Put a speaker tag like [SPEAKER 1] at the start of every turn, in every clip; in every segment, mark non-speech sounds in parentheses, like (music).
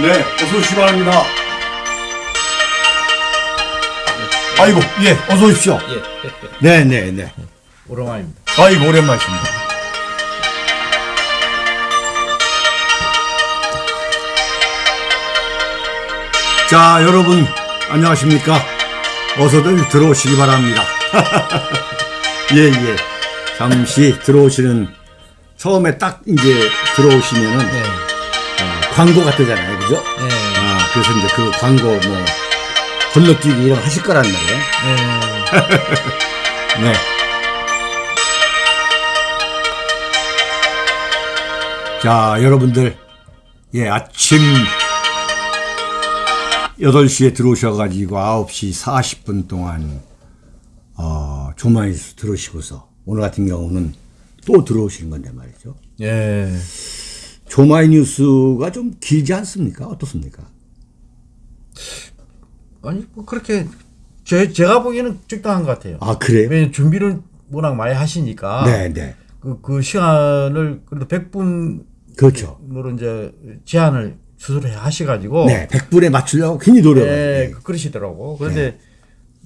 [SPEAKER 1] 네, 어서 오시기 바랍니다. 아이고, 예, 어서 오십시오.
[SPEAKER 2] 예.
[SPEAKER 1] 네, 네, 네.
[SPEAKER 2] 오랜만입니다.
[SPEAKER 1] 아이고, 오랜만이십니다. 자, 여러분, 안녕하십니까? 어서들 들어오시기 바랍니다. (laughs) 예, 예. 잠시 들어오시는, 처음에 딱 이제 들어오시면은,
[SPEAKER 2] 네.
[SPEAKER 1] 어, 광고 같잖아요. 그죠?
[SPEAKER 2] 네.
[SPEAKER 1] 아, 그래서 이제 그 광고 뭐, 건너뛰기 이런 거 하실 거란 말이에요.
[SPEAKER 2] 네.
[SPEAKER 1] 네. 자, 여러분들, 예, 아침 8시에 들어오셔가지고 9시 40분 동안, 어, 조마이스 들으시고서, 오늘 같은 경우는 또 들어오시는 건데 말이죠.
[SPEAKER 2] 예.
[SPEAKER 1] 조마이 뉴스가 좀 길지 않습니까? 어떻습니까?
[SPEAKER 2] 아니, 뭐 그렇게 제, 제가 보기에는 적당한 것 같아요.
[SPEAKER 1] 아, 그래요?
[SPEAKER 2] 왜냐면 준비를 워낙 많이 하시니까.
[SPEAKER 1] 네, 네.
[SPEAKER 2] 그, 그 시간을 그래도 100분으로
[SPEAKER 1] 그렇죠.
[SPEAKER 2] 이제 제한을 스스로 하셔가지고.
[SPEAKER 1] 네, 100분에 맞추려고 괜히 노력을.
[SPEAKER 2] 예, 그- 그러시더라고. 그런데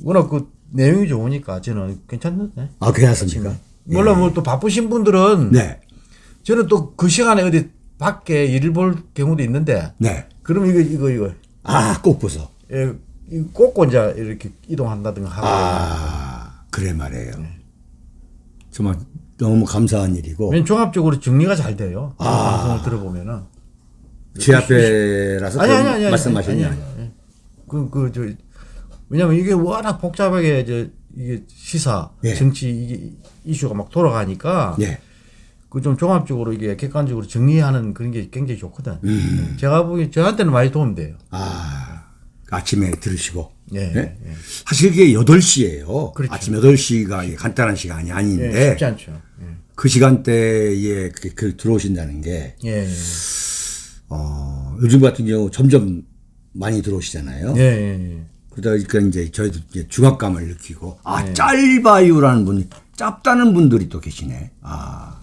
[SPEAKER 2] 워낙 그 내용이 좋으니까 저는 괜찮던데.
[SPEAKER 1] 아, 괜찮습니까?
[SPEAKER 2] 물론 뭐또 바쁘신 분들은
[SPEAKER 1] 네,
[SPEAKER 2] 저는 또 그 시간에 어디 밖에 일을 볼 경우도 있는데
[SPEAKER 1] 네.
[SPEAKER 2] 그럼 이거 이거 이거
[SPEAKER 1] 아, 꼭 보소.
[SPEAKER 2] 예, 이 꽂고 이제 이렇게 이동한다든가 하고
[SPEAKER 1] 아, 그래 말이에요. 정말 너무 감사한 일이고
[SPEAKER 2] 종합적으로 정리가 잘 돼요.
[SPEAKER 1] 아.
[SPEAKER 2] 방송을 들어보면은
[SPEAKER 1] 제 앞에라서
[SPEAKER 2] 아니 아니 아니
[SPEAKER 1] 말씀하셨냐?
[SPEAKER 2] 아니, 아니, 아니. 그, 그, 저, 왜냐면 이게 워낙 복잡하게, 저, 이게 시사,
[SPEAKER 1] 예.
[SPEAKER 2] 정치, 이게 이슈가 막 돌아가니까,
[SPEAKER 1] 예.
[SPEAKER 2] 그 좀 종합적으로 이게 객관적으로 정리하는 그런 게 굉장히 좋거든.
[SPEAKER 1] 음.
[SPEAKER 2] 제가 보기, 저한테는 많이 도움돼요.
[SPEAKER 1] 아, 아침에 들으시고.
[SPEAKER 2] 예.
[SPEAKER 1] 예?
[SPEAKER 2] 예.
[SPEAKER 1] 사실 이게 8시예요.
[SPEAKER 2] 그렇죠.
[SPEAKER 1] 아침 8시가 간단한 시간이
[SPEAKER 2] 예,
[SPEAKER 1] 아닌데
[SPEAKER 2] 쉽지 않죠. 예.
[SPEAKER 1] 그 시간대에 그, 그 들어오신다는 게
[SPEAKER 2] 예.
[SPEAKER 1] 어, 요즘 같은 경우 점점 많이 들어오시잖아요.
[SPEAKER 2] 예, 예, 예.
[SPEAKER 1] 그러다 보니까 이제 저희도 이제 중압감을 느끼고 아
[SPEAKER 2] 네.
[SPEAKER 1] 짧아요라는 분이 짧다는 분들이 또 계시네. 아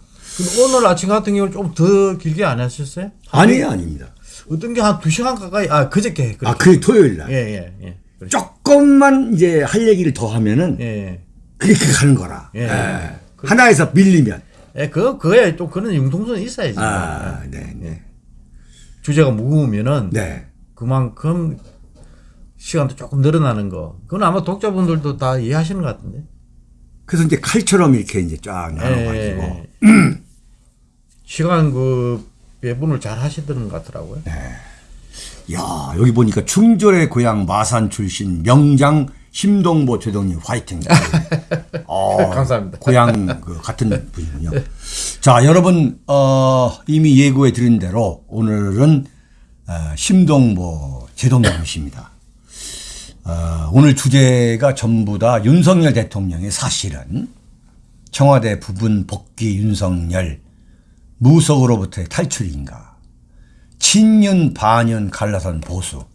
[SPEAKER 2] 오늘 아침 같은 경우는 좀 더 길게 안 하셨어요?
[SPEAKER 1] 아니에요 아닙니다.
[SPEAKER 2] 어떤 게 한 두 시간 가까이, 아, 그저께.
[SPEAKER 1] 아그 토요일 날
[SPEAKER 2] 예, 예, 예. 그렇죠.
[SPEAKER 1] 조금만 이제 할 얘기를 더 하면은
[SPEAKER 2] 예, 예.
[SPEAKER 1] 그게 그 가는 거라.
[SPEAKER 2] 예.
[SPEAKER 1] 예. 하나에서 밀리면
[SPEAKER 2] 예, 그, 그에 좀 그런 융통성이 있어야지.
[SPEAKER 1] 아 네. 네.
[SPEAKER 2] 주제가 무거우면은
[SPEAKER 1] 네.
[SPEAKER 2] 그만큼 시간도 조금 늘어나는 거. 그건 아마 독자분들도 다 이해하시는 것 같은데.
[SPEAKER 1] 그래서 이제 칼처럼 이렇게 이제 쫙 나눠가지고
[SPEAKER 2] 예. (clears throat) 시간 그 배분을 잘 하시던 것 같더라고요.
[SPEAKER 1] 네. 야 여기 보니까 충절의 고향 마산 출신 명장 심동보 제동님 화이팅. (laughs) 어,
[SPEAKER 2] 감사합니다.
[SPEAKER 1] 고향 그 같은 분이군요. 자 여러분 어, 이미 예고해 드린 대로 오늘은 어, 심동보 제동님이십니다. 어, 오늘 주제가 전부 다 윤석열 대통령의 사실은 청와대 부분 복귀 윤석열 무속으로부터의 탈출인가? 친윤 반윤 갈라선 보수.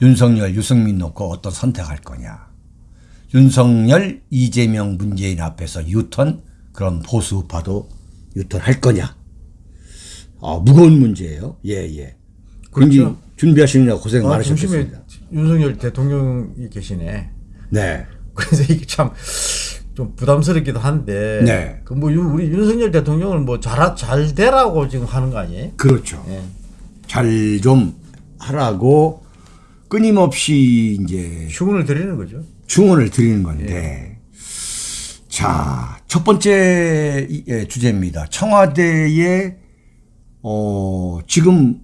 [SPEAKER 1] 윤석열 유승민 놓고 어떤 선택할 거냐? 윤석열 이재명 문재인 앞에서 유턴? 그런 보수 우파도 유턴할 거냐? 아, 무거운 문제예요. 예예. 그런지 준비하시느라 고생
[SPEAKER 2] 아, 중심에
[SPEAKER 1] 많으셨겠습니다.
[SPEAKER 2] 윤석열 대통령이 계시네.
[SPEAKER 1] 네.
[SPEAKER 2] 그래서 이게 참 좀 부담스럽기도 한데.
[SPEAKER 1] 네.
[SPEAKER 2] 그뭐 우리 윤석열 대통령을 뭐 잘, 잘 되라고 지금 하는 거 아니에요?
[SPEAKER 1] 그렇죠
[SPEAKER 2] 예.
[SPEAKER 1] 잘좀 하라고 끊임없이 이제
[SPEAKER 2] 충원을 드리는 거죠.
[SPEAKER 1] 충원을 드리는 건데 자첫 번째 이- 예, 주제입니다. 청와대에 어 지금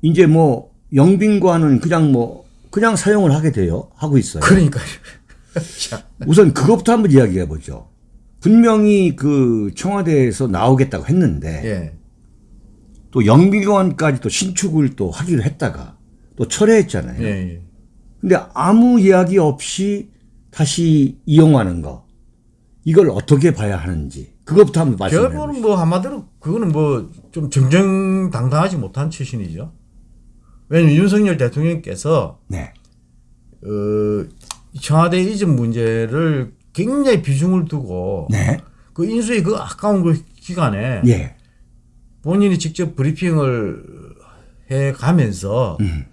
[SPEAKER 1] 이제 뭐 영빈관은 그냥 뭐 그냥 사용을 하게 돼요 하고 있어요.
[SPEAKER 2] 그러니까요. 참.
[SPEAKER 1] 우선 그것부터 한번 이야기해 보죠. 분명히 그 청와대에서 나오겠다고 했는데
[SPEAKER 2] 예.
[SPEAKER 1] 또 영빈관까지 또 신축을 또 하기로 했다가 또 철회했잖아요.
[SPEAKER 2] 예, 예.
[SPEAKER 1] 근데 아무 이야기 없이 다시 이용하는 거 이걸 어떻게 봐야 하는지 그것부터 한번 말씀해
[SPEAKER 2] 결국은
[SPEAKER 1] 주시죠.
[SPEAKER 2] 뭐 한마디로 그거는 뭐 좀 정정당당하지 못한 출신이죠. 왜냐면 윤석열 대통령께서
[SPEAKER 1] 네.
[SPEAKER 2] 어, 청와대 이전 문제를 굉장히 비중을 두고
[SPEAKER 1] 네.
[SPEAKER 2] 그 인수의 그 아까운 그 기간에
[SPEAKER 1] 예.
[SPEAKER 2] 본인이 직접 브리핑을 해 가면서
[SPEAKER 1] 음.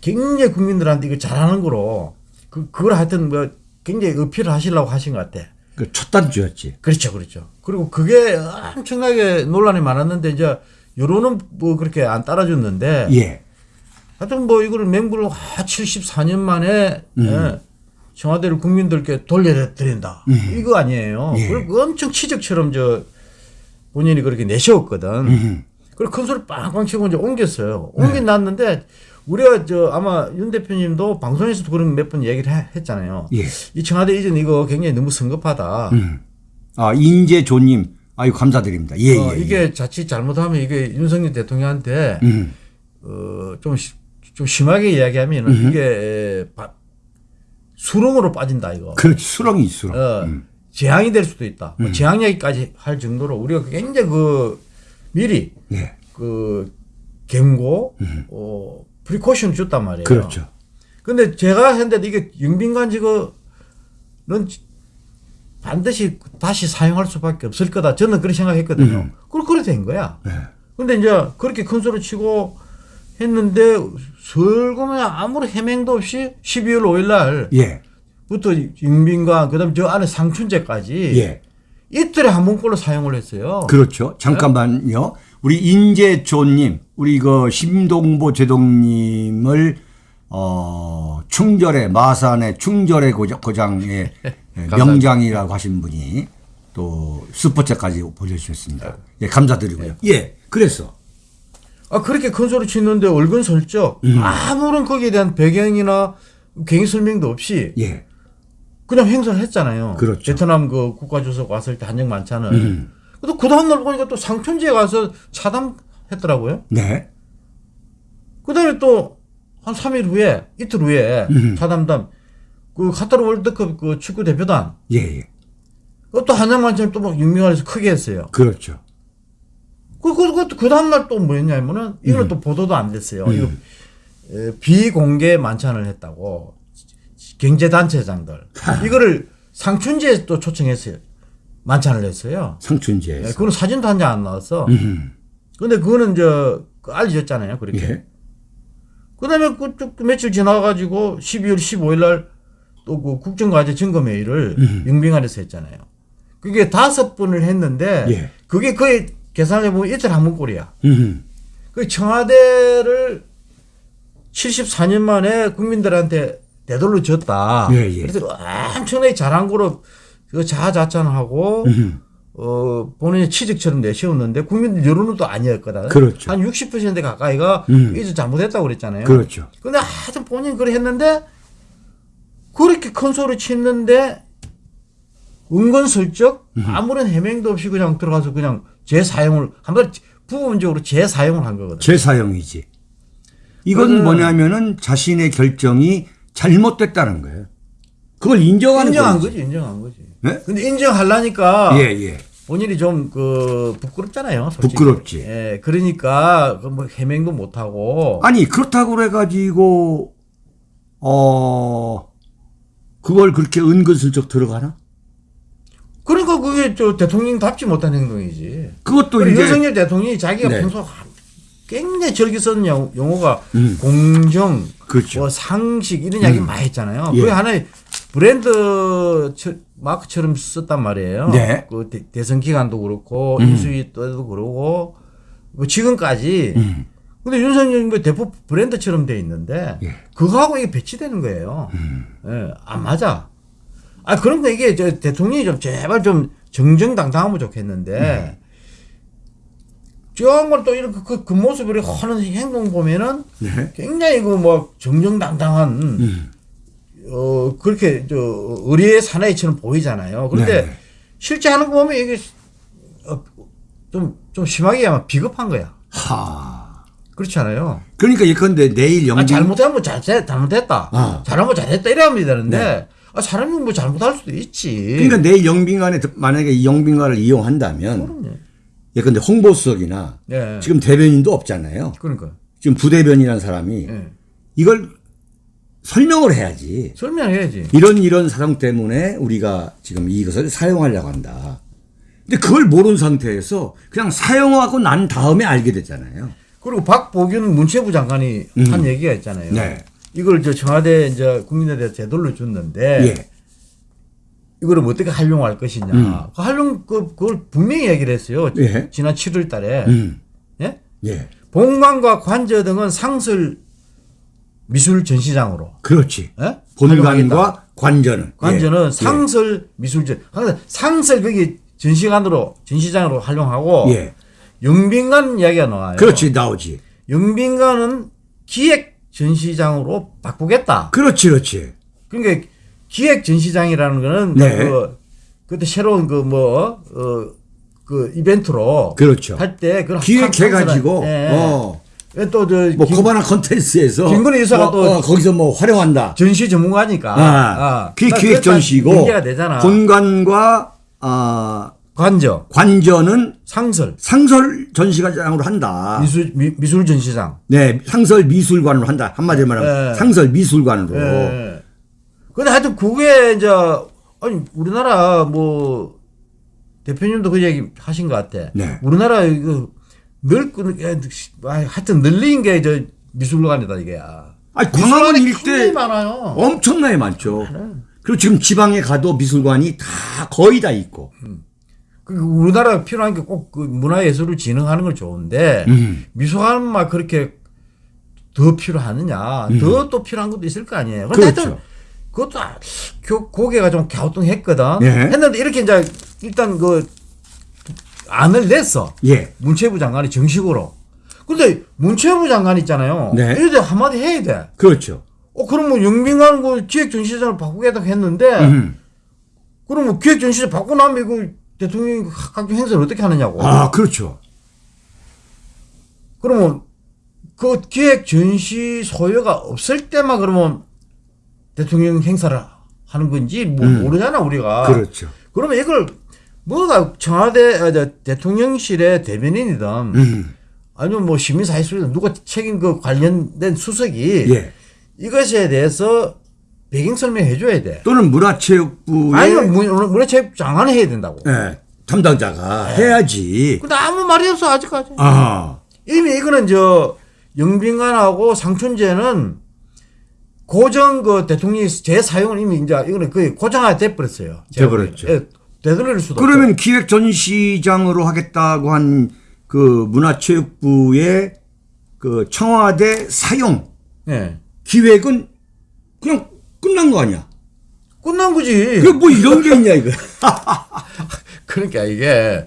[SPEAKER 2] 굉장히 국민들한테 이거 잘하는 거로 그 그걸 하여튼 뭐 굉장히 어필을 하시려고 하신 것 같아.
[SPEAKER 1] 그 첫 단추였지.
[SPEAKER 2] 그렇죠, 그렇죠. 그리고 그게 엄청나게 논란이 많았는데 이제 여론은 뭐 그렇게 안 따라줬는데
[SPEAKER 1] 예.
[SPEAKER 2] 하여튼 뭐 이거를 맹구를 아, 74년 만에
[SPEAKER 1] 음.
[SPEAKER 2] 예, 청와대를 국민들께 돌려드린다. 이거 아니에요.
[SPEAKER 1] 예.
[SPEAKER 2] 그리고 엄청 치적처럼 저 본인이 그렇게 내세웠거든.
[SPEAKER 1] 음.
[SPEAKER 2] 그리고 큰 소리 빵빵 치고 이제 옮겼어요. 옮긴 놨는데 우리가 저 아마 윤 대표님도 방송에서도 그런 몇 번 얘기를 해- 했잖아요.
[SPEAKER 1] 예.
[SPEAKER 2] 이 청와대 이전 이거 굉장히 너무 성급하다.
[SPEAKER 1] 음. 아, 인재조님. 아유, 감사드립니다. 예,
[SPEAKER 2] 어,
[SPEAKER 1] 예.
[SPEAKER 2] 이게 자칫 잘못하면 이게 윤석열 대통령한테
[SPEAKER 1] 음.
[SPEAKER 2] 어, 좀, 시- 좀 심하게 이야기하면 은 이게 바- 수렁으로 빠진다 이거.
[SPEAKER 1] 그렇지. 수렁이 수렁.
[SPEAKER 2] 어,
[SPEAKER 1] 음.
[SPEAKER 2] 재앙이 될 수도 있다. 뭐 재앙 얘기까지 할 정도로 우리가 굉장히 그 미리
[SPEAKER 1] 예.
[SPEAKER 2] 그 경고, 어, precaution 줬단 말이에요.
[SPEAKER 1] 그렇죠.
[SPEAKER 2] 근데 제가 했는데 이게 영빈관 지거는 반드시 다시 사용할 수밖에 없을 거다. 저는 그렇게 생각했거든요. 그걸 그렇게 된 거야.
[SPEAKER 1] 네.
[SPEAKER 2] 근데 이제 그렇게 큰 소리 치고 했는데 설거면 아무런 해명도 없이 12월 5일
[SPEAKER 1] 예.
[SPEAKER 2] 날부터 영빈관 그다음에 저 안에 상춘제까지
[SPEAKER 1] 예.
[SPEAKER 2] 이틀에 한 번꼴로 사용을 했어요.
[SPEAKER 1] 그렇죠. 잠깐만요. 우리 인재조님, 우리 그 심동보 제동님을 어, 충절의 마산의 충절의 고장, 고장의 (laughs) 명장이라고 하신 분이 또 슈퍼챗까지 보내주셨습니다. 예, 감사드리고요. 예, 그래서
[SPEAKER 2] 아 그렇게 큰 소리 치는데 얼근 설적
[SPEAKER 1] 음.
[SPEAKER 2] 아무런 거기에 대한 배경이나 경위 설명도 없이
[SPEAKER 1] 예,
[SPEAKER 2] 그냥 행사를 했잖아요.
[SPEAKER 1] 그렇죠.
[SPEAKER 2] 베트남 그 국가주석 왔을 때 한정 만찬을.
[SPEAKER 1] 음.
[SPEAKER 2] 또그 다음날 보니까 또 상춘지에 가서 차담했더라고요.
[SPEAKER 1] 네,
[SPEAKER 2] 그 다음에 또 한 3일 후에, 이틀 후에
[SPEAKER 1] 음.
[SPEAKER 2] 차담담 그 카타르 월드컵 그 축구 대표단
[SPEAKER 1] 예, 예,
[SPEAKER 2] 그것도 한정 만찬 또막 육명안에서 크게 했어요.
[SPEAKER 1] 그렇죠.
[SPEAKER 2] 그, 그, 그, 그 다음날 또 뭐였냐면은 이거는 또 보도도 안 됐어요. 이거 에, 비공개 만찬을 했다고 경제단체장들 이거를 상춘지에 또 초청했어요. 만찬을 했어요. 예,
[SPEAKER 1] 상춘지에서.
[SPEAKER 2] 그거는 사진도 한 장 안 나왔어.
[SPEAKER 1] 음,
[SPEAKER 2] 근데 그거는 저그 알려졌잖아요. 그렇게.
[SPEAKER 1] 예,
[SPEAKER 2] 그다음에 그쭉 며칠 지나가지고 12월 15일 날 또 그 국정과제 점검회의를 영빙안에서 했잖아요. 그게 다섯 번을 했는데
[SPEAKER 1] 예.
[SPEAKER 2] 그게 거의 계산해 보면 이틀 한 번꼴이야.
[SPEAKER 1] 음,
[SPEAKER 2] 그 청와대를 74년 만에 국민들한테 되돌려 줬다.
[SPEAKER 1] 예, 예.
[SPEAKER 2] 그래서 엄청나게 잘한 거로 그 자아자찬하고
[SPEAKER 1] 음,
[SPEAKER 2] 어 본인의 취직처럼 내세웠는데 국민들 여론은 또 아니었거든.
[SPEAKER 1] 그렇죠.
[SPEAKER 2] 한 60% 가까이가
[SPEAKER 1] 음.
[SPEAKER 2] 이제 잘못했다고 그랬잖아요.
[SPEAKER 1] 그렇죠.
[SPEAKER 2] 근데 하여튼 본인 그래 했는데 그렇게 큰 소리 치는데 은근슬쩍 아무런 해명도 없이 그냥 들어가서 그냥 재사용을 한번 부분적으로 재사용을 한 거거든.
[SPEAKER 1] 재사용이지. 이건 뭐냐면은 자신의 결정이 잘못됐다는 거예요. 그걸 인정하는
[SPEAKER 2] 인정한
[SPEAKER 1] 거지.
[SPEAKER 2] 거지, 인정한 거지.
[SPEAKER 1] 네?
[SPEAKER 2] 근데 인정하려니까
[SPEAKER 1] 예, 예.
[SPEAKER 2] 본인이 좀 그 부끄럽잖아요. 솔직히.
[SPEAKER 1] 부끄럽지.
[SPEAKER 2] 예, 그러니까 그뭐 해명도 못 하고.
[SPEAKER 1] 아니 그렇다고 그래가지고 어 그걸 그렇게 은근슬쩍 들어가나?
[SPEAKER 2] 그러니까 그게 저 대통령답지 못한 행동이지.
[SPEAKER 1] 그것도 이제
[SPEAKER 2] 윤석열 대통령이 자기가
[SPEAKER 1] 네.
[SPEAKER 2] 평소 굉장히 즐겨 쓰는 용- 용어가
[SPEAKER 1] 음.
[SPEAKER 2] 공정,
[SPEAKER 1] 그렇죠.
[SPEAKER 2] 뭐 상식 이런 이야기 많이 했잖아요.
[SPEAKER 1] 예.
[SPEAKER 2] 그게 하나의 브랜드 처- 마크처럼 썼단 말이에요.
[SPEAKER 1] 네.
[SPEAKER 2] 그 대, 선 기간도 그렇고 인수위 때도 그러고 뭐 지금까지.
[SPEAKER 1] 음.
[SPEAKER 2] 근데 윤석열 뭐 대표 브랜드처럼 돼 있는데
[SPEAKER 1] 예.
[SPEAKER 2] 그거하고 이게 배치되는 거예요.
[SPEAKER 1] 음.
[SPEAKER 2] 예, 안 맞아. 아 그런 거 이게 저 대통령이 좀 제발 좀 정정당당하면 좋겠는데 저런 걸또 이렇게 그, 그 모습을 하는 행동 보면은
[SPEAKER 1] 네.
[SPEAKER 2] 굉장히 그뭐 정정당당한
[SPEAKER 1] 음.
[SPEAKER 2] 어 그렇게 저 의리의 사나이처럼 보이잖아요. 그런데
[SPEAKER 1] 네.
[SPEAKER 2] 실제 하는 거 보면 이게 어, 좀, 좀 심하게 하면 비겁한 거야.
[SPEAKER 1] 하.
[SPEAKER 2] 그렇지 않아요?
[SPEAKER 1] 그러니까 예컨대 내일
[SPEAKER 2] 아,
[SPEAKER 1] 영빈
[SPEAKER 2] 잘못하면 뭐 잘, 잘- 잘못했다.
[SPEAKER 1] 아.
[SPEAKER 2] 잘하면 잘했다. 이래 하면 되는데,
[SPEAKER 1] 네.
[SPEAKER 2] 아, 사람이 뭐 잘못할 수도 있지.
[SPEAKER 1] 그러니까 내일 영빈관에 들- 만약에 이 영빈관을 이용한다면
[SPEAKER 2] 그럼요.
[SPEAKER 1] 예컨대 홍보수석이나
[SPEAKER 2] 예.
[SPEAKER 1] 지금 대변인도 없잖아요.
[SPEAKER 2] 그러니까.
[SPEAKER 1] 지금 부대변이라는 사람이
[SPEAKER 2] 예.
[SPEAKER 1] 이걸 설명을 해야지.
[SPEAKER 2] 설명해야지.
[SPEAKER 1] 이런 이런 사정 때문에 우리가 지금 이것을 사용하려고 한다. 근데 그걸 모르는 상태에서 그냥 사용하고 난 다음에 알게 됐잖아요.
[SPEAKER 2] 그리고 박보균 문체부 장관이
[SPEAKER 1] 음.
[SPEAKER 2] 한 얘기가 있잖아요.
[SPEAKER 1] 네.
[SPEAKER 2] 이걸 저 청와대 이제 국민에 되돌려 줬는데
[SPEAKER 1] 예.
[SPEAKER 2] 이거를 뭐 어떻게 활용할 것이냐.
[SPEAKER 1] 음.
[SPEAKER 2] 그 활용 그 그걸 분명히 얘기를 했어요.
[SPEAKER 1] 예.
[SPEAKER 2] 지난 7월 달에.
[SPEAKER 1] 음.
[SPEAKER 2] 예?
[SPEAKER 1] 예.
[SPEAKER 2] 본관과 관저 등은 상설 미술 전시장으로.
[SPEAKER 1] 그렇지.
[SPEAKER 2] 예?
[SPEAKER 1] 본관과 관전은.
[SPEAKER 2] 관저는
[SPEAKER 1] 예.
[SPEAKER 2] 상설 미술전. 그러니까 상설 거기 전시관으로 전시장으로 활용하고
[SPEAKER 1] 예.
[SPEAKER 2] 영빈관 이야기가 나와요.
[SPEAKER 1] 그렇지, 나오지.
[SPEAKER 2] 영빈관은 기획 전시장으로 바꾸겠다.
[SPEAKER 1] 그렇지, 그렇지.
[SPEAKER 2] 그러니까 기획 전시장이라는 거는
[SPEAKER 1] 네.
[SPEAKER 2] 그 그때 새로운 그 뭐 어 그 이벤트로
[SPEAKER 1] 그렇죠.
[SPEAKER 2] 할 때 그걸
[SPEAKER 1] 기획해 가지고,
[SPEAKER 2] 예.
[SPEAKER 1] 어,
[SPEAKER 2] 또저
[SPEAKER 1] 뭐, 코바나 컨텐츠에서.
[SPEAKER 2] 김건희 여사가
[SPEAKER 1] 어,
[SPEAKER 2] 또
[SPEAKER 1] 어, 거기서 뭐 활용한다.
[SPEAKER 2] 전시 전문가니까
[SPEAKER 1] 아, 그
[SPEAKER 2] 그러니까
[SPEAKER 1] 기획 전시고. 본관과, 아,
[SPEAKER 2] 관저
[SPEAKER 1] 관전은
[SPEAKER 2] 상설
[SPEAKER 1] 상설 전시관장으로 한다.
[SPEAKER 2] 미술 미, 미술 전시장.
[SPEAKER 1] 네, 상설 미술관으로 한다. 한마디로 말하면
[SPEAKER 2] 예.
[SPEAKER 1] 상설 미술관으로.
[SPEAKER 2] 예. 근데 하여튼 그게 이제 아니 우리나라 뭐 대표님도 그 얘기 하신 것 같아.
[SPEAKER 1] 네.
[SPEAKER 2] 우리나라 이거 늘 아, 하여튼 늘린 게 저 미술관이다 이게.
[SPEAKER 1] 아니, 광화문 일대. 엄청나게 많죠. 그리고 지금 지방에 가도 미술관이 다 거의 다 있고.
[SPEAKER 2] 그 우리나라 필요한 게 꼭 그 문화예술을 진흥하는 건 좋은데
[SPEAKER 1] 음.
[SPEAKER 2] 미술관만 그렇게 더 필요하느냐? 더또 필요한 것도 있을 거 아니에요.
[SPEAKER 1] 음. 그렇죠.
[SPEAKER 2] 하여튼 그것도 아, 교- 고개가 좀 갸우뚱했거든.
[SPEAKER 1] 예.
[SPEAKER 2] 했는데 이렇게 이제 일단 그 안을 냈어.
[SPEAKER 1] 예.
[SPEAKER 2] 문체부 장관이 정식으로. 근데 문체부 장관 있잖아요.
[SPEAKER 1] 네.
[SPEAKER 2] 이래 한마디 해야 돼.
[SPEAKER 1] 그렇죠.
[SPEAKER 2] 어 그러면 영빈관 그 기획전시장을 바꾸겠다고 했는데
[SPEAKER 1] 음.
[SPEAKER 2] 그러면 기획전시장 바꾸고 나면 이거 대통령이 각종 행사를 어떻게 하느냐고.
[SPEAKER 1] 아, 그렇죠.
[SPEAKER 2] 그러면 그 기획 전시 소요가 없을 때만 그러면 대통령 행사를 하는 건지 뭐 모르잖아 우리가.
[SPEAKER 1] 음. 그렇죠.
[SPEAKER 2] 그러면 이걸 뭐가 청와대 아, 저 대통령실의 대변인이든
[SPEAKER 1] 음.
[SPEAKER 2] 아니면 뭐 시민사회수이든 누가 책임 그 관련된 수석이
[SPEAKER 1] 예.
[SPEAKER 2] 이것에 대해서 배경 설명해 줘야 돼.
[SPEAKER 1] 또는 문화체육부의
[SPEAKER 2] 아니면 문- 문화체육 장관이 해야 된다고.
[SPEAKER 1] 예, 담당자가 해야지.
[SPEAKER 2] 근데 아무 말이 없어 아직까지.
[SPEAKER 1] 아,
[SPEAKER 2] 이미 이거는 저 영빈관하고 상춘제는 고정 그 대통령이 재사용을 이미 이제 이거는 거의 고정화 돼버렸어요.
[SPEAKER 1] 돼버렸죠.
[SPEAKER 2] 예, 되돌릴 수도
[SPEAKER 1] 그러면 기획 전시장으로 하겠다고 한 그 문화체육부의 그 청와대 사용
[SPEAKER 2] 없죠. 예.
[SPEAKER 1] 기획은 그냥 끝난 거 아니야?
[SPEAKER 2] 끝난 거지.
[SPEAKER 1] 그 뭐 이런 게 있냐 이거? (laughs)
[SPEAKER 2] 그러니까 이게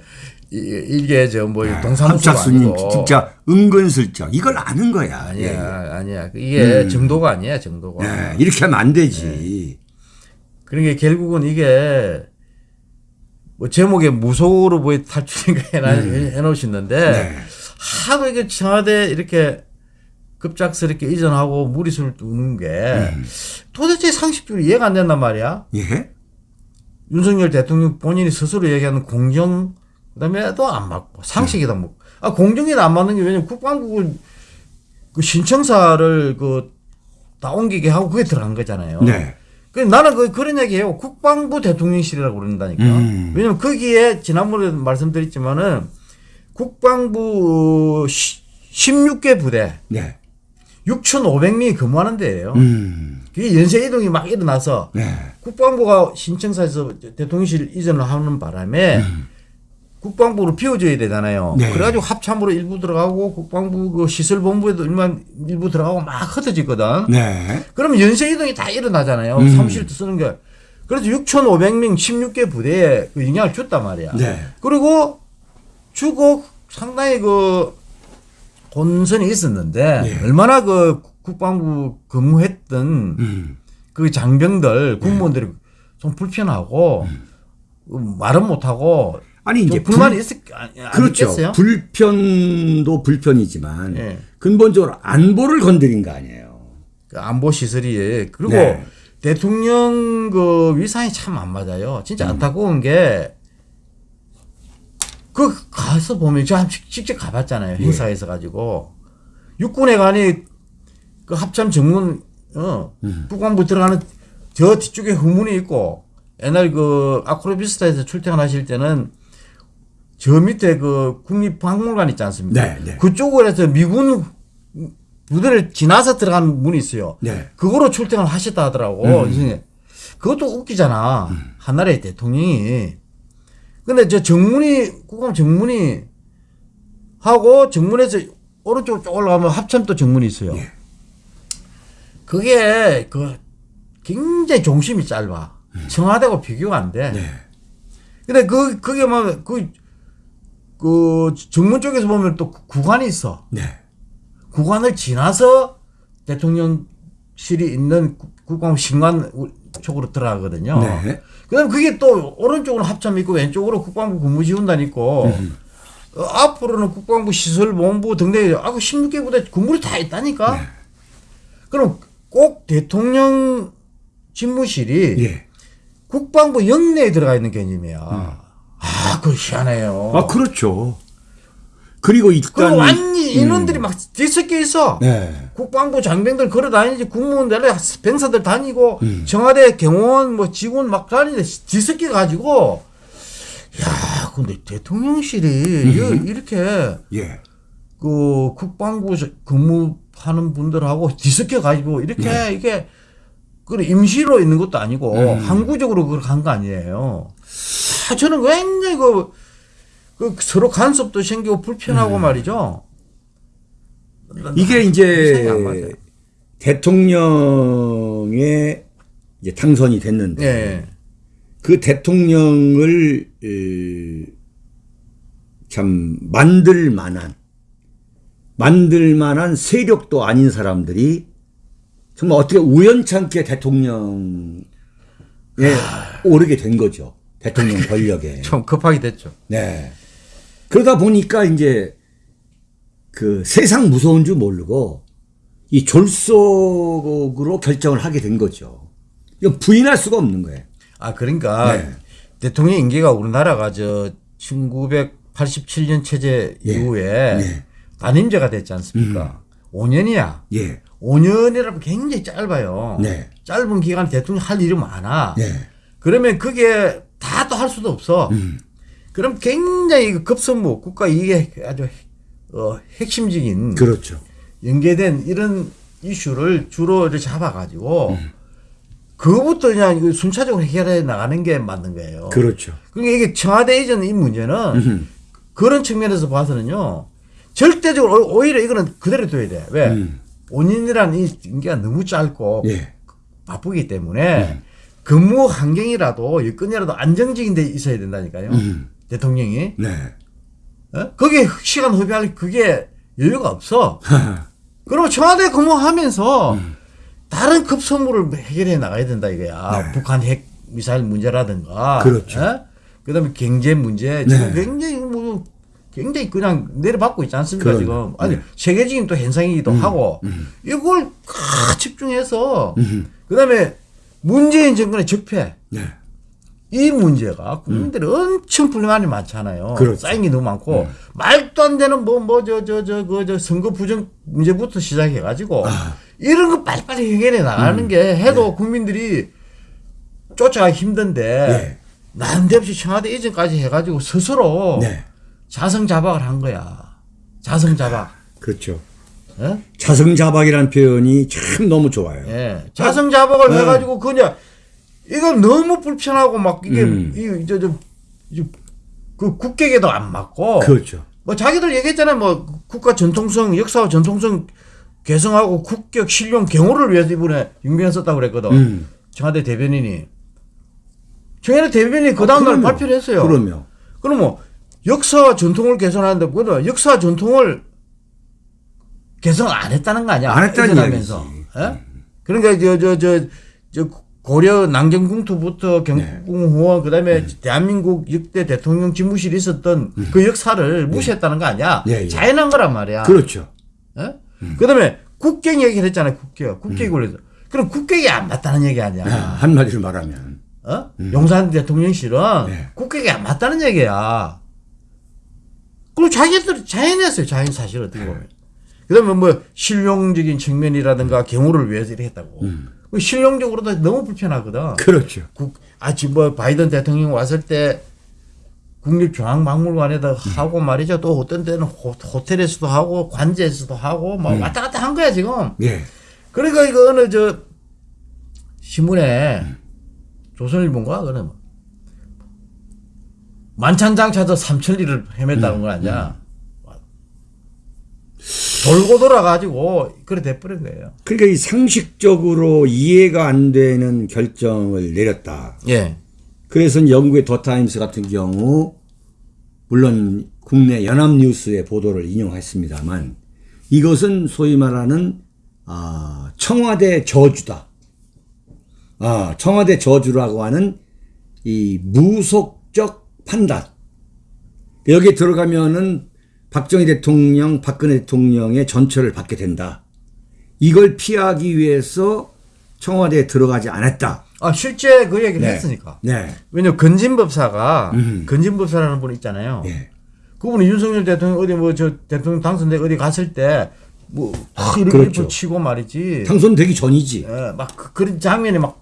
[SPEAKER 2] 이- 이게 저뭐 동사무소가
[SPEAKER 1] 합작수님
[SPEAKER 2] 아니고
[SPEAKER 1] 진짜 은근슬쩍 이걸 아는 거야.
[SPEAKER 2] 아니야
[SPEAKER 1] 예.
[SPEAKER 2] 아니야 이게 정도가 아니야 정도가.
[SPEAKER 1] 예, 이렇게 하면 안 되지.
[SPEAKER 2] 그러니까 결국은 이게 뭐 제목에 무속으로 보이 탈출인가 해놔, 해놓으시는데
[SPEAKER 1] 음. 네.
[SPEAKER 2] 하도 이게 청와대 이렇게 급작스럽게 이전하고 무리수를 두는 게
[SPEAKER 1] 음.
[SPEAKER 2] 도대체 상식적으로 이해가 안 된단 말이야.
[SPEAKER 1] 예?
[SPEAKER 2] 윤석열 대통령 본인이 스스로 얘기하는 공정 그다음에도 안 맞고 상식이다 뭐. 아 공정에도 안 맞는 게 왜냐면 국방부 그 신청사를 그 다 옮기게 하고 그게 들어간 거잖아요.
[SPEAKER 1] 네.
[SPEAKER 2] 그 나는 그 그런 얘기해요. 국방부 대통령실이라고 그런다니까.
[SPEAKER 1] 음.
[SPEAKER 2] 왜냐면 거기에 지난번에 말씀드렸지만은 국방부 16개 부대
[SPEAKER 1] 네.
[SPEAKER 2] 6,500명이 근무하는 데예요.
[SPEAKER 1] 음.
[SPEAKER 2] 그게 연쇄 이동이 막 일어나서
[SPEAKER 1] 네.
[SPEAKER 2] 국방부가 신청사에서 대통령실 이전을 하는 바람에 국방부를 비워줘야 되잖아요.
[SPEAKER 1] 네.
[SPEAKER 2] 그래가지고 합참으로 일부 들어가고 국방부 그 시설본부에도 일만 일부 들어가고 막 흩어지거든.
[SPEAKER 1] 네.
[SPEAKER 2] 그러면 연쇄 이동이 다 일어나잖아요.
[SPEAKER 1] 음.
[SPEAKER 2] 사무실도 쓰는 게. 그래서 6,500명 16개 부대에 그 영향을 줬단 말이야.
[SPEAKER 1] 네.
[SPEAKER 2] 그리고 주고 상당히 그 혼선이 있었는데
[SPEAKER 1] 예.
[SPEAKER 2] 얼마나 그 국방부 근무했던
[SPEAKER 1] 음.
[SPEAKER 2] 그 장병들 국무원들이 좀 불편하고 음, 말은 못하고
[SPEAKER 1] 아니
[SPEAKER 2] 좀
[SPEAKER 1] 이제
[SPEAKER 2] 불만이
[SPEAKER 1] 불-
[SPEAKER 2] 있었 안, 안
[SPEAKER 1] 그렇죠.
[SPEAKER 2] 있겠어요?
[SPEAKER 1] 불편도 불편이지만
[SPEAKER 2] 예.
[SPEAKER 1] 근본적으로 안보를 건드린 거 아니에요.
[SPEAKER 2] 그 안보 시설이 그리고
[SPEAKER 1] 네.
[SPEAKER 2] 대통령 그 위상이 참 안 맞아요. 진짜
[SPEAKER 1] 음.
[SPEAKER 2] 안타까운 게. 그 가서 보면 제가 직- 직접 가봤잖아요
[SPEAKER 1] 예.
[SPEAKER 2] 행사에서 가지고 육군에 가니 그 합참 정문 어
[SPEAKER 1] 음.
[SPEAKER 2] 국방부 들어가는 저 뒤쪽에 후문이 있고 옛날 그 아크로비스타에서 출퇴근하실 때는 저 밑에 그 국립박물관 있지 않습니까?
[SPEAKER 1] 네, 네.
[SPEAKER 2] 그쪽으로 해서 미군 부대를 지나서 들어가는 문이 있어요.
[SPEAKER 1] 네.
[SPEAKER 2] 그거로 출퇴근을 하셨다 하더라고. 선생님. 그것도 웃기잖아. 한나라의 대통령이. 근데 저 정문이, 국감 정문이 하고 정문에서 오른쪽 쭉 올라가면 합참도 정문이 있어요.
[SPEAKER 1] 예.
[SPEAKER 2] 그게 그 굉장히 중심이 짧아. 청와대하고 비교가 안 돼.
[SPEAKER 1] 네.
[SPEAKER 2] 근데 그, 그게 뭐, 그, 그 정문 쪽에서 보면 또 구간이 있어.
[SPEAKER 1] 네.
[SPEAKER 2] 구간을 지나서 대통령실이 있는 국- 국방 신관 쪽으로 들어가거든요.
[SPEAKER 1] 네.
[SPEAKER 2] 그다음 그게 또 오른쪽으로 합참 있고 왼쪽으로 국방부 근무지원단 있고 어, 앞으로는 국방부 시설본부 등등 아그 16개 부대 건물이 다 있다니까.
[SPEAKER 1] 네.
[SPEAKER 2] 그럼 꼭 대통령 집무실이
[SPEAKER 1] 예.
[SPEAKER 2] 국방부 영내에 들어가 있는 개념이야. 아, 그거 희한해요.
[SPEAKER 1] 아, 그렇죠. 그리고 일단.
[SPEAKER 2] 그리고 완전히 인원들이 막 뒤섞여 있어.
[SPEAKER 1] 네.
[SPEAKER 2] 국방부 장병들 걸어 다니지 국무원들 병사들 다니고
[SPEAKER 1] 음.
[SPEAKER 2] 청와대 경호원 뭐 직원 막 다니는데 뒤섞여 가지고 야 근데 대통령실이 이거 이렇게
[SPEAKER 1] 예.
[SPEAKER 2] 그 국방부 저- 근무하는 분들하고 뒤섞여 가지고 이렇게
[SPEAKER 1] 네.
[SPEAKER 2] 이게 그 임시로 있는 것도 아니고
[SPEAKER 1] 음.
[SPEAKER 2] 항구적으로 그걸 간 거 아니에요. 아, 저는 굉장히 그, 그 서로 간섭도 생기고 불편하고
[SPEAKER 1] 음.
[SPEAKER 2] 말이죠.
[SPEAKER 1] 이게. 이제 대통령의 이제 당선이 됐는데
[SPEAKER 2] 예.
[SPEAKER 1] 그 대통령을 에, 참 만들 만한 만들 만한 세력도 아닌 사람들이 정말 어떻게 우연찮게 대통령에 오르게 된 거죠. 대통령 권력에.
[SPEAKER 2] 좀 급하게 됐죠.
[SPEAKER 1] 네. 그러다 보니까 이제 그 세상 무서운 줄 모르고 이 졸속으로 결정을 하게 된 거죠. 이건 부인할 수가 없는 거예요.
[SPEAKER 2] 아 그러니까
[SPEAKER 1] 네.
[SPEAKER 2] 대통령 임기가 우리나라가 저 1987년 체제
[SPEAKER 1] 예.
[SPEAKER 2] 이후에
[SPEAKER 1] 네.
[SPEAKER 2] 단임제가 됐지 않습니까? 5년이야.
[SPEAKER 1] 예.
[SPEAKER 2] 5년이라면 굉장히 짧아요.
[SPEAKER 1] 네.
[SPEAKER 2] 짧은 기간 대통령 할 일이 많아.
[SPEAKER 1] 네.
[SPEAKER 2] 그러면 그게 다 또 할 수도 없어.
[SPEAKER 1] 음.
[SPEAKER 2] 그럼 굉장히 그 급선무 국가 이게 아주 어, 핵심적인
[SPEAKER 1] 그렇죠.
[SPEAKER 2] 연계된 이런 이슈를 주로 이렇게 잡아가지고
[SPEAKER 1] 음.
[SPEAKER 2] 그거부터 그냥 순차적으로 해결해 나가는 게 맞는 거예요.
[SPEAKER 1] 그렇죠.
[SPEAKER 2] 그러니까 이게 청와대 이전 이 문제는
[SPEAKER 1] 음.
[SPEAKER 2] 그런 측면에서 봐서는요 절대적으로 오- 오히려 이거는 그대로 둬야 돼. 왜?
[SPEAKER 1] 음.
[SPEAKER 2] 5년이라는 이 임기가 너무 짧고
[SPEAKER 1] 예.
[SPEAKER 2] 바쁘기 때문에 근무 환경이라도 여건이라도 안정적인 데 있어야 된다니까요.
[SPEAKER 1] 음.
[SPEAKER 2] 대통령이.
[SPEAKER 1] 네.
[SPEAKER 2] 어? 거기에 시간 허비할 그게 여유가 없어. (laughs) 그러면 청와대 근무하면서 다른 급 선물을 해결해 나가야 된다 이거야.
[SPEAKER 1] 네.
[SPEAKER 2] 북한 핵 미사일 문제라든가.
[SPEAKER 1] 그렇죠.
[SPEAKER 2] 어? 그다음에 경제 문제 지금
[SPEAKER 1] 네.
[SPEAKER 2] 굉장히 뭐 굉장히 그냥 내려받고 있지 않습니까
[SPEAKER 1] 그럼요.
[SPEAKER 2] 지금. 아니
[SPEAKER 1] 네.
[SPEAKER 2] 세계적인 또 현상이기도 하고 이걸 다 집중해서 그다음에 문재인 정권의 적폐
[SPEAKER 1] 네.
[SPEAKER 2] 이 문제가 국민들이 엄청 불만이 많잖아요.
[SPEAKER 1] 그렇죠.
[SPEAKER 2] 쌓인 게 너무 많고 말도 안 되는 뭐 뭐 저 저 저 그 저 선거 부정 문제부터 시작해 가지고 이런 거 빨리빨리 해결해 나가는 게 해도 국민들이 쫓아가기 힘든데
[SPEAKER 1] 예.
[SPEAKER 2] 난데없이 청와대 이전까지 해가지고 스스로
[SPEAKER 1] 네.
[SPEAKER 2] 자성자박을 한 거야. 자성자박.
[SPEAKER 1] 그렇죠.
[SPEAKER 2] 예?
[SPEAKER 1] 자성자박이라는 표현이 참 너무 좋아요.
[SPEAKER 2] 예. 자성자박을
[SPEAKER 1] 네.
[SPEAKER 2] 해가지고 그냥 이거 너무 불편하고 막 이게
[SPEAKER 1] 음.
[SPEAKER 2] 이저저그 국격에도 안 맞고
[SPEAKER 1] 그렇죠.
[SPEAKER 2] 뭐 자기들 얘기했잖아요. 뭐 국가 전통성 역사와 전통성 개성하고 국격 신용 경호를 위해서 이번에 윤병현 썼다고 그랬거든.
[SPEAKER 1] 음.
[SPEAKER 2] 청와대 대변인이 청와대 대변인이 그 다음날
[SPEAKER 1] 그럼요.
[SPEAKER 2] 발표를 했어요.
[SPEAKER 1] 그럼요.
[SPEAKER 2] 그럼 뭐 역사와 전통을 개선하는데 그거는 역사와 전통을 개선 안 했다는 거 아니야?
[SPEAKER 1] 안 했다는
[SPEAKER 2] 이전하면서. 예? 그러니까 저저저 저 고려 남경궁투부터 경궁후원 그다음에 대한민국 역대 대통령 집무실이 있었던 그 역사를 무시했다는 거 아니야?
[SPEAKER 1] 예, 예.
[SPEAKER 2] 자연한 거란 말이야.
[SPEAKER 1] 그렇죠.
[SPEAKER 2] 예? 그다음에 국경 얘기를 했잖아요. 국경. 국격이 올려서. 그럼 국격이 안 맞다는 얘기 아니야?
[SPEAKER 1] 아, 한마디로 말하면.
[SPEAKER 2] 어? 용산 대통령실은
[SPEAKER 1] 네.
[SPEAKER 2] 국격이 안 맞다는 얘기야. 그리고 자기들 자연했어요. 자연 사실 어떻게 보면. 그다음에 뭐 실용적인 측면이라든가 경우를 위해서 이렇게 했다고. 그 실용적으로도 너무 불편하거든.
[SPEAKER 1] 그렇죠.
[SPEAKER 2] 국, 아, 지금 뭐 바이든 대통령 왔을 때 국립중앙박물관에다 하고 말이죠. 또 어떤 때는 호, 호텔에서도 하고 관제에서도 하고 막 왔다 갔다 한 거야 지금.
[SPEAKER 1] 예.
[SPEAKER 2] 그러니까 이거 어느 저 신문에 조선일보인가 그래 뭐 만찬장차도 삼천리를 헤맸다는 건 아니야. 돌고 돌아가지고 그래 돼버린 거예요.
[SPEAKER 1] 그러니까 이 상식적으로 이해가 안 되는 결정을 내렸다.
[SPEAKER 2] 예.
[SPEAKER 1] 그래서 영국의 더 타임스 같은 경우 물론 국내 연합뉴스의 보도를 인용했습니다만 이것은 소위 말하는 아, 청와대 저주다. 아, 청와대 저주라고 하는 이 무속적 판단. 여기 들어가면은 박정희 대통령, 박근혜 대통령의 전철을 받게 된다. 이걸 피하기 위해서 청와대에 들어가지 않았다.
[SPEAKER 2] 아 실제 그 얘기를
[SPEAKER 1] 네.
[SPEAKER 2] 했으니까.
[SPEAKER 1] 네.
[SPEAKER 2] 왜냐면 건진법사가
[SPEAKER 1] 음.
[SPEAKER 2] 건진법사라는 분 있잖아요.
[SPEAKER 1] 예.
[SPEAKER 2] 그분이 윤석열 대통령 어디 뭐 저 대통령 당선돼 어디 갔을 때 뭐 이렇게
[SPEAKER 1] 그렇죠.
[SPEAKER 2] 치고 말이지.
[SPEAKER 1] 당선되기 전이지.
[SPEAKER 2] 예, 막 그, 그런 장면이 막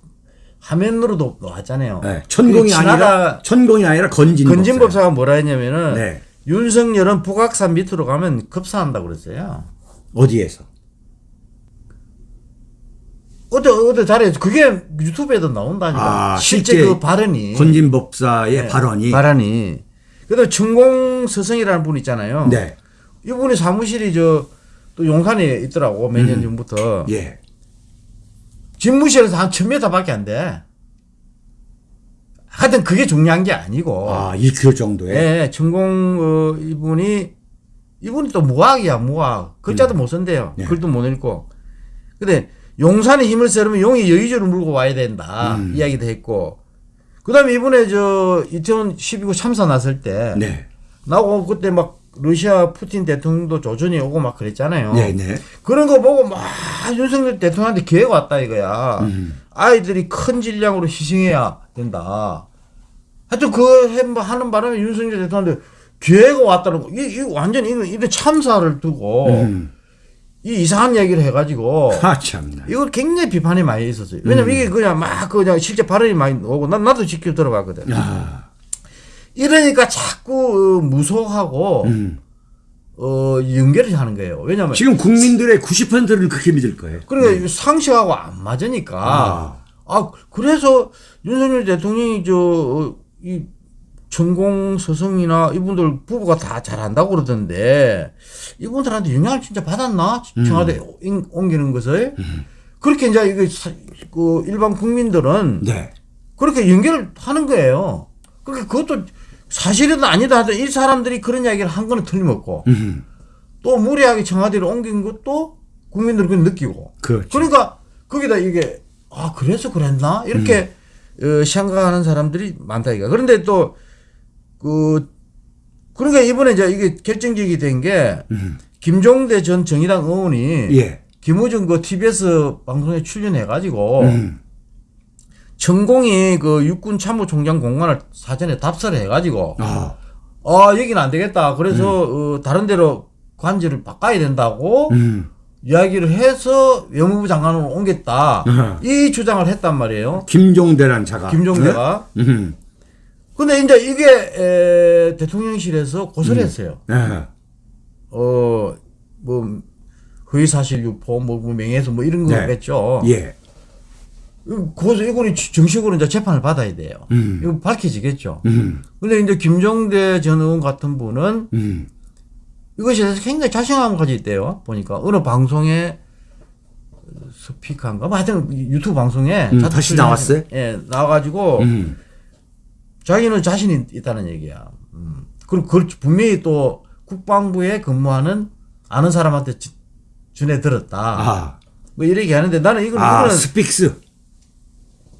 [SPEAKER 2] 화면으로도 나왔잖아요.
[SPEAKER 1] 네, 천공이
[SPEAKER 2] 그
[SPEAKER 1] 아니라 천공이 아니라 건진
[SPEAKER 2] 건진법사가 뭐라 했냐면은
[SPEAKER 1] 네.
[SPEAKER 2] 윤석열은 북악산 밑으로 가면 급사한다고 그랬어요.
[SPEAKER 1] 어디에서?
[SPEAKER 2] 어디 어디 자리에서 그게 유튜브에도 나온다니까.
[SPEAKER 1] 아,
[SPEAKER 2] 실제,
[SPEAKER 1] 실제
[SPEAKER 2] 그 발언이
[SPEAKER 1] 건진법사의
[SPEAKER 2] 네,
[SPEAKER 1] 발언이
[SPEAKER 2] 발언이. 그다음 천공 서성이라는 분 있잖아요.
[SPEAKER 1] 네.
[SPEAKER 2] 이분이 사무실이 저 또 용산에 있더라고 몇
[SPEAKER 1] 음.
[SPEAKER 2] 년 전부터.
[SPEAKER 1] 예.
[SPEAKER 2] 집무실에서 한 1000m밖에 안 돼. 하여튼 그게 중요한 게 아니고.
[SPEAKER 1] 아, 이그 정도에.
[SPEAKER 2] 예, 천공 어, 이분이 이분이 또 무학이야 무학 글자도 못 쓴대요
[SPEAKER 1] 네.
[SPEAKER 2] 글도 못 읽고 근데 용산에 힘을 쓰려면 용이 여의주를 물고 와야 된다
[SPEAKER 1] 음.
[SPEAKER 2] 이야기도 했고 그 다음에 이번에 저 이태원 12구 참사 났을 때
[SPEAKER 1] 네.
[SPEAKER 2] 나오고 그때 막 러시아 푸틴 대통령도 조준이 오고 막 그랬잖아요
[SPEAKER 1] 네, 네.
[SPEAKER 2] 그런 거 보고 막 윤석열 대통령한테 기회가 왔다 이거야.
[SPEAKER 1] 음.
[SPEAKER 2] 아이들이 큰 질량으로 희생해야 된다. 하여튼 그 해- 뭐 하는 바람에 윤석열 대통령한테 기회가 왔다는 거. 이, 이 완전 이거 이거 참사를 두고
[SPEAKER 1] 음.
[SPEAKER 2] 이 이상한 얘기를 해가지고 (laughs)
[SPEAKER 1] 아, 참나.
[SPEAKER 2] 이걸 굉장히 비판이 많이 있었어요. 왜냐면 이게 그냥 막 그냥 실제 발언이 많이 오고 난 나도 직접 들어봤거든.
[SPEAKER 1] 아,
[SPEAKER 2] 이러니까 자꾸 어, 무서워하고
[SPEAKER 1] 음.
[SPEAKER 2] 어 연결을 하는 거예요. 왜냐면
[SPEAKER 1] 지금 국민들의 90%를 그렇게 믿을 거예요.
[SPEAKER 2] 그러니까 이거 상식하고 안 맞으니까. 아, 그래서 윤석열 대통령이 저, 이 전공 서성이나 이분들 부부가 다 잘한다고 그러던데 이분들한테 영향을 진짜 받았나? 청와대 인- 옮기는 것을. 그렇게 이제 이거 사- 그 일반 국민들은
[SPEAKER 1] 네.
[SPEAKER 2] 그렇게 연결을 하는 거예요. 그러니까 그것도 사실이든 아니다 하든 이 사람들이 그런 이야기를 한 거는 틀림없고
[SPEAKER 1] 음.
[SPEAKER 2] 또 무리하게 청와대를 옮긴 것도 국민들은 그걸 느끼고
[SPEAKER 1] 그렇죠.
[SPEAKER 2] 그러니까 거기다 이게 아 그래서 그랬나 이렇게 어, 생각하는 사람들이 많다 이거. 그런데 또그 그러니까 이번에 이제 이게 결정적이 된게
[SPEAKER 1] 음.
[SPEAKER 2] 김종대 전 정의당 의원이
[SPEAKER 1] 예.
[SPEAKER 2] 김호중 그 TBS 방송에 출연해 가지고
[SPEAKER 1] 음.
[SPEAKER 2] 전공이 그 육군 참모총장 공간을 사전에 답사를 해 가지고
[SPEAKER 1] 아,
[SPEAKER 2] 아 여기는 안 되겠다. 그래서 어, 다른 데로 관제를 바꿔야 된다고
[SPEAKER 1] 음.
[SPEAKER 2] 이야기를 해서 외무부 장관으로 옮겼다.
[SPEAKER 1] 아하.
[SPEAKER 2] 이 주장을 했단 말이에요.
[SPEAKER 1] 김종대란 자가.
[SPEAKER 2] 김종대가.
[SPEAKER 1] 네? 음.
[SPEAKER 2] 근데 이제 이게 에, 대통령실에서 고소를 했어요.
[SPEAKER 1] 아,
[SPEAKER 2] 어, 뭐, 허위사실 유포, 뭐, 뭐 명예훼손 뭐 이런
[SPEAKER 1] 네.
[SPEAKER 2] 거겠죠.
[SPEAKER 1] 예.
[SPEAKER 2] 고소, 이거는 정식으로 이제 재판을 받아야 돼요.
[SPEAKER 1] 음.
[SPEAKER 2] 이거 밝혀지겠죠.
[SPEAKER 1] 음.
[SPEAKER 2] 근데 이제 김종대 전 의원 같은 분은
[SPEAKER 1] 음.
[SPEAKER 2] 이것에 대해서 굉장히 자신감을 가지고 있대요. 보니까 어느 방송에 스피커인가? 뭐 하여튼 유튜브 방송에
[SPEAKER 1] 음, 다시 나왔어요?
[SPEAKER 2] 예, 나와가지고
[SPEAKER 1] 음.
[SPEAKER 2] 자기는 자신이 있다는 얘기야. 음. 그리고 그걸 분명히 또 국방부에 근무하는 아는 사람한테 지- 전해 들었다.
[SPEAKER 1] 아.
[SPEAKER 2] 뭐 이렇게 하는데 나는 이걸
[SPEAKER 1] 아, 스픽스.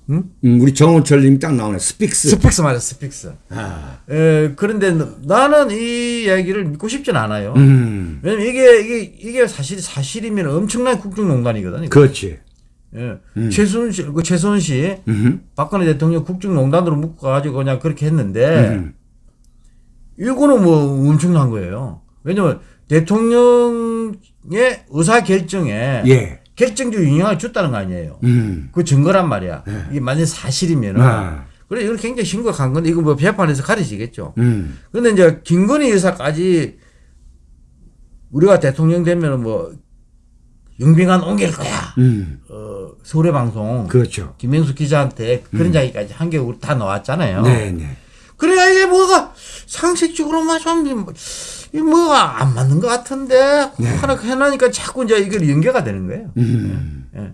[SPEAKER 2] 응?
[SPEAKER 1] 음, 우리 정원철 님이 딱 나오네. 스픽스.
[SPEAKER 2] 스픽스 말이야, 스픽스.
[SPEAKER 1] 아.
[SPEAKER 2] 에, 그런데 나는 이 이야기를 믿고 싶진 않아요.
[SPEAKER 1] 음.
[SPEAKER 2] 왜냐면 이게 이게 이게 사실 사실이면 엄청난 국정농단이거든요. 이거.
[SPEAKER 1] 그렇지.
[SPEAKER 2] 예. 최순실, 그 최순실,
[SPEAKER 1] 음.
[SPEAKER 2] 박근혜 대통령 국정농단으로 묶어가지고 그냥 그렇게 했는데
[SPEAKER 1] 음.
[SPEAKER 2] 이거는 뭐 엄청난 거예요. 왜냐면 대통령의 의사 결정에
[SPEAKER 1] 예.
[SPEAKER 2] 결정적 영향을 줬다는 거 아니에요.
[SPEAKER 1] 음.
[SPEAKER 2] 그 증거란 말이야. 이게 만약 사실이면은
[SPEAKER 1] 아.
[SPEAKER 2] 그래 이건 굉장히 심각한 건데 이거 뭐 재판에서 가려지겠죠.
[SPEAKER 1] 음.
[SPEAKER 2] 그런데 이제 김건희 여사까지 우리가 대통령 되면 뭐 영빈관 옮길 거야.
[SPEAKER 1] 음.
[SPEAKER 2] 어, 서울의 방송
[SPEAKER 1] 그렇죠.
[SPEAKER 2] 김명수 기자한테 그런 이야기까지 한 게 우리 다 나왔잖아요.
[SPEAKER 1] 네, 네.
[SPEAKER 2] 그래야 이게 뭐가 상식적으로만 좀이 뭐가 안 맞는 것 같은데 하나 해놓으니까 자꾸 이제 이걸 연계가 되는 거예요.
[SPEAKER 1] 음.
[SPEAKER 2] 예.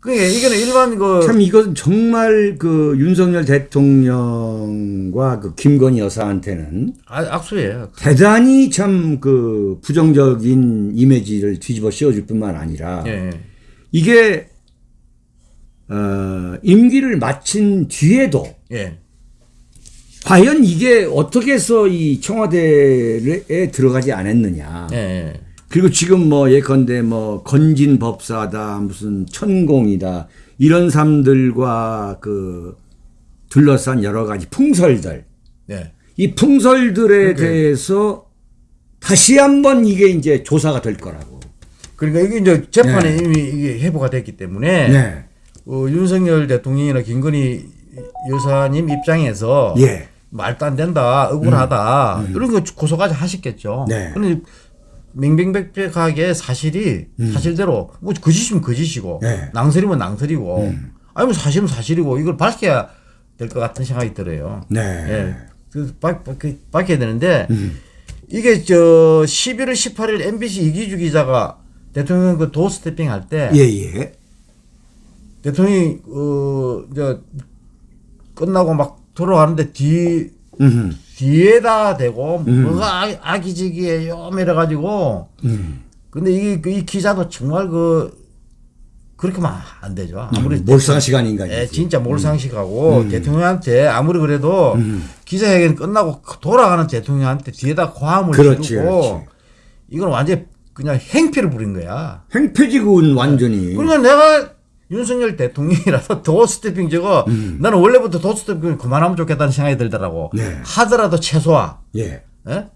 [SPEAKER 2] 그게 이거는 일반
[SPEAKER 1] 그참 이건 정말 그 윤석열 대통령과 그 김건희 여사한테는
[SPEAKER 2] 아- 악수예요.
[SPEAKER 1] 대단히 참 그 부정적인 이미지를 뒤집어 씌워줄 뿐만 아니라
[SPEAKER 2] 예.
[SPEAKER 1] 이게 어, 임기를 마친 뒤에도
[SPEAKER 2] 예.
[SPEAKER 1] 과연 이게 어떻게 해서 이 청와대에 들어가지 않았느냐.
[SPEAKER 2] 예. 예.
[SPEAKER 1] 그리고 지금 뭐 예컨대 뭐 건진 법사다 무슨 천공이다 이런 사람들과 그 둘러싼 여러 가지 풍설들
[SPEAKER 2] 예.
[SPEAKER 1] 이 풍설들에 대해서 다시 한번 이게 이제 조사가 될 거라고.
[SPEAKER 2] 그러니까 이게 이제 재판에 이미 이게 해부가 됐기 때문에
[SPEAKER 1] 네.
[SPEAKER 2] 어, 윤석열 대통령이나 김건희 여사님 입장에서
[SPEAKER 1] 예.
[SPEAKER 2] 말도 안 된다, 억울하다 이런 거 고소까지 하셨겠죠.
[SPEAKER 1] 음. 네.
[SPEAKER 2] 그런데 맹맹백백하게 사실이 사실대로 뭐 거짓이면 거짓이고
[SPEAKER 1] 음. 네. 음.
[SPEAKER 2] 낭설이면 낭설이고 아니면 사실은 사실이고 이걸 밝혀야 될 것 같은 생각이 들어요.
[SPEAKER 1] 네.
[SPEAKER 2] 예. 그 밝, 밝, 밝혀야 되는데
[SPEAKER 1] 음.
[SPEAKER 2] 이게 저 11월 18일 MBC 이기주 기자가 대통령 그 도어 스태핑 할 때
[SPEAKER 1] 예, 예.
[SPEAKER 2] 대통령이 어 이제 끝나고 막 돌아가는데 뒤
[SPEAKER 1] 음.
[SPEAKER 2] 뒤에다 대고 뭐가 아- 아기지기해요 이래 가지고
[SPEAKER 1] 음.
[SPEAKER 2] 근데 이, 그이 기자도 정말 그 그렇게 하면 안 되죠 아무리
[SPEAKER 1] 몰상 시간인가
[SPEAKER 2] 예,
[SPEAKER 1] 이지.
[SPEAKER 2] 진짜 몰상식하고 대통령한테 아무리 그래도 기자회견 끝나고 돌아가는 대통령한테 뒤에다 고함을
[SPEAKER 1] 그렇지,
[SPEAKER 2] 지르고
[SPEAKER 1] 그렇지.
[SPEAKER 2] 이건 완전 그냥 행패를 부린 거야.
[SPEAKER 1] 행패지군 완전히.
[SPEAKER 2] 그러니까 내가 윤석열 대통령이라서 (laughs) 도스태핑 저거 나는 원래부터 도스태핑 그만하면 좋겠다는 생각이 들더라고.
[SPEAKER 1] 네.
[SPEAKER 2] 하더라도 최소화.
[SPEAKER 1] 예.
[SPEAKER 2] 예?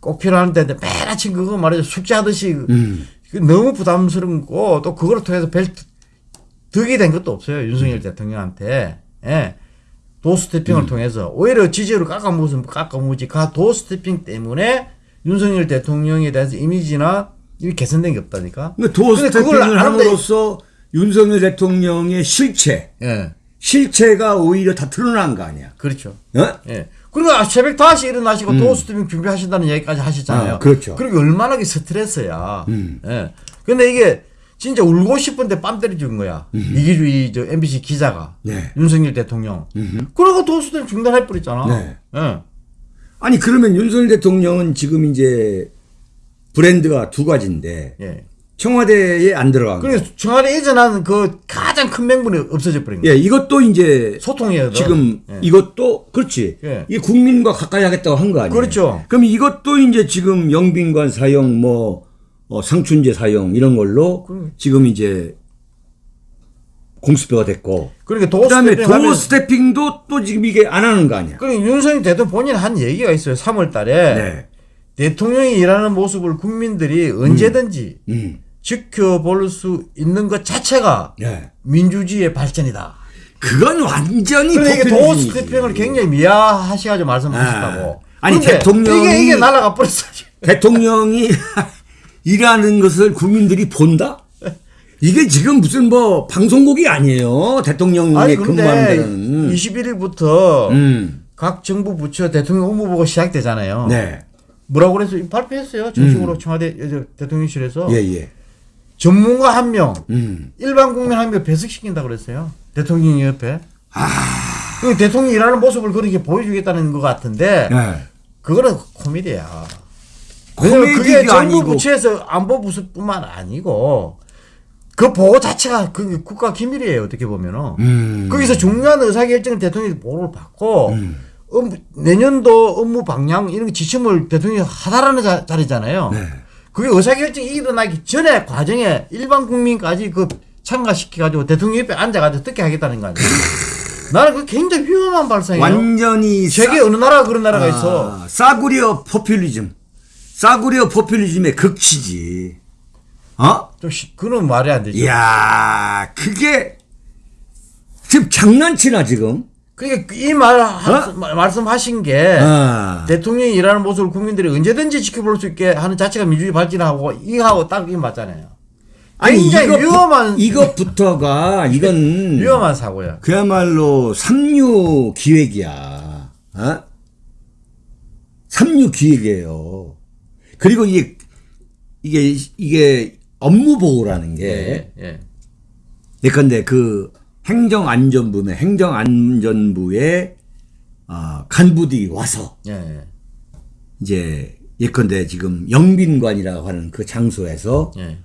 [SPEAKER 2] 꼭 필요한데 매일 아침 그거 말이죠 숙제하듯이
[SPEAKER 1] 음.
[SPEAKER 2] 그 너무 부담스럽고 또 그걸 통해서 별 득이 된 것도 없어요 윤석열 대통령한테 예. 도스태핑을
[SPEAKER 1] 음.
[SPEAKER 2] 통해서 오히려 지지율을 깎아무슨 깎아무지 그 도스태핑 때문에 윤석열 대통령에 대해서 이미지나 이게 개선된 게 없다니까.
[SPEAKER 1] 그러니까 도어
[SPEAKER 2] 근데 그걸
[SPEAKER 1] 스태핑을
[SPEAKER 2] 안 하는데-
[SPEAKER 1] 함으로써 윤석열 대통령의 실체,
[SPEAKER 2] 예,
[SPEAKER 1] 실체가 오히려 다 드러난 거 아니야.
[SPEAKER 2] 그렇죠.
[SPEAKER 1] 어?
[SPEAKER 2] 예. 그리고 아, 새벽 5시 일어나시고 도스태핑 준비하신다는 얘기까지 하셨잖아요.
[SPEAKER 1] 음. 아, 그렇죠. 음.
[SPEAKER 2] 그리고 얼마나 그 스트레스야. 예. 근데 이게 진짜 울고 싶은데 뺨 때려 죽은 거야. 이기주의 저 MBC 기자가.
[SPEAKER 1] 음. 네.
[SPEAKER 2] 윤석열 대통령. 그러고 도스태핑 중단해 버렸잖아.
[SPEAKER 1] 네.
[SPEAKER 2] 예.
[SPEAKER 1] 아니 그러면 윤석열 대통령은 지금 이제 브랜드가 두 가지인데
[SPEAKER 2] 예.
[SPEAKER 1] 청와대에 안 들어간 거.
[SPEAKER 2] 그래서 청와대 이전하는 그 가장 큰 명분이 없어져 버린 거야.
[SPEAKER 1] 예, 이것도 이제
[SPEAKER 2] 소통이에요.
[SPEAKER 1] 지금
[SPEAKER 2] 예.
[SPEAKER 1] 이것도 그렇지.
[SPEAKER 2] 예.
[SPEAKER 1] 이게 국민과 가까이 하겠다고 한 거 아니에요.
[SPEAKER 2] 그렇죠.
[SPEAKER 1] 그럼 이것도 이제 지금 영빈관 사용 뭐 어, 상춘제 사용 이런 걸로 지금 이제 공수표가 됐고
[SPEAKER 2] 그러니까
[SPEAKER 1] 그다음에
[SPEAKER 2] 도스태핑
[SPEAKER 1] 도어 스태핑도 또 지금 이게 안 하는 거 아니야.
[SPEAKER 2] 그러니까 윤석열 대통령 본인 한 얘기가 있어요. 3월 달에
[SPEAKER 1] 네.
[SPEAKER 2] 대통령이 일하는 모습을 국민들이 언제든지
[SPEAKER 1] 음.
[SPEAKER 2] 지켜볼 수 있는 것 자체가
[SPEAKER 1] 예.
[SPEAKER 2] 민주주의의 발전이다.
[SPEAKER 1] 그건 완전히
[SPEAKER 2] 이게
[SPEAKER 1] 포퓰리즘이지.
[SPEAKER 2] 도어 스태핑을 굉장히 미화하셔가지고 말씀하셨다고.
[SPEAKER 1] 아. 아니,
[SPEAKER 2] 근데
[SPEAKER 1] 대통령이-
[SPEAKER 2] 이게 이게 날아가 버렸어.
[SPEAKER 1] 대통령이 (laughs) 일하는 것을 국민들이 본다? 이게 지금 무슨 뭐 방송국이 아니에요. 대통령이
[SPEAKER 2] 아니
[SPEAKER 1] 근무하는
[SPEAKER 2] 그런데
[SPEAKER 1] 데는.
[SPEAKER 2] 21일부터
[SPEAKER 1] 음.
[SPEAKER 2] 각 정부 부처 대통령 업무보고 시작되잖아요.
[SPEAKER 1] 네.
[SPEAKER 2] 뭐라고 그래서 발표했어요. 정식으로 청와대 저 대통령실에서
[SPEAKER 1] 예, 예.
[SPEAKER 2] 전문가 한 명,
[SPEAKER 1] 음.
[SPEAKER 2] 일반 국민 한 명 배석시킨다 그랬어요. 대통령 옆에.
[SPEAKER 1] 아.
[SPEAKER 2] 그 대통령이 일하는 모습을 그렇게 보여주겠다는 것 같은데
[SPEAKER 1] 네.
[SPEAKER 2] 그거는 코미디야. 왜냐면 그게
[SPEAKER 1] 코미디가
[SPEAKER 2] 정부
[SPEAKER 1] 아니고
[SPEAKER 2] 부처에서 안보 부서뿐만 아니고 그 보호 자체가 그 국가 기밀이에요 어떻게 보면은
[SPEAKER 1] 음.
[SPEAKER 2] 거기서 중요한 의사결정을 대통령이 보호를 받고 업무- 내년도 업무 방향 이런 지침을 대통령이 하다라는 자, 자리잖아요.
[SPEAKER 1] 네.
[SPEAKER 2] 그게 의사결정이 일어나기 전에 과정에 일반 국민까지 그 참가시켜가지고 대통령 옆에 앉아가지고 듣게 하겠다는 거 아니에요. (laughs) 나는 그 굉장히 위험한 발상이에요.
[SPEAKER 1] 완전히
[SPEAKER 2] 세계 어느 나라가 그런 나라가 있어.
[SPEAKER 1] 아, 싸구려 포퓰리즘. 싸구려 포퓰리즘의 극치지. 어?
[SPEAKER 2] 좀 시- 그런 말이 안 되죠.
[SPEAKER 1] 이야, 그게 지금 장난치나 지금?
[SPEAKER 2] 그러니까 이말
[SPEAKER 1] 어?
[SPEAKER 2] 말씀하신 게
[SPEAKER 1] 아.
[SPEAKER 2] 대통령이 일하는 모습을 국민들이 언제든지 지켜볼 수 있게 하는 자체가 민주주의 발전하고 이하고 딱 이게 맞잖아요. 굉장히
[SPEAKER 1] 이것부-
[SPEAKER 2] 위험한 (laughs)
[SPEAKER 1] 이것부터가 이건 (laughs)
[SPEAKER 2] 위험한 사고야.
[SPEAKER 1] 그야말로 삼류 기획이야. 어? 삼류 기획이에요. 그리고 이게 이게 이게 업무 보고라는 게
[SPEAKER 2] 예, 예.
[SPEAKER 1] 예컨대 그 행정안전부는 행정안전부의 아, 간부들이 와서
[SPEAKER 2] 예, 예.
[SPEAKER 1] 이제 예컨대 지금 영빈관이라고 하는 그 장소에서
[SPEAKER 2] 예.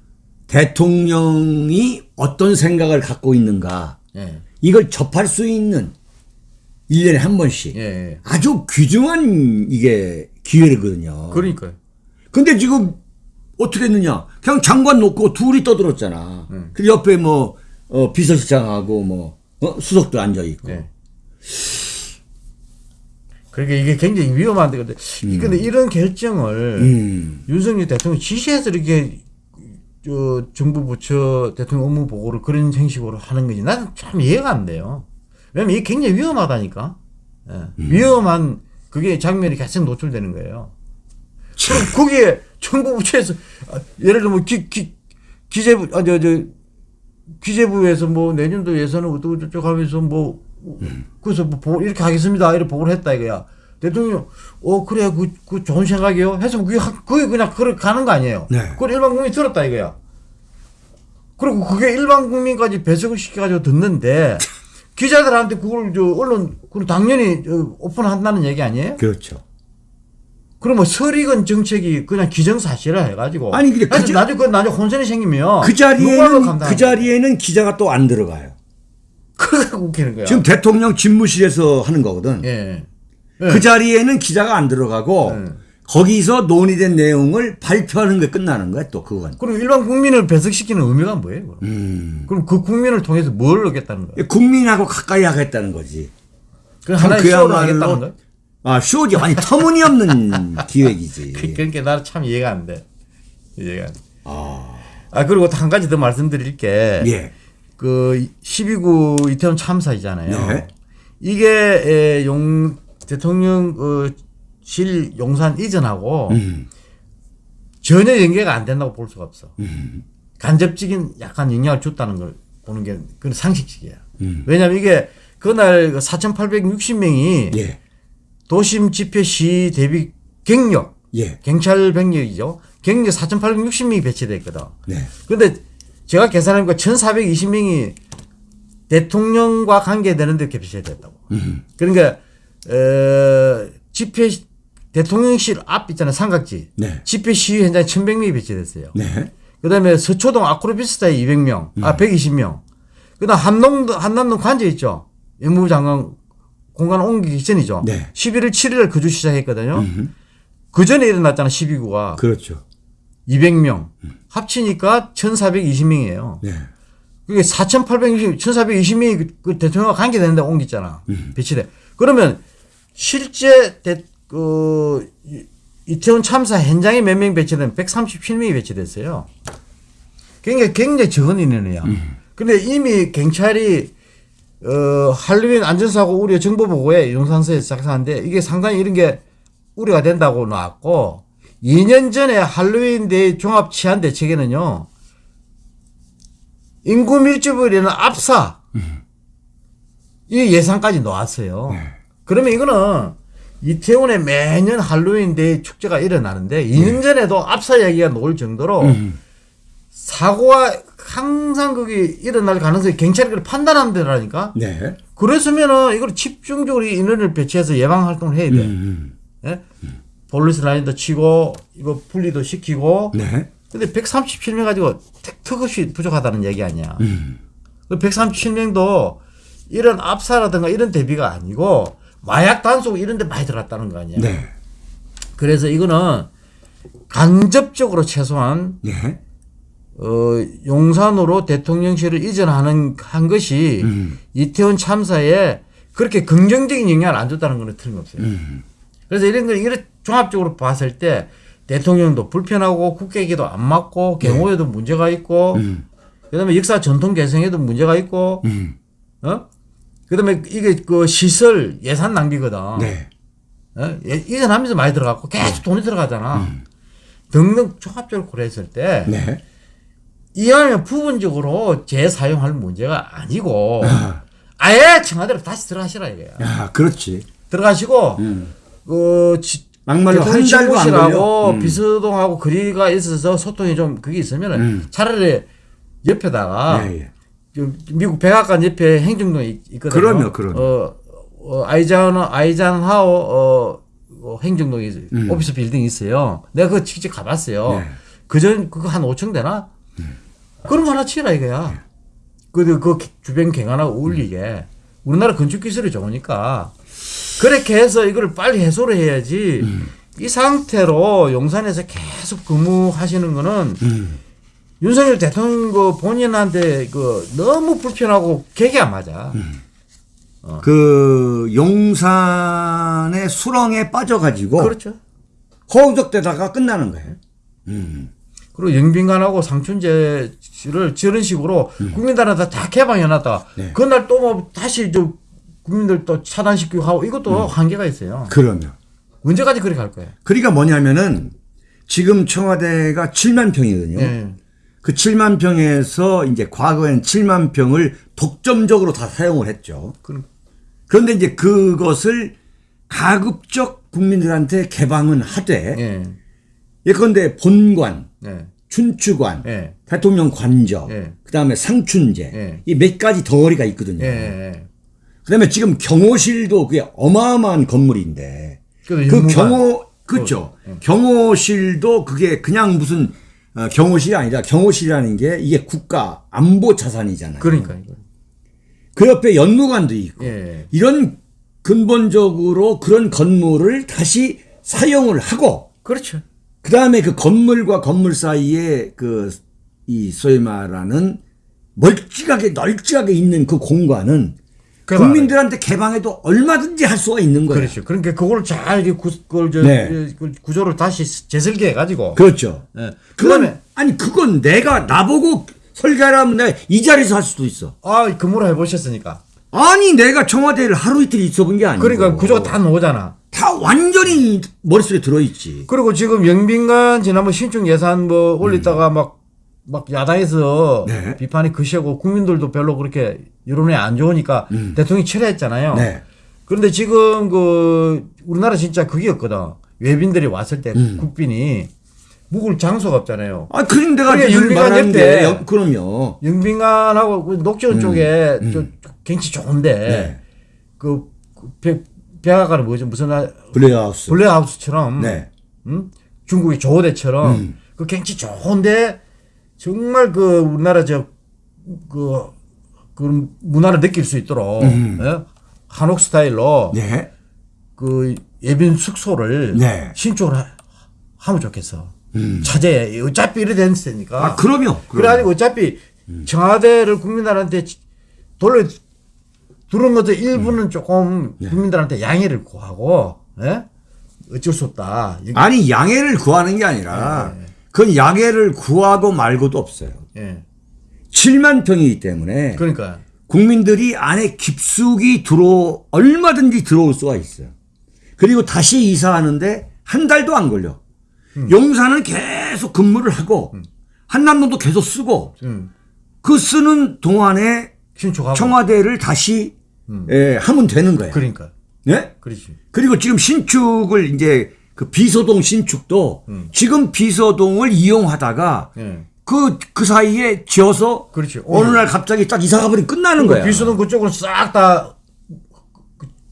[SPEAKER 1] 대통령이 어떤 생각을 갖고 있는가
[SPEAKER 2] 예.
[SPEAKER 1] 이걸 접할 수 있는 1년에 한 번씩
[SPEAKER 2] 예, 예.
[SPEAKER 1] 아주 귀중한 이게 기회거든요.
[SPEAKER 2] 그러니까요.
[SPEAKER 1] 근데 지금 어떻게 했느냐? 그냥 장관 놓고 둘이 떠들었잖아. 그 옆에 뭐 어, 비서실장하고 뭐 어? 수석도 앉아 있고.
[SPEAKER 2] 예. 그러니까 이게 굉장히 위험한데 근데 근데 이런 결정을
[SPEAKER 1] 음.
[SPEAKER 2] 윤석열 대통령 지시해서 이렇게 저 정부 부처 대통령 업무 보고를 그런 형식으로 하는 거지 나는 참 이해가 안 돼요. 왜냐면 이게 굉장히 위험하다니까. 예. 위험한 그게 장면이 계속 노출되는 거예요. 그럼 거기에 정부 부처에서 아, 예를 들면 기, 기, 기재부 아 저 저 기재부에서 뭐 내년도 예산은 어쩌고 저쩌고 하면서 뭐 그래서 뭐 이렇게 하겠습니다 이렇게 보고를 했다 이거야 대통령 어 그래 그, 그 좋은 생각이요 해서 그게 하- 그게 그냥 그렇게 가는 거 아니에요
[SPEAKER 1] 네.
[SPEAKER 2] 그걸 일반 국민이 들었다 이거야 그리고 그게 일반 국민까지 배석을 시켜가지고 듣는데 (laughs) 기자들한테 그걸 저 언론 그걸 당연히 저 오픈한다는 얘기 아니에요?
[SPEAKER 1] 그렇죠.
[SPEAKER 2] 그러면 설익은 정책이 그냥 기정사실화 해가지고
[SPEAKER 1] 아니, 근데 그
[SPEAKER 2] 나중에 그 나중에 혼선이 생기면
[SPEAKER 1] 그 자리에는. 그 자리에는 기자가 또 안 들어가요.
[SPEAKER 2] 그러니까 웃기는 거야.
[SPEAKER 1] 지금 대통령 집무실에서 하는 거거든.
[SPEAKER 2] 예.
[SPEAKER 1] 그 자리에는 기자가 안 들어가고
[SPEAKER 2] 네.
[SPEAKER 1] 거기서 논의된 내용을 발표하는 게 끝나는 거야 또 그건.
[SPEAKER 2] 그리고 일반 국민을 배석시키는 의미가 뭐예요? 그럼,
[SPEAKER 1] 음.
[SPEAKER 2] 그럼 그 국민을 통해서 뭘 얻겠다는 거예요?
[SPEAKER 1] 국민하고 가까이 하겠다는 거지.
[SPEAKER 2] 그 하나의 쇼를
[SPEAKER 1] 그야말로
[SPEAKER 2] 하겠다는 거예요?
[SPEAKER 1] 아 쇼지 아니 터무니없는 (laughs) 기획이지.
[SPEAKER 2] 그- 그러니까 나는 참 이해가 안 돼. 이해가 안 돼.
[SPEAKER 1] 아,
[SPEAKER 2] 아 그리고 또한 가지 더 말씀드릴 게
[SPEAKER 1] 예.
[SPEAKER 2] 그 12구 이태원 참사이잖아요.
[SPEAKER 1] 네.
[SPEAKER 2] 이게 에, 용 대통령 어, 실 용산 이전하고
[SPEAKER 1] 음.
[SPEAKER 2] 전혀 연계가 안 된다고 볼 수가 없어.
[SPEAKER 1] 음.
[SPEAKER 2] 간접적인 약간 영향을 줬다는 걸 보는 게 그건 상식적이야.
[SPEAKER 1] 음.
[SPEAKER 2] 왜냐하면 이게 그날 4,860명이
[SPEAKER 1] 예.
[SPEAKER 2] 도심 집회 시 대비 경력,
[SPEAKER 1] 예.
[SPEAKER 2] 경찰 병력이죠. 경력 4,860명이 배치됐거든.
[SPEAKER 1] 네.
[SPEAKER 2] 근데 제가 계산해보니까 1,420명이 대통령과 관계되는데 배치됐다고.
[SPEAKER 1] 음.
[SPEAKER 2] 그러니까 어, 집회 시- 대통령실 앞 있잖아요 삼각지.
[SPEAKER 1] 네.
[SPEAKER 2] 집회 시위 현장에 1,100명이 배치됐어요.
[SPEAKER 1] 네.
[SPEAKER 2] 그다음에 서초동 아크로비스타에 200명, 아 120명. 그다음 한남동 한남동 관제 있죠. 법무부 장관 공간 옮기기 전이죠.
[SPEAKER 1] 네.
[SPEAKER 2] 11월 7일 거주 시작했거든요. 그 전에 일어났잖아 12구가
[SPEAKER 1] 그렇죠.
[SPEAKER 2] 200명 합치니까 1,420명이에요.
[SPEAKER 1] 네.
[SPEAKER 2] 그게 4,820, 1,420명이 그, 그 대통령과 관계되는 데 옮겼잖아. 배치돼. 그러면 실제 대, 그 이- 이태원 참사 현장에 몇 명 배치된 137명이 배치됐어요. 굉장히 굉장히 적은 인원이야. 근데 이미 경찰이 어 할로윈 안전사고 우려 정보 보고에 용산서에 작성한데 이게 상당히 이런 게 우려가 된다고 나왔고 2년 전에 할로윈 대 종합 치안 대책에는요. 인구 밀집을 이루는 압사 이 예상까지 나왔어요. 그러면 이거는 이태원에 매년 할로윈 데이 축제가 일어나는데 2년 전에도 압사 이야기가 나올 정도로 사고가 항상 거기 일어날 가능성이 경찰이 그걸 판단하는 데라니까.
[SPEAKER 1] 네.
[SPEAKER 2] 그랬으면은 이걸 집중적으로 인원을 배치해서 예방 활동을 해야 돼.
[SPEAKER 1] 음.
[SPEAKER 2] 예? 폴리스 라인도 치고 이거 분리도 시키고
[SPEAKER 1] 네.
[SPEAKER 2] 근데 137명 가지고 택- 턱없이 부족하다는 얘기 아니야.
[SPEAKER 1] 음.
[SPEAKER 2] 그 137명도 이런 압사라든가 이런 대비가 아니고 마약 단속 이런 데 많이 들어갔다는 거 아니야.
[SPEAKER 1] 네.
[SPEAKER 2] 그래서 이거는 간접적으로 최소한
[SPEAKER 1] 네.
[SPEAKER 2] 어, 용산으로 대통령실을 이전하는 한 것이
[SPEAKER 1] 음.
[SPEAKER 2] 이태원 참사에 그렇게 긍정적인 영향을 안 줬다는 거는 틀림없어요.
[SPEAKER 1] 음.
[SPEAKER 2] 그래서 이런 걸 이런 종합적으로 봤을 때 대통령도 불편하고 국회에도 안 맞고 경호에도 문제가 있고
[SPEAKER 1] 음.
[SPEAKER 2] 그다음에 역사 전통 개성에도 문제가 있고
[SPEAKER 1] 음.
[SPEAKER 2] 어? 그다음에 이게 그 시설 예산 낭비거든.
[SPEAKER 1] 네.
[SPEAKER 2] 어? 예- 이전하면서 많이 들어갔고 계속 돈이 들어가잖아.
[SPEAKER 1] 음.
[SPEAKER 2] 등등 종합적으로 고려했을 때
[SPEAKER 1] 네.
[SPEAKER 2] 이왕이면 부분적으로 재사용할 문제가 아니고
[SPEAKER 1] 아,
[SPEAKER 2] 아예 청와대로 다시 들어가시라 이거야.
[SPEAKER 1] 야, 그렇지.
[SPEAKER 2] 들어가시고
[SPEAKER 1] 음.
[SPEAKER 2] 그 지,
[SPEAKER 1] 막말로 한 달도 안 걸려. 음.
[SPEAKER 2] 비서동하고 거리가 있어서 소통이 좀 그게 있으면 은
[SPEAKER 1] 음.
[SPEAKER 2] 차라리 옆에다가
[SPEAKER 1] 예, 예.
[SPEAKER 2] 좀 미국 백악관 옆에 행정동이 있- 있거든요.
[SPEAKER 1] 그럼요, 그럼요.
[SPEAKER 2] 어, 어 아이잔 아이잔하오 어, 어, 행정동이
[SPEAKER 1] 음.
[SPEAKER 2] 오피스 빌딩이 있어요. 내가 그거 직접 가봤어요.
[SPEAKER 1] 네. 음.
[SPEAKER 2] 그전 그거 한 5층 되나? 그런 거 하나 치라 이거야. 그, 그 주변 경관하고 어울리게. 우리나라 건축 기술이 좋으니까 그렇게 해서 이걸 빨리 해소를 해야지.
[SPEAKER 1] 음.
[SPEAKER 2] 이 상태로 용산에서 계속 근무하시는 거는
[SPEAKER 1] 음.
[SPEAKER 2] 윤석열 대통령 그 본인한테 그 너무 불편하고 객이 안 맞아.
[SPEAKER 1] 음. 그 용산의 수렁에 빠져가지고
[SPEAKER 2] 그렇죠.
[SPEAKER 1] 허우적대다가 끝나는 거예요. 음.
[SPEAKER 2] 그리고 영빈관하고 상춘제를 저런 식으로 국민들한테 다 개방해놨다.
[SPEAKER 1] 음. 네.
[SPEAKER 2] 그날 또 뭐 다시 저 국민들 또 차단시키고 하고 이것도
[SPEAKER 1] 음.
[SPEAKER 2] 한계가 있어요.
[SPEAKER 1] 그러면.
[SPEAKER 2] 언제까지 그렇게 갈 거예요?
[SPEAKER 1] 그러니까 뭐냐면은 지금 청와대가 7만 평이거든요.
[SPEAKER 2] 예.
[SPEAKER 1] 그 7만 평에서 이제 과거엔 7만 평을 독점적으로 다 사용을 했죠.
[SPEAKER 2] 그럼
[SPEAKER 1] 그런데 이제 그것을 가급적 국민들한테 개방은 하되
[SPEAKER 2] 예.
[SPEAKER 1] 예컨대 본관,
[SPEAKER 2] 예.
[SPEAKER 1] 춘추관,
[SPEAKER 2] 예.
[SPEAKER 1] 대통령 관저,
[SPEAKER 2] 예.
[SPEAKER 1] 그다음에 상춘제
[SPEAKER 2] 예.
[SPEAKER 1] 이몇 가지 덩어리가 있거든요.
[SPEAKER 2] 예. 예.
[SPEAKER 1] 그다음에 지금 경호실도 그게 어마어마한 건물인데
[SPEAKER 2] 그.
[SPEAKER 1] 경호 그렇죠. 경호실도 그게 그냥 무슨 어, 경호실이 아니라 경호실이라는 게 이게 국가 안보 자산이잖아요.
[SPEAKER 2] 그러니까.
[SPEAKER 1] 그 옆에 연무관도 있고
[SPEAKER 2] 예.
[SPEAKER 1] 이런 근본적으로 그런 건물을 다시 사용을 하고
[SPEAKER 2] 그렇죠.
[SPEAKER 1] 그 다음에 그 건물과 건물 사이에 그 이 소위 말하는 멀찍하게 널찍하게 있는 그 공간은 국민들한테 개방해도 얼마든지 할 수가 있는 거예요.
[SPEAKER 2] 그렇죠. 그러니까 그걸 잘 구, 그걸 저,
[SPEAKER 1] 네.
[SPEAKER 2] 그 구조를 다시 재설계해 가지고.
[SPEAKER 1] 그렇죠.
[SPEAKER 2] 예.
[SPEAKER 1] 그건
[SPEAKER 2] 그다음에
[SPEAKER 1] 아니 그건 내가 나보고 설계하라면 내가 이 자리에서 할 수도 있어.
[SPEAKER 2] 아 근무를 해보셨으니까.
[SPEAKER 1] 아니 내가 청와대를 하루 이틀 있어 본 게 아니고.
[SPEAKER 2] 그러니까 구조가 다 나오잖아.
[SPEAKER 1] 다 완전히 머릿속에 들어있지.
[SPEAKER 2] 그리고 지금 영빈관 지난번 신축 예산 뭐 올리다가 막, 막 야당에서
[SPEAKER 1] 네.
[SPEAKER 2] 비판이 거세고 국민들도 별로 그렇게 여론이 안 좋으니까 대통령이 철회했잖아요.
[SPEAKER 1] 네.
[SPEAKER 2] 그런데 지금 그 우리나라 진짜 그게였거든. 외빈들이 왔을 때 국빈이 묵을 장소가 없잖아요.
[SPEAKER 1] 아, 그럼 내가
[SPEAKER 2] 그러니까
[SPEAKER 1] 말하는
[SPEAKER 2] 옆에
[SPEAKER 1] 게 영- 그럼요.
[SPEAKER 2] 영빈관하고 그 녹지원 쪽에 저 경치 좋은데
[SPEAKER 1] 네.
[SPEAKER 2] 그 백- 백악관은 뭐죠? 무슨 날
[SPEAKER 1] 블레하우스.
[SPEAKER 2] 블레하우스처럼
[SPEAKER 1] 네.
[SPEAKER 2] 음? 중국의 조호대처럼 그 경치 좋은데 정말 그 우리나라 저그 그 문화를 느낄 수 있도록 예? 한옥 스타일로
[SPEAKER 1] 네.
[SPEAKER 2] 그 예빈 숙소를
[SPEAKER 1] 네.
[SPEAKER 2] 신축을 하, 하면 좋겠어. 차제 어차피 이래 된 세니까.
[SPEAKER 1] 아, 그럼요.
[SPEAKER 2] 그래가지고 어차피 청와대를 국민들한테 돌려 두는 것도 일부는 조금 국민들한테 양해를 구하고 예? 어쩔 수 없다.
[SPEAKER 1] 아니, 양해를 구하는 게 아니라 그건 양해를 구하고 말고도 없어요.
[SPEAKER 2] 예.
[SPEAKER 1] 7만 평이기 때문에
[SPEAKER 2] 그러니까
[SPEAKER 1] 국민들이 안에 깊숙이 들어 얼마든지 들어올 수가 있어요. 그리고 다시 이사하는데 한 달도 안 걸려. 용산은 계속 근무를 하고 한남동도 계속 쓰고
[SPEAKER 2] 음,
[SPEAKER 1] 그 쓰는 동안에
[SPEAKER 2] 신축하고
[SPEAKER 1] 청와대를 다시 예, 하면 되는 거예요.
[SPEAKER 2] 그러니까
[SPEAKER 1] 네?
[SPEAKER 2] 그렇지.
[SPEAKER 1] 그리고 지금 신축을 이제 그 비서동 신축도 지금 비서동을 이용하다가
[SPEAKER 2] 예.
[SPEAKER 1] 그, 그 사이에 지어서
[SPEAKER 2] 그렇지.
[SPEAKER 1] 어느. 날 갑자기 딱 이사 가 버리면 끝나는 거야.
[SPEAKER 2] 비수동 그쪽을 싹다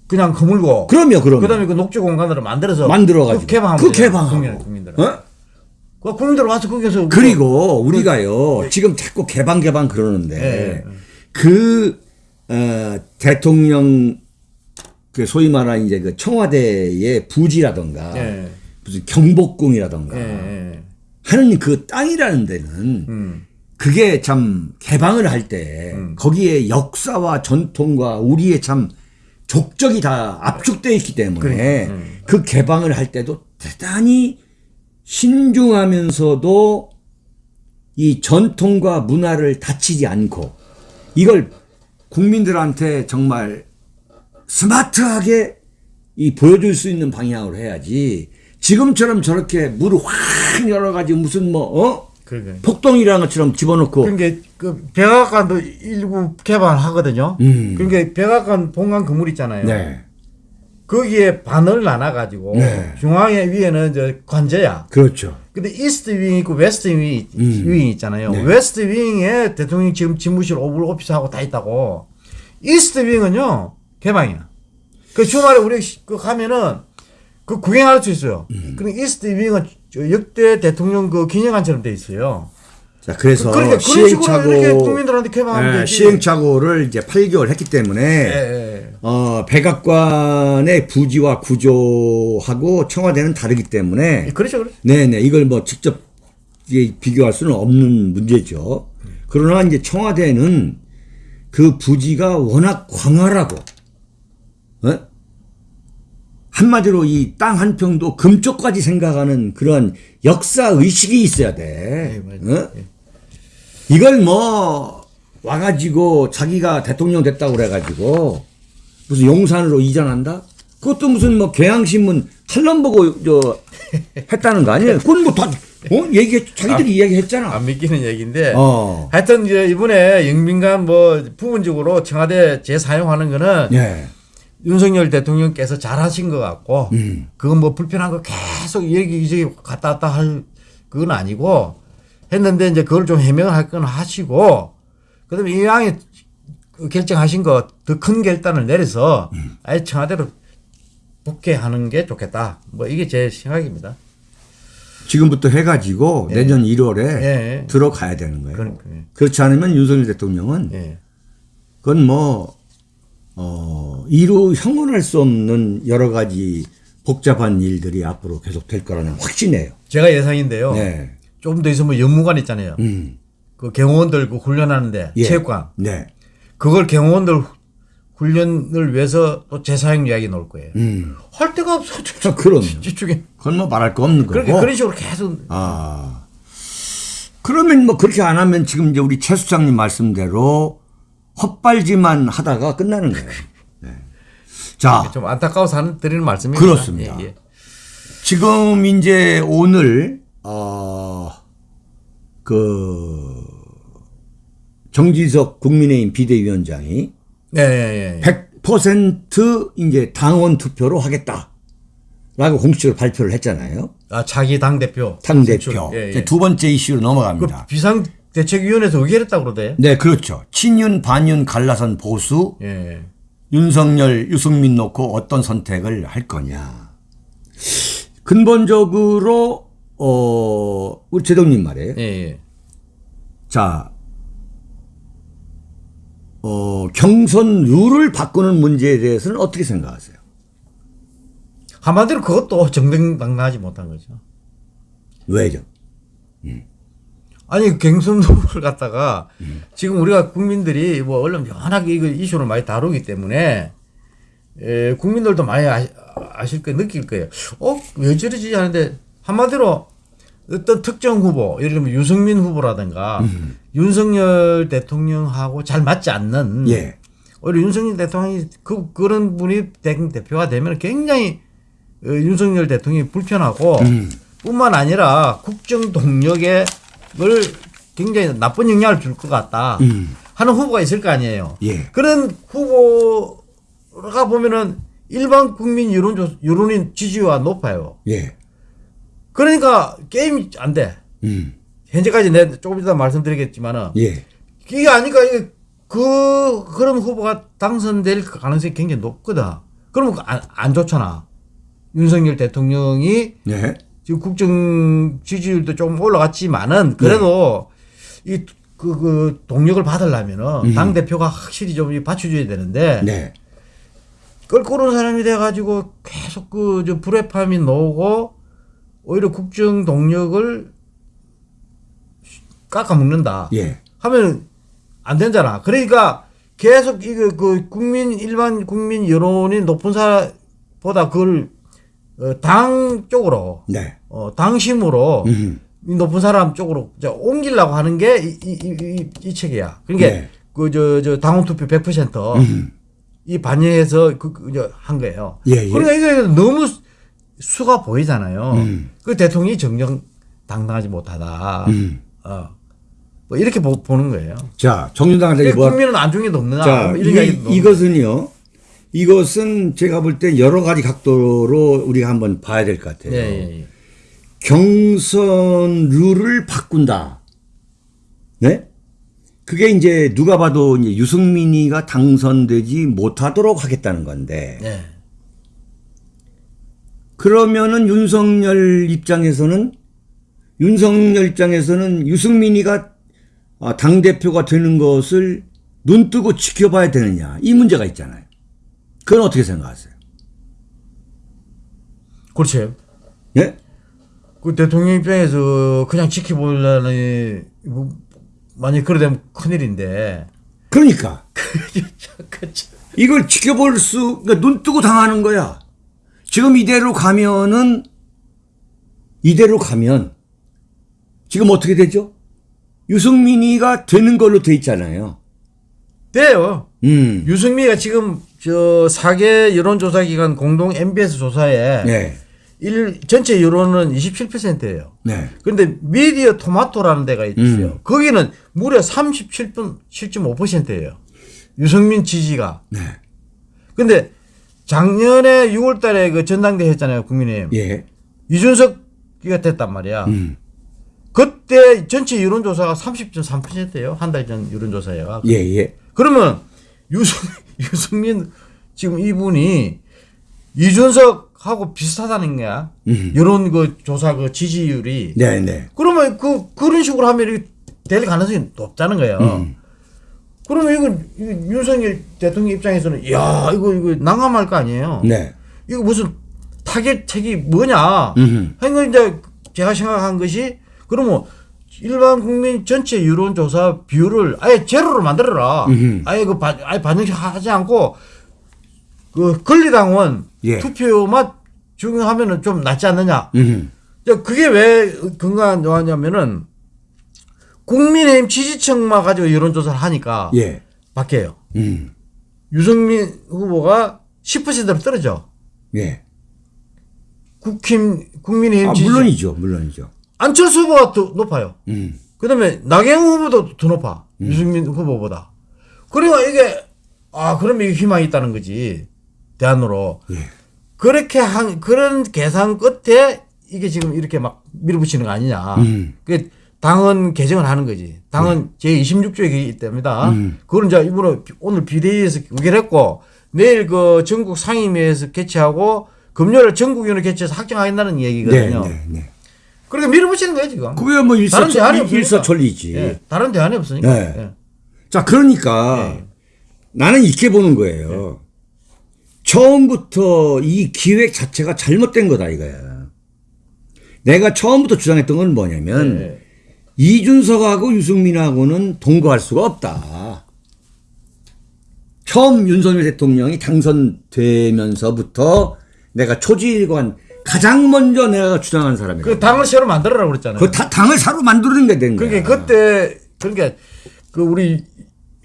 [SPEAKER 2] 그냥 거물고
[SPEAKER 1] 그럼요, 그럼요.
[SPEAKER 2] 그 다음에 그 녹지 공간으로 만들어서
[SPEAKER 1] 만들어가지고.
[SPEAKER 2] 그 개방하면
[SPEAKER 1] 그 개방하고.
[SPEAKER 2] 국민, 국민들.
[SPEAKER 1] 어?
[SPEAKER 2] 그 국민들 와서 거기서
[SPEAKER 1] 그리고 우리가요, 지금 자꾸 개방, 개방 그러는데,
[SPEAKER 2] 예, 예.
[SPEAKER 1] 그, 어, 대통령, 그 소위 말하는 이제 그 청와대의 부지라던가,
[SPEAKER 2] 예.
[SPEAKER 1] 무슨 경복궁이라던가,
[SPEAKER 2] 예, 예.
[SPEAKER 1] 하는 그 땅이라는 데는,
[SPEAKER 2] 음.
[SPEAKER 1] 그게 참 개방을 할 때, 거기에 역사와 전통과 우리의 참 족적이 다 압축되어 있기 때문에,
[SPEAKER 2] 그러니까, 음.
[SPEAKER 1] 그 개방을 할 때도 대단히 신중하면서도 이 전통과 문화를 다치지 않고 이걸 국민들한테 정말 스마트하게 이 보여줄 수 있는 방향으로 해야지. 지금처럼 저렇게 물을 확 열어가지고 무슨 뭐, 어?
[SPEAKER 2] 그러게.
[SPEAKER 1] 폭동이라는 것처럼 집어넣고.
[SPEAKER 2] 그러니까 그 백악관도 일부 개발하거든요.
[SPEAKER 1] 음.
[SPEAKER 2] 그러니까 백악관 본관 건물 있잖아요.
[SPEAKER 1] 네.
[SPEAKER 2] 거기에 반을 나눠가지고
[SPEAKER 1] 네.
[SPEAKER 2] 중앙에 위에는 이제 관저야.
[SPEAKER 1] 그렇죠.
[SPEAKER 2] 근데 East Wing 있고 West Wing,
[SPEAKER 1] 음.
[SPEAKER 2] Wing 있잖아요.
[SPEAKER 1] 네.
[SPEAKER 2] West Wing에 대통령 지금 집무실 Oval Office하고 다 있다고. 이스트 윙은요 개방이야. 그 주말에 우리 시- 그 가면은 그 구경할 수 있어요.
[SPEAKER 1] 음.
[SPEAKER 2] 그리고 이스트 윙은 저 역대 대통령 그 기념관처럼 돼 있어요.
[SPEAKER 1] 자, 그래서
[SPEAKER 2] 그러니까 그런 식으로
[SPEAKER 1] 시행착오, 예. 시행착오를 이제 8개월 했기 때문에
[SPEAKER 2] 예, 예.
[SPEAKER 1] 어, 백악관의 부지와 구조하고 청와대는 다르기 때문에
[SPEAKER 2] 그렇죠, 그렇죠.
[SPEAKER 1] 네네 이걸 뭐 직접 비교할 수는 없는 문제죠. 그러나 이제 청와대는 그 부지가 워낙 광활하고 어? 한마디로 이 땅 한 평도 금쪽까지 생각하는 그런 역사 의식이 있어야 돼.
[SPEAKER 2] 네, 맞아요.
[SPEAKER 1] 어? 이걸 뭐 와가지고 자기가 대통령 됐다고 그래가지고 무슨 용산으로 이전한다? 그것도 무슨 뭐 경향신문 칼럼 보고 저 했다는 거 아니에요? 그건 뭐다 어? 얘기 자기들이 이야기했잖아.
[SPEAKER 2] 안 믿기는 얘기인데.
[SPEAKER 1] 어.
[SPEAKER 2] 하여튼 이제 이번에 영빈관 뭐 부분적으로 청와대 재사용하는 거는
[SPEAKER 1] 예.
[SPEAKER 2] 윤석열 대통령께서 잘하신 것 같고
[SPEAKER 1] 음.
[SPEAKER 2] 그건 뭐 불편한 거 계속 여기저기 갔다 왔다 할 그건 아니고 했는데 이제 그걸 좀 해명할 건 하시고 그다음에 이왕에 결정하신 거 더 큰 결단을 내려서
[SPEAKER 1] 음.
[SPEAKER 2] 아예 청와대로 복귀하는 게 좋겠다. 뭐 이게 제 생각입니다.
[SPEAKER 1] 지금부터 해가지고 내년 1월에
[SPEAKER 2] 예.
[SPEAKER 1] 들어가야 되는 거예요.
[SPEAKER 2] 그러니까 예.
[SPEAKER 1] 그렇지 않으면 윤석열 대통령은
[SPEAKER 2] 예.
[SPEAKER 1] 그건 뭐, 어, 이루 형언할 수 없는 여러 가지 복잡한 일들이 앞으로 계속 될 거라는 확신해요.
[SPEAKER 2] 제가 예상인데요.
[SPEAKER 1] 네.
[SPEAKER 2] 좀더 있으면 연무관 있잖아요.
[SPEAKER 1] 음.
[SPEAKER 2] 그 경호원들 그 훈련하는데
[SPEAKER 1] 예.
[SPEAKER 2] 체육관
[SPEAKER 1] 네.
[SPEAKER 2] 그걸 경호원들 훈련을 위해서 또 재사용 이야기 나올 거예요.
[SPEAKER 1] 음.
[SPEAKER 2] 할 데가 없어. (laughs)
[SPEAKER 1] 아, 그럼.
[SPEAKER 2] 집중해.
[SPEAKER 1] 그건 뭐 말할 거 없는 거고.
[SPEAKER 2] 그런 식으로 계속
[SPEAKER 1] 아. 그러면 뭐 그렇게 안 하면 지금 이제 우리 최 수장님 말씀대로 헛발질만 하다가 끝나는 거예요. (laughs) 네. 자,
[SPEAKER 2] 좀 안타까워서 하는 드리는 말씀입니다.
[SPEAKER 1] 그렇습니다.
[SPEAKER 2] 예, 예.
[SPEAKER 1] 지금 이제 오늘 어, 그 정지석 국민의힘 비대위원장이
[SPEAKER 2] 네, 예, 예.
[SPEAKER 1] 100% 이제 당원 투표로 하겠다라고 공식적으로 발표를 했잖아요.
[SPEAKER 2] 아 자기 당 대표.
[SPEAKER 1] 당 대표.
[SPEAKER 2] 예, 예.
[SPEAKER 1] 두 번째 이슈로
[SPEAKER 2] 그
[SPEAKER 1] 넘어갑니다.
[SPEAKER 2] 비상 대책위원회에서 의결했다고 그러대.
[SPEAKER 1] 네, 그렇죠. 친윤 반윤 갈라선 보수
[SPEAKER 2] 예.
[SPEAKER 1] 윤석열 유승민 놓고 어떤 선택을 할 거냐. 근본적으로 어 우리 제동님 말이에요.
[SPEAKER 2] 예, 예.
[SPEAKER 1] 자, 어, 경선 룰을 바꾸는 문제에 대해서는 어떻게 생각하세요?
[SPEAKER 2] 한마디로 그것도 정당당하지 못한 거죠.
[SPEAKER 1] 왜죠?
[SPEAKER 2] 아니 경선 후보를 갖다가 지금 우리가 국민들이 뭐 언론 연하게 이거 이슈를 많이 다루기 때문에 에, 국민들도 많이 아시, 아실 거 느낄 거예요. 어 왜 저러지 하는데 한마디로 어떤 특정 후보 예를 들면 유승민 후보라든가 윤석열 대통령하고 잘 맞지 않는
[SPEAKER 1] 예.
[SPEAKER 2] 오히려 윤석열 대통령이 그 그런 분이 대- 대표가 되면 굉장히 어, 윤석열 대통령이 불편하고 뿐만 아니라 국정 동력에 을 굉장히 나쁜 영향을 줄 것 같다
[SPEAKER 1] 음.
[SPEAKER 2] 하는 후보가 있을 거 아니에요.
[SPEAKER 1] 예.
[SPEAKER 2] 그런 후보가 보면은 일반 국민 여론 여론인 지지가 높아요.
[SPEAKER 1] 예.
[SPEAKER 2] 그러니까 게임이 안 돼.
[SPEAKER 1] 음.
[SPEAKER 2] 현재까지 내 조금 이따 말씀드리겠지만은
[SPEAKER 1] 예.
[SPEAKER 2] 이게 아니까 이게 그 그런 후보가 당선될 가능성이 굉장히 높거든. 그러면 안, 안 좋잖아. 윤석열 대통령이
[SPEAKER 1] 네.
[SPEAKER 2] 지금 국정 지지율도 좀 올라갔지만은 그래도 이그 그 동력을 받으려면은 당 대표가 확실히 좀 받쳐줘야 되는데
[SPEAKER 1] 네.
[SPEAKER 2] 껄끄러운 사람이 돼가지고 계속 그 저 불협화음이 나오고 오히려 국정 동력을 깎아먹는다.
[SPEAKER 1] 예.
[SPEAKER 2] 하면 안 되잖아. 그러니까 계속 이거 그 국민 일반 국민 여론이 높은 사보다 그걸 어, 당 쪽으로
[SPEAKER 1] 네.
[SPEAKER 2] 어, 당심으로
[SPEAKER 1] 음.
[SPEAKER 2] 이 높은 사람 쪽으로 옮기려고 하는 게 이 이 이 이 책이야. 그러니까
[SPEAKER 1] 네.
[SPEAKER 2] 그저 저 당원 투표 100%
[SPEAKER 1] 음.
[SPEAKER 2] 이 반영해서 그, 그, 이제 한 거예요.
[SPEAKER 1] 예, 예.
[SPEAKER 2] 그러니까 이게 너무 수- 수가 보이잖아요.
[SPEAKER 1] 음.
[SPEAKER 2] 그 대통령이 정정 당당하지 못하다.
[SPEAKER 1] 음.
[SPEAKER 2] 어. 뭐 이렇게 보, 는 거예요.
[SPEAKER 1] 자, 정윤당한테 뭐
[SPEAKER 2] 국민은 안중에도 없느냐.
[SPEAKER 1] 자,
[SPEAKER 2] 뭐 이야기도
[SPEAKER 1] 이것은요. 이것은 제가 볼 때 여러 가지 각도로 우리가 한번 봐야 될 것 같아요.
[SPEAKER 2] 예, 예, 예.
[SPEAKER 1] 경선 룰을 바꾼다. 네? 그게 이제 누가 봐도 이제 유승민이가 당선되지 못하도록 하겠다는 건데
[SPEAKER 2] 예.
[SPEAKER 1] 그러면은 윤석열 입장에서는 윤석열 입장에서는 유승민이가 아, 당대표가 되는 것을 눈 뜨고 지켜봐야 되느냐 이 문제가 있잖아요. 그건 어떻게 생각하세요?
[SPEAKER 2] 그렇죠.
[SPEAKER 1] 예?
[SPEAKER 2] 그 대통령 입장에서 그냥 지켜보려니 뭐, 만약 그래 되면 큰일인데.
[SPEAKER 1] 그러니까 (laughs)
[SPEAKER 2] 그렇죠.
[SPEAKER 1] 이걸 지켜볼 수, 그러니까 눈 뜨고 당하는 거야. 지금 이대로 가면은, 이대로 가면, 지금 어떻게 되죠? 유승민이가 되는 걸로 돼 있잖아요.
[SPEAKER 2] 돼요.
[SPEAKER 1] 음.
[SPEAKER 2] 유승미가 지금 저 4개 여론조사 기관 공동 MBS 조사에
[SPEAKER 1] 네.
[SPEAKER 2] 일, 전체 여론은 27%예요.
[SPEAKER 1] 네.
[SPEAKER 2] 그런데 미디어 토마토라는 데가 있어요.
[SPEAKER 1] 음.
[SPEAKER 2] 거기는 무려 37분 7.5%예요. 유승민 지지가.
[SPEAKER 1] 네.
[SPEAKER 2] 근데 작년에 6월 달에 그 전당대회 했잖아요, 국민의힘.
[SPEAKER 1] 예.
[SPEAKER 2] 이준석이가 됐단 말이야.
[SPEAKER 1] 음.
[SPEAKER 2] 그때 전체 여론조사가 30.3%예요. 한 달 전 여론조사가.
[SPEAKER 1] 예, 예.
[SPEAKER 2] 그러면 유승, (laughs) 유승민 지금 이분이 이준석하고 비슷하다는 거야.
[SPEAKER 1] 음.
[SPEAKER 2] 여론 그 조사 그 지지율이.
[SPEAKER 1] 네, 네.
[SPEAKER 2] 그러면 그 그런 식으로 하면 이게 될 가능성이 높다는 거예요.
[SPEAKER 1] 음.
[SPEAKER 2] 그러면 이거, 이거 윤석열 대통령 입장에서는 야 이거 이거 난감할 거 아니에요.
[SPEAKER 1] 네.
[SPEAKER 2] 이거 무슨 타겟책이 뭐냐?
[SPEAKER 1] 음.
[SPEAKER 2] 하여간 이제 제가 생각한 것이 그러면 일반 국민 전체 여론조사 비율을 아예 제로로 만들어라.
[SPEAKER 1] 음흠.
[SPEAKER 2] 아예 그 반, 아예 반영하지 않고 그 권리당원
[SPEAKER 1] 예.
[SPEAKER 2] 투표만 적용하면은 좀 낫지 않느냐?
[SPEAKER 1] 음.
[SPEAKER 2] 이제 그게 왜 근거하냐면은 국민의힘 지지층만 가지고 여론조사를 하니까
[SPEAKER 1] 예.
[SPEAKER 2] 바뀌어요.
[SPEAKER 1] 음.
[SPEAKER 2] 유승민 후보가 10%로 떨어져.
[SPEAKER 1] 예.
[SPEAKER 2] 국힘 국민의힘
[SPEAKER 1] 아,
[SPEAKER 2] 지지
[SPEAKER 1] 물론이죠. 물론이죠.
[SPEAKER 2] 안철수 후보가 더 높아요.
[SPEAKER 1] 음.
[SPEAKER 2] 그다음에 나경원 후보도 더 높아. 유승민 후보보다. 그러니까 이게 아 그러면 이게 희망이 있다는 거지 대안으로
[SPEAKER 1] 예.
[SPEAKER 2] 그렇게 한 그런 계산 끝에 이게 지금 이렇게 막 밀어붙이는 거 아니냐.
[SPEAKER 1] 음.
[SPEAKER 2] 그 당헌 개정을 하는 거지. 당헌 제 26조에 있답니다.
[SPEAKER 1] 음.
[SPEAKER 2] 그거는 이제 이번에 오늘 비대위에서 의결했고 내일 그 전국 상임위에서 개최하고 금요일 전국위원회 개최해서 확정하겠다는
[SPEAKER 1] 네,
[SPEAKER 2] 얘기거든요.
[SPEAKER 1] 네, 네.
[SPEAKER 2] 그러니까 밀어붙이는 거예요 지금.
[SPEAKER 1] 그게 뭐 일사,
[SPEAKER 2] 다른 대안이 없으니까.
[SPEAKER 1] 일사천리지.
[SPEAKER 2] 예, 다른 대안이 없으니까.
[SPEAKER 1] 네.
[SPEAKER 2] 예.
[SPEAKER 1] 자, 그러니까
[SPEAKER 2] 네.
[SPEAKER 1] 나는 이렇게 보는 거예요. 처음부터 이 기획 자체가 잘못된 거다 이거야. 내가 처음부터 주장했던 건 뭐냐면
[SPEAKER 2] 네.
[SPEAKER 1] 이준석하고 유승민하고는 동거할 수가 없다. 처음 윤석열 대통령이 당선되면서부터 내가 초지일관 가장 먼저 내가 주장한 사람이야.
[SPEAKER 2] 그 당을 새로 만들어라고 그랬잖아요.
[SPEAKER 1] 그 다- 당을 사로 만드는 게된 거야.
[SPEAKER 2] 그게 그때 그러니까 그 우리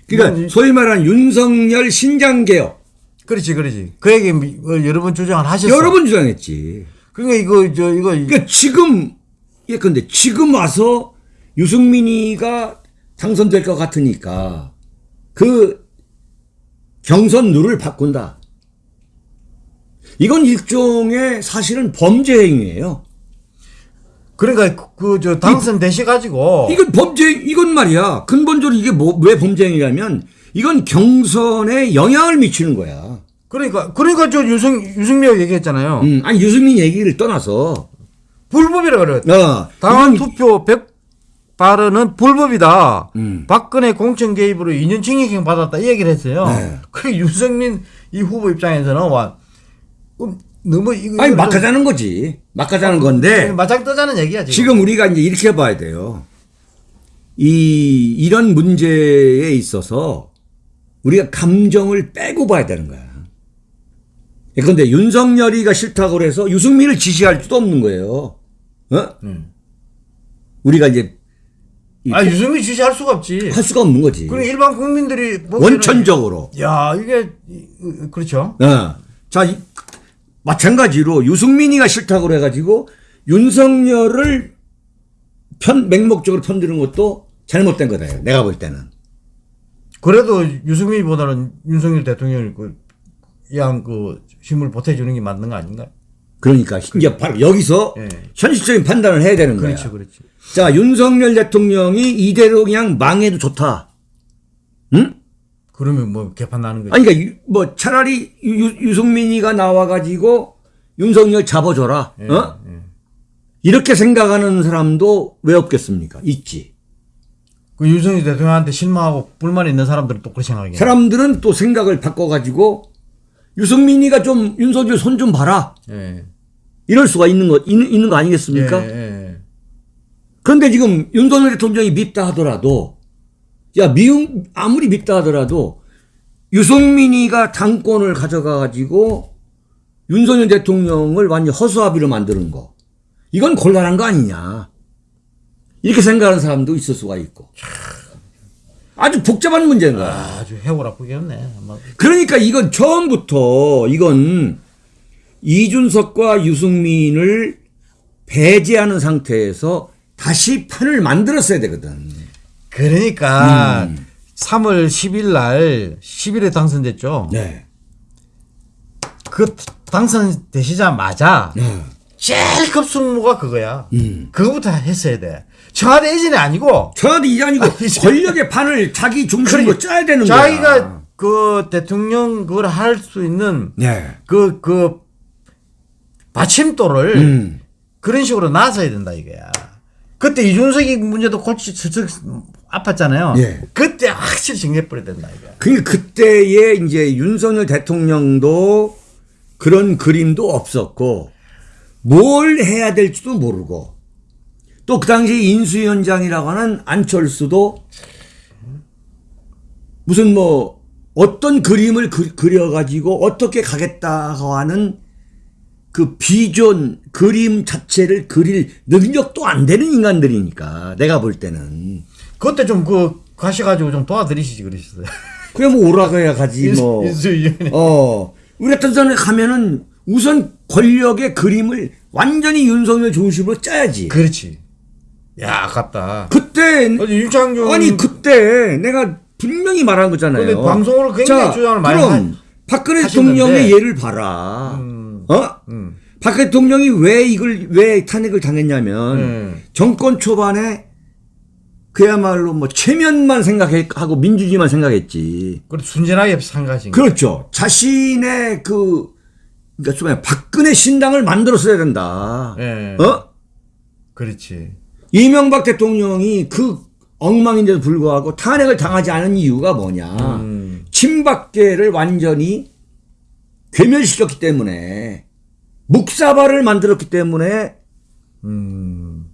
[SPEAKER 1] 그러니까 소위 말하는 윤석열 신장 개혁
[SPEAKER 2] 그렇지 그렇지 그 얘기 미- 어, 여러 번 주장을 하셨어.
[SPEAKER 1] 여러 번 주장했지.
[SPEAKER 2] 그러니까 이거 저 이거
[SPEAKER 1] 그러니까 지금 예 근데 지금 와서 유승민이가 당선될 것 같으니까 그 경선 룰을 바꾼다. 이건 일종의 사실은 범죄 행위예요.
[SPEAKER 2] 그러니까 그저 당선 되시 가지고
[SPEAKER 1] 이건 범죄 이건 말이야. 근본적으로 이게 뭐 왜 범죄 행위냐면 이건 경선에 영향을 미치는 거야.
[SPEAKER 2] 그러니까 그러니까 저 유승 유승미가 얘기했잖아요.
[SPEAKER 1] 음, 아니 유승민 얘기를 떠나서
[SPEAKER 2] 불법이라 그래.
[SPEAKER 1] 어,
[SPEAKER 2] 당원 투표 100 발언은 불법이다.
[SPEAKER 1] 음.
[SPEAKER 2] 박근혜 공천 개입으로 2년 징역형 받았다 이 얘기를 했어요.
[SPEAKER 1] 네.
[SPEAKER 2] 그 윤석민 이 후보 입장에서는 와 음, 너무 이거
[SPEAKER 1] 아니 막 하자는 거지. 막 하자는 건데
[SPEAKER 2] 좀 맞짱 뜨자는 얘기야 지금.
[SPEAKER 1] 지금 우리가 이제 이렇게 봐야 돼요. 이 이런 문제에 있어서 우리가 감정을 빼고 봐야 되는 거야. 그런데 윤석열이가 싫다고 그래서 유승민을 지지할 수도 없는 거예요. 어?
[SPEAKER 2] 음.
[SPEAKER 1] 우리가 이제 이-
[SPEAKER 2] 아 유승민 지지할 수가 없지.
[SPEAKER 1] 할 수가 없는 거지.
[SPEAKER 2] 그리고 일반 국민들이
[SPEAKER 1] 원천적으로.
[SPEAKER 2] 야 이게 그렇죠.
[SPEAKER 1] 어. 자, 이- 마찬가지로 유승민이가 싫다고 그래가지고 윤석열을 편, 맹목적으로 편드는 것도 잘못된 거다. 내가 볼 때는.
[SPEAKER 2] 그래도 유승민보다는 윤석열 대통령이 그 이양 그 힘을 보태주는 게 맞는 거 아닌가?
[SPEAKER 1] 그러니까 이제 바로 여기서
[SPEAKER 2] 예.
[SPEAKER 1] 현실적인 판단을 해야 되는 거야.
[SPEAKER 2] 그렇지, 그렇지.
[SPEAKER 1] 자, 윤석열 대통령이 이대로 그냥 망해도 좋다. 응?
[SPEAKER 2] 그러면 뭐 개판 나는 거지.
[SPEAKER 1] 아니, 그러니까 유- 뭐 차라리 유, 유승민이가 나와가지고 윤석열 잡아줘라.
[SPEAKER 2] 예,
[SPEAKER 1] 어?
[SPEAKER 2] 예.
[SPEAKER 1] 이렇게 생각하는 사람도 왜 없겠습니까? 있지.
[SPEAKER 2] 그 윤석열 대통령한테 실망하고 불만 있는 사람들은 또 그렇게 생각해.
[SPEAKER 1] 사람들은 또 생각을 바꿔가지고 유승민이가 좀 윤석열 손 좀 봐라.
[SPEAKER 2] 예.
[SPEAKER 1] 이럴 수가 있는 거, 있는, 있는 거 아니겠습니까?
[SPEAKER 2] 예, 예.
[SPEAKER 1] 그런데 지금 윤석열 대통령이 밉다 하더라도, 야, 미움, 아무리 밉다 하더라도, 유승민이가 당권을 가져가 가지고, 윤석열 대통령을 완전 허수아비로 만드는 거. 이건 곤란한 거 아니냐. 이렇게 생각하는 사람도 있을 수가 있고. 아주 복잡한 문제인 거야.
[SPEAKER 2] 아, 아주. 아마.
[SPEAKER 1] 그러니까 이건 처음부터, 이건 이준석과 유승민을 배제하는 상태에서 다시 판을 만들었어야 되거든.
[SPEAKER 2] 그러니까
[SPEAKER 1] 음.
[SPEAKER 2] 3월 10일 날 10일에 당선됐죠.
[SPEAKER 1] 네.
[SPEAKER 2] 그 당선되시자마자
[SPEAKER 1] 네.
[SPEAKER 2] 제일 급순무가 그거야.
[SPEAKER 1] 음.
[SPEAKER 2] 그거부터 했어야 돼. 청와대 이전이 아니고
[SPEAKER 1] 청와대 아니고
[SPEAKER 2] 이제-
[SPEAKER 1] 권력의 판을 자기 중심으로 짜야 되는 거야.
[SPEAKER 2] 자기가 그 대통령 그걸 할 수 있는
[SPEAKER 1] 네.
[SPEAKER 2] 그, 그 받침돌을
[SPEAKER 1] 음.
[SPEAKER 2] 그런 식으로 놔서야 된다 이거야. 그때 이준석이 문제도 골치 슬쩍 아팠잖아요.
[SPEAKER 1] 예.
[SPEAKER 2] 그때 확실히 정리해버려야 된다 이거야.
[SPEAKER 1] 그 그때에 이제 윤석열 대통령도 그런 그림도 없었고 뭘 해야 될지도 모르고 또 그 당시 인수위원장이라고 하는 안철수도 무슨 뭐 어떤 그림을 그, 그려가지고 어떻게 가겠다고 하는 그 비전 그림 자체를 그릴 능력도 안 되는 인간들이니까 내가 볼 때는
[SPEAKER 2] 그때 좀 그 가셔가지고 좀 도와드리시지 그러셨어요. (laughs)
[SPEAKER 1] 그래 뭐 오라고 해야 가지 뭐. 어, 우리 같은 사람이 가면은 우선 권력의 그림을 완전히 윤석열 중심으로 짜야지.
[SPEAKER 2] 그렇지. 야 아깝다.
[SPEAKER 1] 그때
[SPEAKER 2] 아니, 윤창중
[SPEAKER 1] 아니 그때 내가 분명히 말한 거잖아요.
[SPEAKER 2] 방송으로 굉장히 주장을 많이
[SPEAKER 1] 그럼
[SPEAKER 2] 하-
[SPEAKER 1] 박근혜. 대통령의 예를 봐라.
[SPEAKER 2] 음.
[SPEAKER 1] 어?
[SPEAKER 2] 음.
[SPEAKER 1] 박 대통령이 왜 이걸 왜 탄핵을 당했냐면
[SPEAKER 2] 음.
[SPEAKER 1] 정권 초반에 그야말로 뭐 체면만 생각하고 민주주의만 생각했지.
[SPEAKER 2] 그래 순진하게 생각하신 거.
[SPEAKER 1] 그렇죠. 자신의 그, 그러니까 좀 박근혜 신당을 만들었어야 된다.
[SPEAKER 2] 예.
[SPEAKER 1] 어?
[SPEAKER 2] 그렇지.
[SPEAKER 1] 이명박 대통령이 그 엉망인데도 불구하고 탄핵을 당하지 않은 이유가 뭐냐.
[SPEAKER 2] 음.
[SPEAKER 1] 친박계를 완전히 괴멸시켰기 때문에 묵사발을 만들었기 때문에
[SPEAKER 2] 음.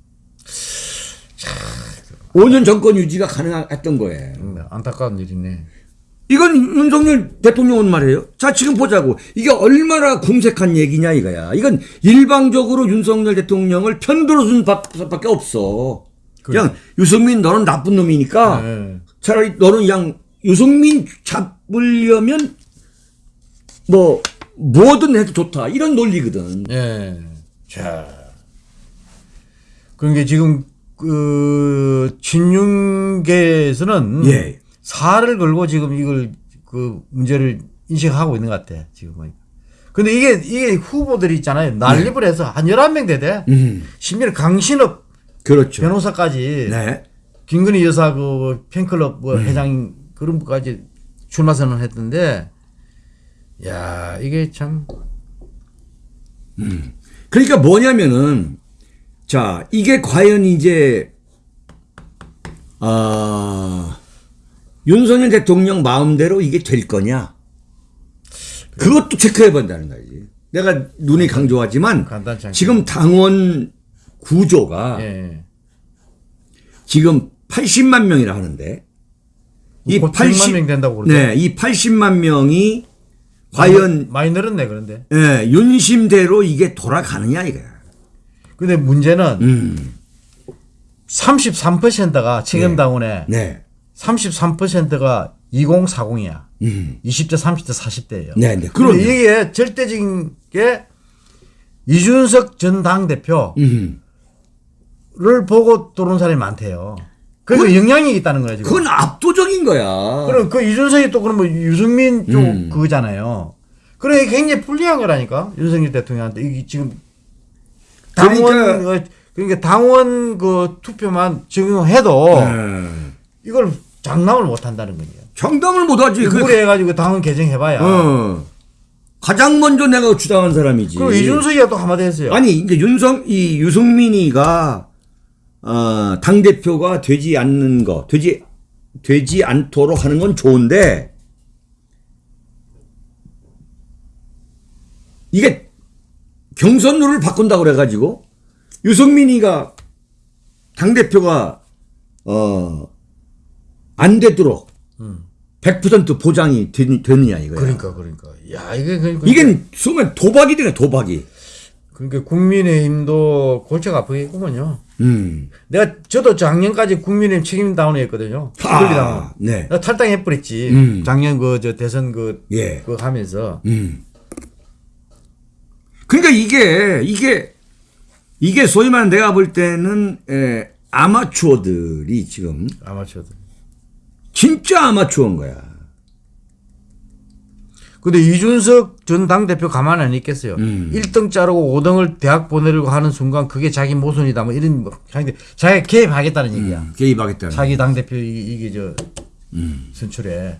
[SPEAKER 1] 5년 정권 유지가 가능했던 거예요.
[SPEAKER 2] 음, 안타까운 일이네.
[SPEAKER 1] 이건 윤석열 대통령은 말이에요. 자, 지금 보자고. 이게 얼마나 궁색한 얘기냐 이거야. 이건 일방적으로 윤석열 대통령을 편들어 준 밖에 없어. 그냥 유승민 너는 나쁜 놈이니까
[SPEAKER 2] 예.
[SPEAKER 1] 차라리 너는 그냥 유승민 잡으려면 뭐 뭐든 해도 좋다. 이런 논리거든.
[SPEAKER 2] 예. 자. 그러니까 지금 그 친윤계에서는
[SPEAKER 1] 예.
[SPEAKER 2] 사를 걸고 지금 이걸 그 문제를 인식하고 있는 것 같아. 지금 보니까. 근데 이게 이게 후보들이 있잖아요. 난립을 해서 한 11명 되대.
[SPEAKER 1] 음.
[SPEAKER 2] 심지어 강신업
[SPEAKER 1] 그렇죠.
[SPEAKER 2] 변호사까지
[SPEAKER 1] 네.
[SPEAKER 2] 김건희 여사 그 팬클럽 뭐 회장 그런 분까지 출마 선언했던데 야, 이게 참
[SPEAKER 1] 그러니까 뭐냐면은 자 이게 과연 이제 아 윤석열 대통령 마음대로 이게 될 거냐 그것도 체크해 본다는 거지. 내가 눈이 강조하지만
[SPEAKER 2] 간단치 않게.
[SPEAKER 1] 지금 당원 구조가
[SPEAKER 2] 예.
[SPEAKER 1] 지금 80만 명이라 하는데
[SPEAKER 2] 이곧 100만 명 된다고 그러죠.
[SPEAKER 1] 네, 이 80만 명이 과연
[SPEAKER 2] 많이 늘었네 그런데.
[SPEAKER 1] 예, 윤심대로 이게 돌아가느냐 이거야.
[SPEAKER 2] 근데 문제는
[SPEAKER 1] 음.
[SPEAKER 2] 33%가 책임당원에
[SPEAKER 1] 네.
[SPEAKER 2] 33%가 2040이야.
[SPEAKER 1] 음.
[SPEAKER 2] 20대, 30대, 40대예요.
[SPEAKER 1] 네, 네. 그럼요.
[SPEAKER 2] 이게 절대적인 게 이준석 전 당대표를
[SPEAKER 1] 음.
[SPEAKER 2] 보고 들어온 사람이 많대요. 그래서 영향이 있다는 거야, 지금.
[SPEAKER 1] 그건 압도적인 거야.
[SPEAKER 2] 그럼 그 이준석이 또 그러면 유승민 쪽
[SPEAKER 1] 음.
[SPEAKER 2] 그거잖아요. 그래 굉장히 불리한 거라니까 윤석열 대통령한테 이게 지금 당원
[SPEAKER 1] 그러니까-
[SPEAKER 2] 어, 그러니까 당원 그 투표만 적용해도
[SPEAKER 1] 네.
[SPEAKER 2] 이걸 장담을 못 한다는 거예요.
[SPEAKER 1] 장담을 못 하지. 그,
[SPEAKER 2] 무리해가지고 당원 개정해봐야.
[SPEAKER 1] 어. 가장 먼저 내가 주장한 사람이지.
[SPEAKER 2] 그리고 이준석이가 또 한마디 했어요.
[SPEAKER 1] 아니 이제 윤성 이 유승민이가 어, 당 대표가 되지 않는 거, 되지 되지 않도록 하는 건 좋은데 이게 경선 룰을 바꾼다고 그래 가지고 유승민이가 당 대표가 어 안 되도록 100% 보장이 되, 되느냐 이거야.
[SPEAKER 2] 그러니까 그러니까 야 이게 그러니까
[SPEAKER 1] 이게 소면 도박이 되네 도박이.
[SPEAKER 2] 그러니까 국민의힘도 골치가 아프겠구먼요.
[SPEAKER 1] 음.
[SPEAKER 2] 내가 저도 작년까지 국민의힘 책임 다운이었거든요.
[SPEAKER 1] 아, 네.
[SPEAKER 2] 나 탈당해 버렸지.
[SPEAKER 1] 음.
[SPEAKER 2] 작년 그 저 대선 그
[SPEAKER 1] 예.
[SPEAKER 2] 그거 하면서
[SPEAKER 1] 음. 그러니까 이게 이게 이게 소위 말하는 내가 볼 때는 에, 아마추어들이 지금
[SPEAKER 2] 아마추어들.
[SPEAKER 1] 진짜 아마추어인 거야.
[SPEAKER 2] 근데 이준석 전 당대표 가만 안 있겠어요.
[SPEAKER 1] 음.
[SPEAKER 2] 1등 자르고 5등을 대학 보내려고 하는 순간 그게 자기 모순이다. 뭐 이런 뭐 자기 자기 개입하겠다는 얘기야.
[SPEAKER 1] 음, 개입하겠다는.
[SPEAKER 2] 자기 당대표 이게, 저
[SPEAKER 1] 음.
[SPEAKER 2] 선출에.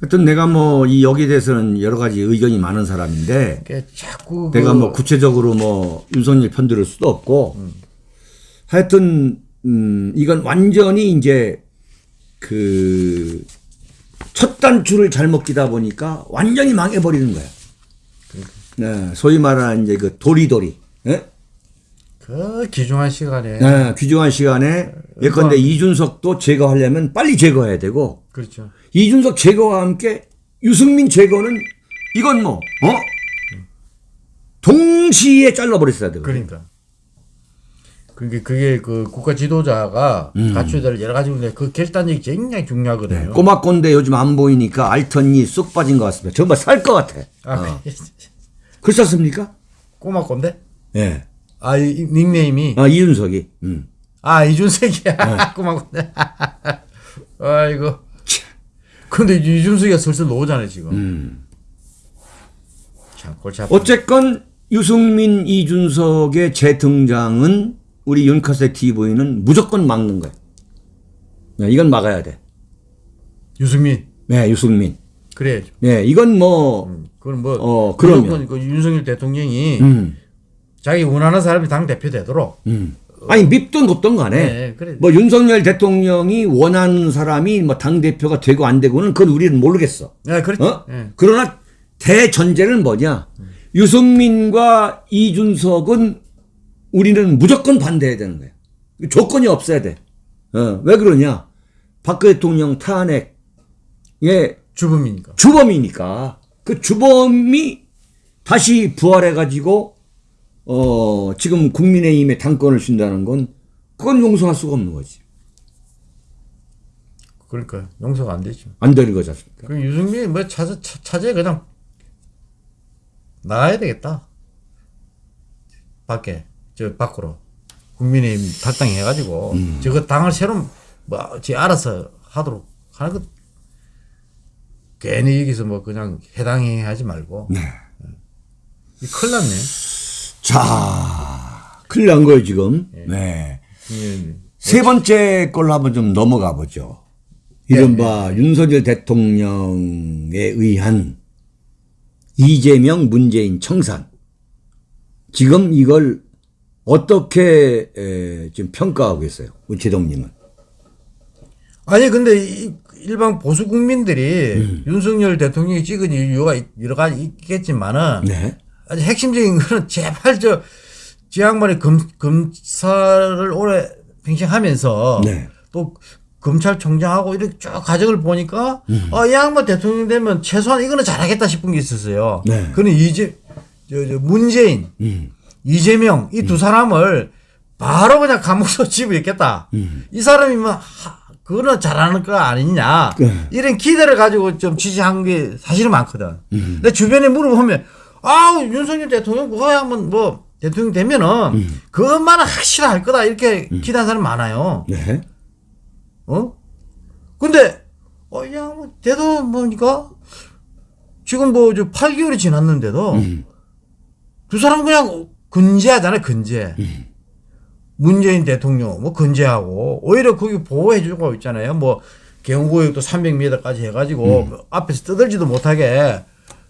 [SPEAKER 1] 하여튼 내가 뭐 이 여기에 대해서는 여러 가지 의견이 많은 사람인데
[SPEAKER 2] 자꾸
[SPEAKER 1] 내가 그뭐 구체적으로 뭐 윤석열 편들을 수도 없고 하여튼 음 이건 완전히 이제 그 첫 단추를 잘못 끼다 보니까 완전히 망해버리는 거야. 네, 소위 말하는 이제 그 도리도리. 예?
[SPEAKER 2] 그 귀중한 시간에
[SPEAKER 1] 네, 귀중한 시간에 예컨대 이준석도 제거하려면 빨리 제거해야 되고
[SPEAKER 2] 그렇죠.
[SPEAKER 1] 이준석 제거와 함께 유승민 제거는 이건 뭐 어? 동시에 잘라버렸어야 되거든.
[SPEAKER 2] 그러니까. 그게 그게 그 국가 지도자가
[SPEAKER 1] 음.
[SPEAKER 2] 갖춰야 될 여러 가지 문제 그 결단력이 굉장히 중요하거든요.
[SPEAKER 1] 꼬막 꼰대 요즘 안 보이니까 알턴이 쑥 빠진 것 같습니다. 정말 살 것 같아.
[SPEAKER 2] 아,
[SPEAKER 1] 어. (laughs) 그렇습니까?
[SPEAKER 2] 꼬마 꼰대?
[SPEAKER 1] 예.
[SPEAKER 2] 아, 이, 이 닉네임이
[SPEAKER 1] 아, 이준석이. 음.
[SPEAKER 2] 아 이준석이야.
[SPEAKER 1] 네. (laughs)
[SPEAKER 2] 꼬마 꼰대. (laughs) 아이고. 근데 이준석이가 슬슬 나오잖아요 지금.
[SPEAKER 1] 음.
[SPEAKER 2] 참 골치 아프.
[SPEAKER 1] 어쨌건 유승민, 이준석의 재등장은 우리 윤카세 TV는 무조건 막는 거야. 네, 이건 막아야 돼.
[SPEAKER 2] 유승민
[SPEAKER 1] 네, 유승민.
[SPEAKER 2] 그래야죠.
[SPEAKER 1] 네, 이건 뭐,
[SPEAKER 2] 그건 뭐
[SPEAKER 1] 어.
[SPEAKER 2] 무조건 그 윤석열 대통령이
[SPEAKER 1] 음,
[SPEAKER 2] 자기 원하는 사람이 당 대표 되도록.
[SPEAKER 1] 음. 아니, 밉든 곱든 간에,
[SPEAKER 2] 네, 그래.
[SPEAKER 1] 뭐 윤석열 대통령이 원하는 사람이 뭐 당대표가 되고 안 되고는 그건 우리는 모르겠어.
[SPEAKER 2] 네, 그렇죠.
[SPEAKER 1] 어?
[SPEAKER 2] 네.
[SPEAKER 1] 그러나 대전제는 뭐냐? 유승민과 이준석은 우리는 무조건 반대해야 되는 거야. 조건이 없어야 돼. 어, 왜 그러냐? 박 대통령 탄핵의
[SPEAKER 2] 주범이니까.
[SPEAKER 1] 주범이니까 그 주범이 다시 부활해가지고 어 지금 국민의힘에 당권을 준다는 건 그건 용서할 수가 없는 거지.
[SPEAKER 2] 그러니까 용서가 안 되죠.
[SPEAKER 1] 안 되는 거지 않습니까?
[SPEAKER 2] 그 유승민이 뭐 차제 차- 차제 그냥 나가야 되겠다. 밖에 저 밖으로 국민의힘 탈당해가지고
[SPEAKER 1] 음.
[SPEAKER 2] 저거 당을 새로 뭐지 알아서 하도록 하는 것 괜히 여기서 뭐 그냥 해당해 하지 말고
[SPEAKER 1] 네.
[SPEAKER 2] 이 큰일 났네.
[SPEAKER 1] 자, 큰일 난 거예요 지금. 네.
[SPEAKER 2] 국민의힘.
[SPEAKER 1] 세 번째 걸로 한번 좀 넘어가 보죠. 이른바 윤석열 대통령에 의한 이재명 문재인 청산. 지금 이걸 어떻게 에, 지금 평가하고 계세요? 우리 제동님은.
[SPEAKER 2] 아니 근데 이 일반 보수 국민들이
[SPEAKER 1] 음.
[SPEAKER 2] 윤석열 대통령이 찍은 이유가 여러 가지 있겠지만은
[SPEAKER 1] 네.
[SPEAKER 2] 아주 핵심적인 거는 (laughs) 제발 저, 지 양반이 검, 검사를 오래 팽창하면서
[SPEAKER 1] 네.
[SPEAKER 2] 또 검찰총장하고 이렇게 쭉 과정을 보니까
[SPEAKER 1] 음.
[SPEAKER 2] 아, 이 양반 대통령 되면 최소한 이거는 잘하겠다 싶은 게 있었어요.
[SPEAKER 1] 네.
[SPEAKER 2] 그는 이제 저, 저 문재인,
[SPEAKER 1] 음.
[SPEAKER 2] 이재명 이 두 사람을 바로 그냥 감옥서 (laughs) 집어있겠다. 이 사람이 뭐, 하, 그거는 잘하는 거 아니냐.
[SPEAKER 1] 네.
[SPEAKER 2] 이런 기대를 가지고 좀 지지한 게 사실은 많거든. 근데 주변에 물어보면, 아우, 윤석열 대통령 그거 한번 뭐, 대통령 되면은, 그것만은 확실할 거다. 이렇게 기대한 사람 많아요.
[SPEAKER 1] 네.
[SPEAKER 2] 어? 근데, 어, 야, 뭐, 대도 뭐니까? 지금 뭐, 저 8개월이 지났는데도,
[SPEAKER 1] 음.
[SPEAKER 2] 두 사람 그냥 근제하잖아요, 근제. 문재인 대통령, 뭐, 근제하고, 오히려 거기 보호해 주고 있잖아요. 뭐, 경호구역도 300m까지 해가지고, 앞에서 떠들지도 못하게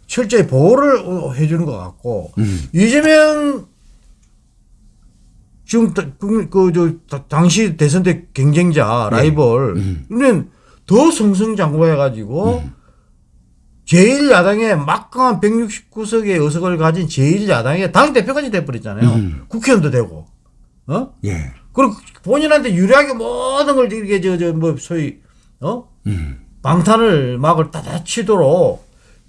[SPEAKER 2] 철저히 보호를 어, 해주는 것 같고, 이재명 지금 그저 당시 대선 때 경쟁자 라이벌. 이는 더 승승장구해가지고 제일 야당의 막강한 169석의 의석을 가진 제일 야당의 당 대표까지 돼버렸잖아요. 국회의원도 되고, 어?
[SPEAKER 1] 예.
[SPEAKER 2] 그리고 본인한테 유리하게 모든 걸 이렇게 저 저 뭐 소위 어
[SPEAKER 1] 음.
[SPEAKER 2] 방탄을 막을 따다 치도록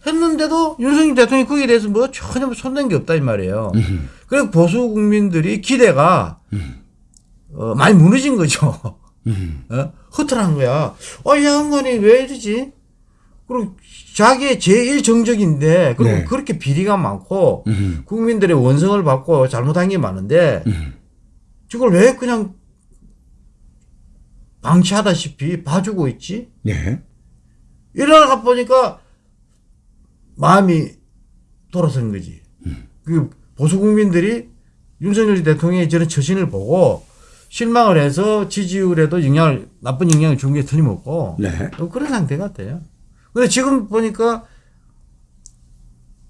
[SPEAKER 2] 했는데도 윤석열 대통령이 거기에 대해서 뭐 전혀 손댄 게 없다 이 말이에요. 그래서 보수 국민들이 기대가 어, 많이 무너진 거죠. 어? 허탈한 거야. 어, 이 양반이 왜 이러지? 그리고 자기의 제일 정적인데 그리고
[SPEAKER 1] 네.
[SPEAKER 2] 그렇게 비리가 많고
[SPEAKER 1] 음.
[SPEAKER 2] 국민들의 원성을 받고 잘못한 게 많은데
[SPEAKER 1] 음.
[SPEAKER 2] 저걸 왜 그냥 방치하다시피 봐주고 있지?
[SPEAKER 1] 네.
[SPEAKER 2] 이러다가 보니까 마음이 돌아서는 거지. 그 보수 국민들이 윤석열 대통령의 저런 처신을 보고 실망을 해서 지지율에도 영향을 나쁜 영향을 준 게 틀림없고
[SPEAKER 1] 네.
[SPEAKER 2] 어, 그런 상태 같아요. 근데 지금 보니까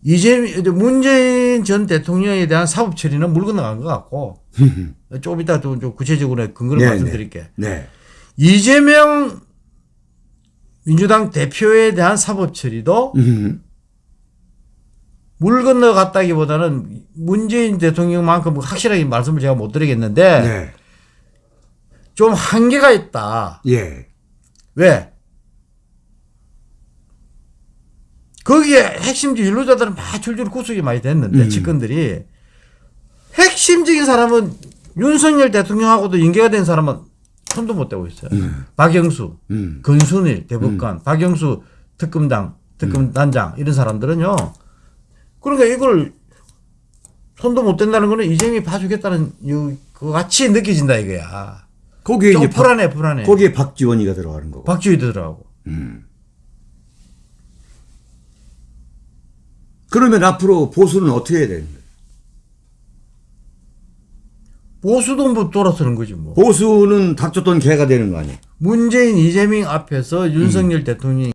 [SPEAKER 2] 이재 문재인 전 대통령에 대한 사법 처리는 물 건너간 것 같고 (laughs) 조금 이따 또좀 구체적으로 근거를
[SPEAKER 1] 네,
[SPEAKER 2] 말씀드릴게.
[SPEAKER 1] 네.
[SPEAKER 2] 이재명 민주당 대표에 대한 사법 처리도
[SPEAKER 1] 음. (laughs)
[SPEAKER 2] 물 건너갔다기보다는 문재인 대통령만큼 확실하게 말씀을 제가 못 드리겠는데
[SPEAKER 1] 네.
[SPEAKER 2] 좀 한계가 있다.
[SPEAKER 1] 예.
[SPEAKER 2] 왜? 거기에 핵심적 윤로자들은 막 줄줄 구속이 많이 됐는데
[SPEAKER 1] 음.
[SPEAKER 2] 측근들이 핵심적인 사람은 윤석열 대통령하고도 연계가 된 사람은 손도 못 대고 있어요. 박영수,
[SPEAKER 1] 음.
[SPEAKER 2] 건순일 대법관, 박영수 특검당, 특검단장 이런 사람들은요. 그러니까 이걸 손도 못 댄다는 거는 이재명이 봐주겠다는 이- 그 같이 느껴진다 이거야.
[SPEAKER 1] 거기에
[SPEAKER 2] 좀
[SPEAKER 1] 이제 박,
[SPEAKER 2] 불안해 불안해.
[SPEAKER 1] 거기에 박지원이가 들어가는 거고.
[SPEAKER 2] 박주희 들어가고.
[SPEAKER 1] 그러면 앞으로 보수는 어떻게 해야 되는 거예요?
[SPEAKER 2] 보수도 뭐 돌아서는 거지 뭐.
[SPEAKER 1] 보수는 닥쳤던 개가 되는 거 아니에요?
[SPEAKER 2] 문재인 이재명 앞에서 윤석열 대통령이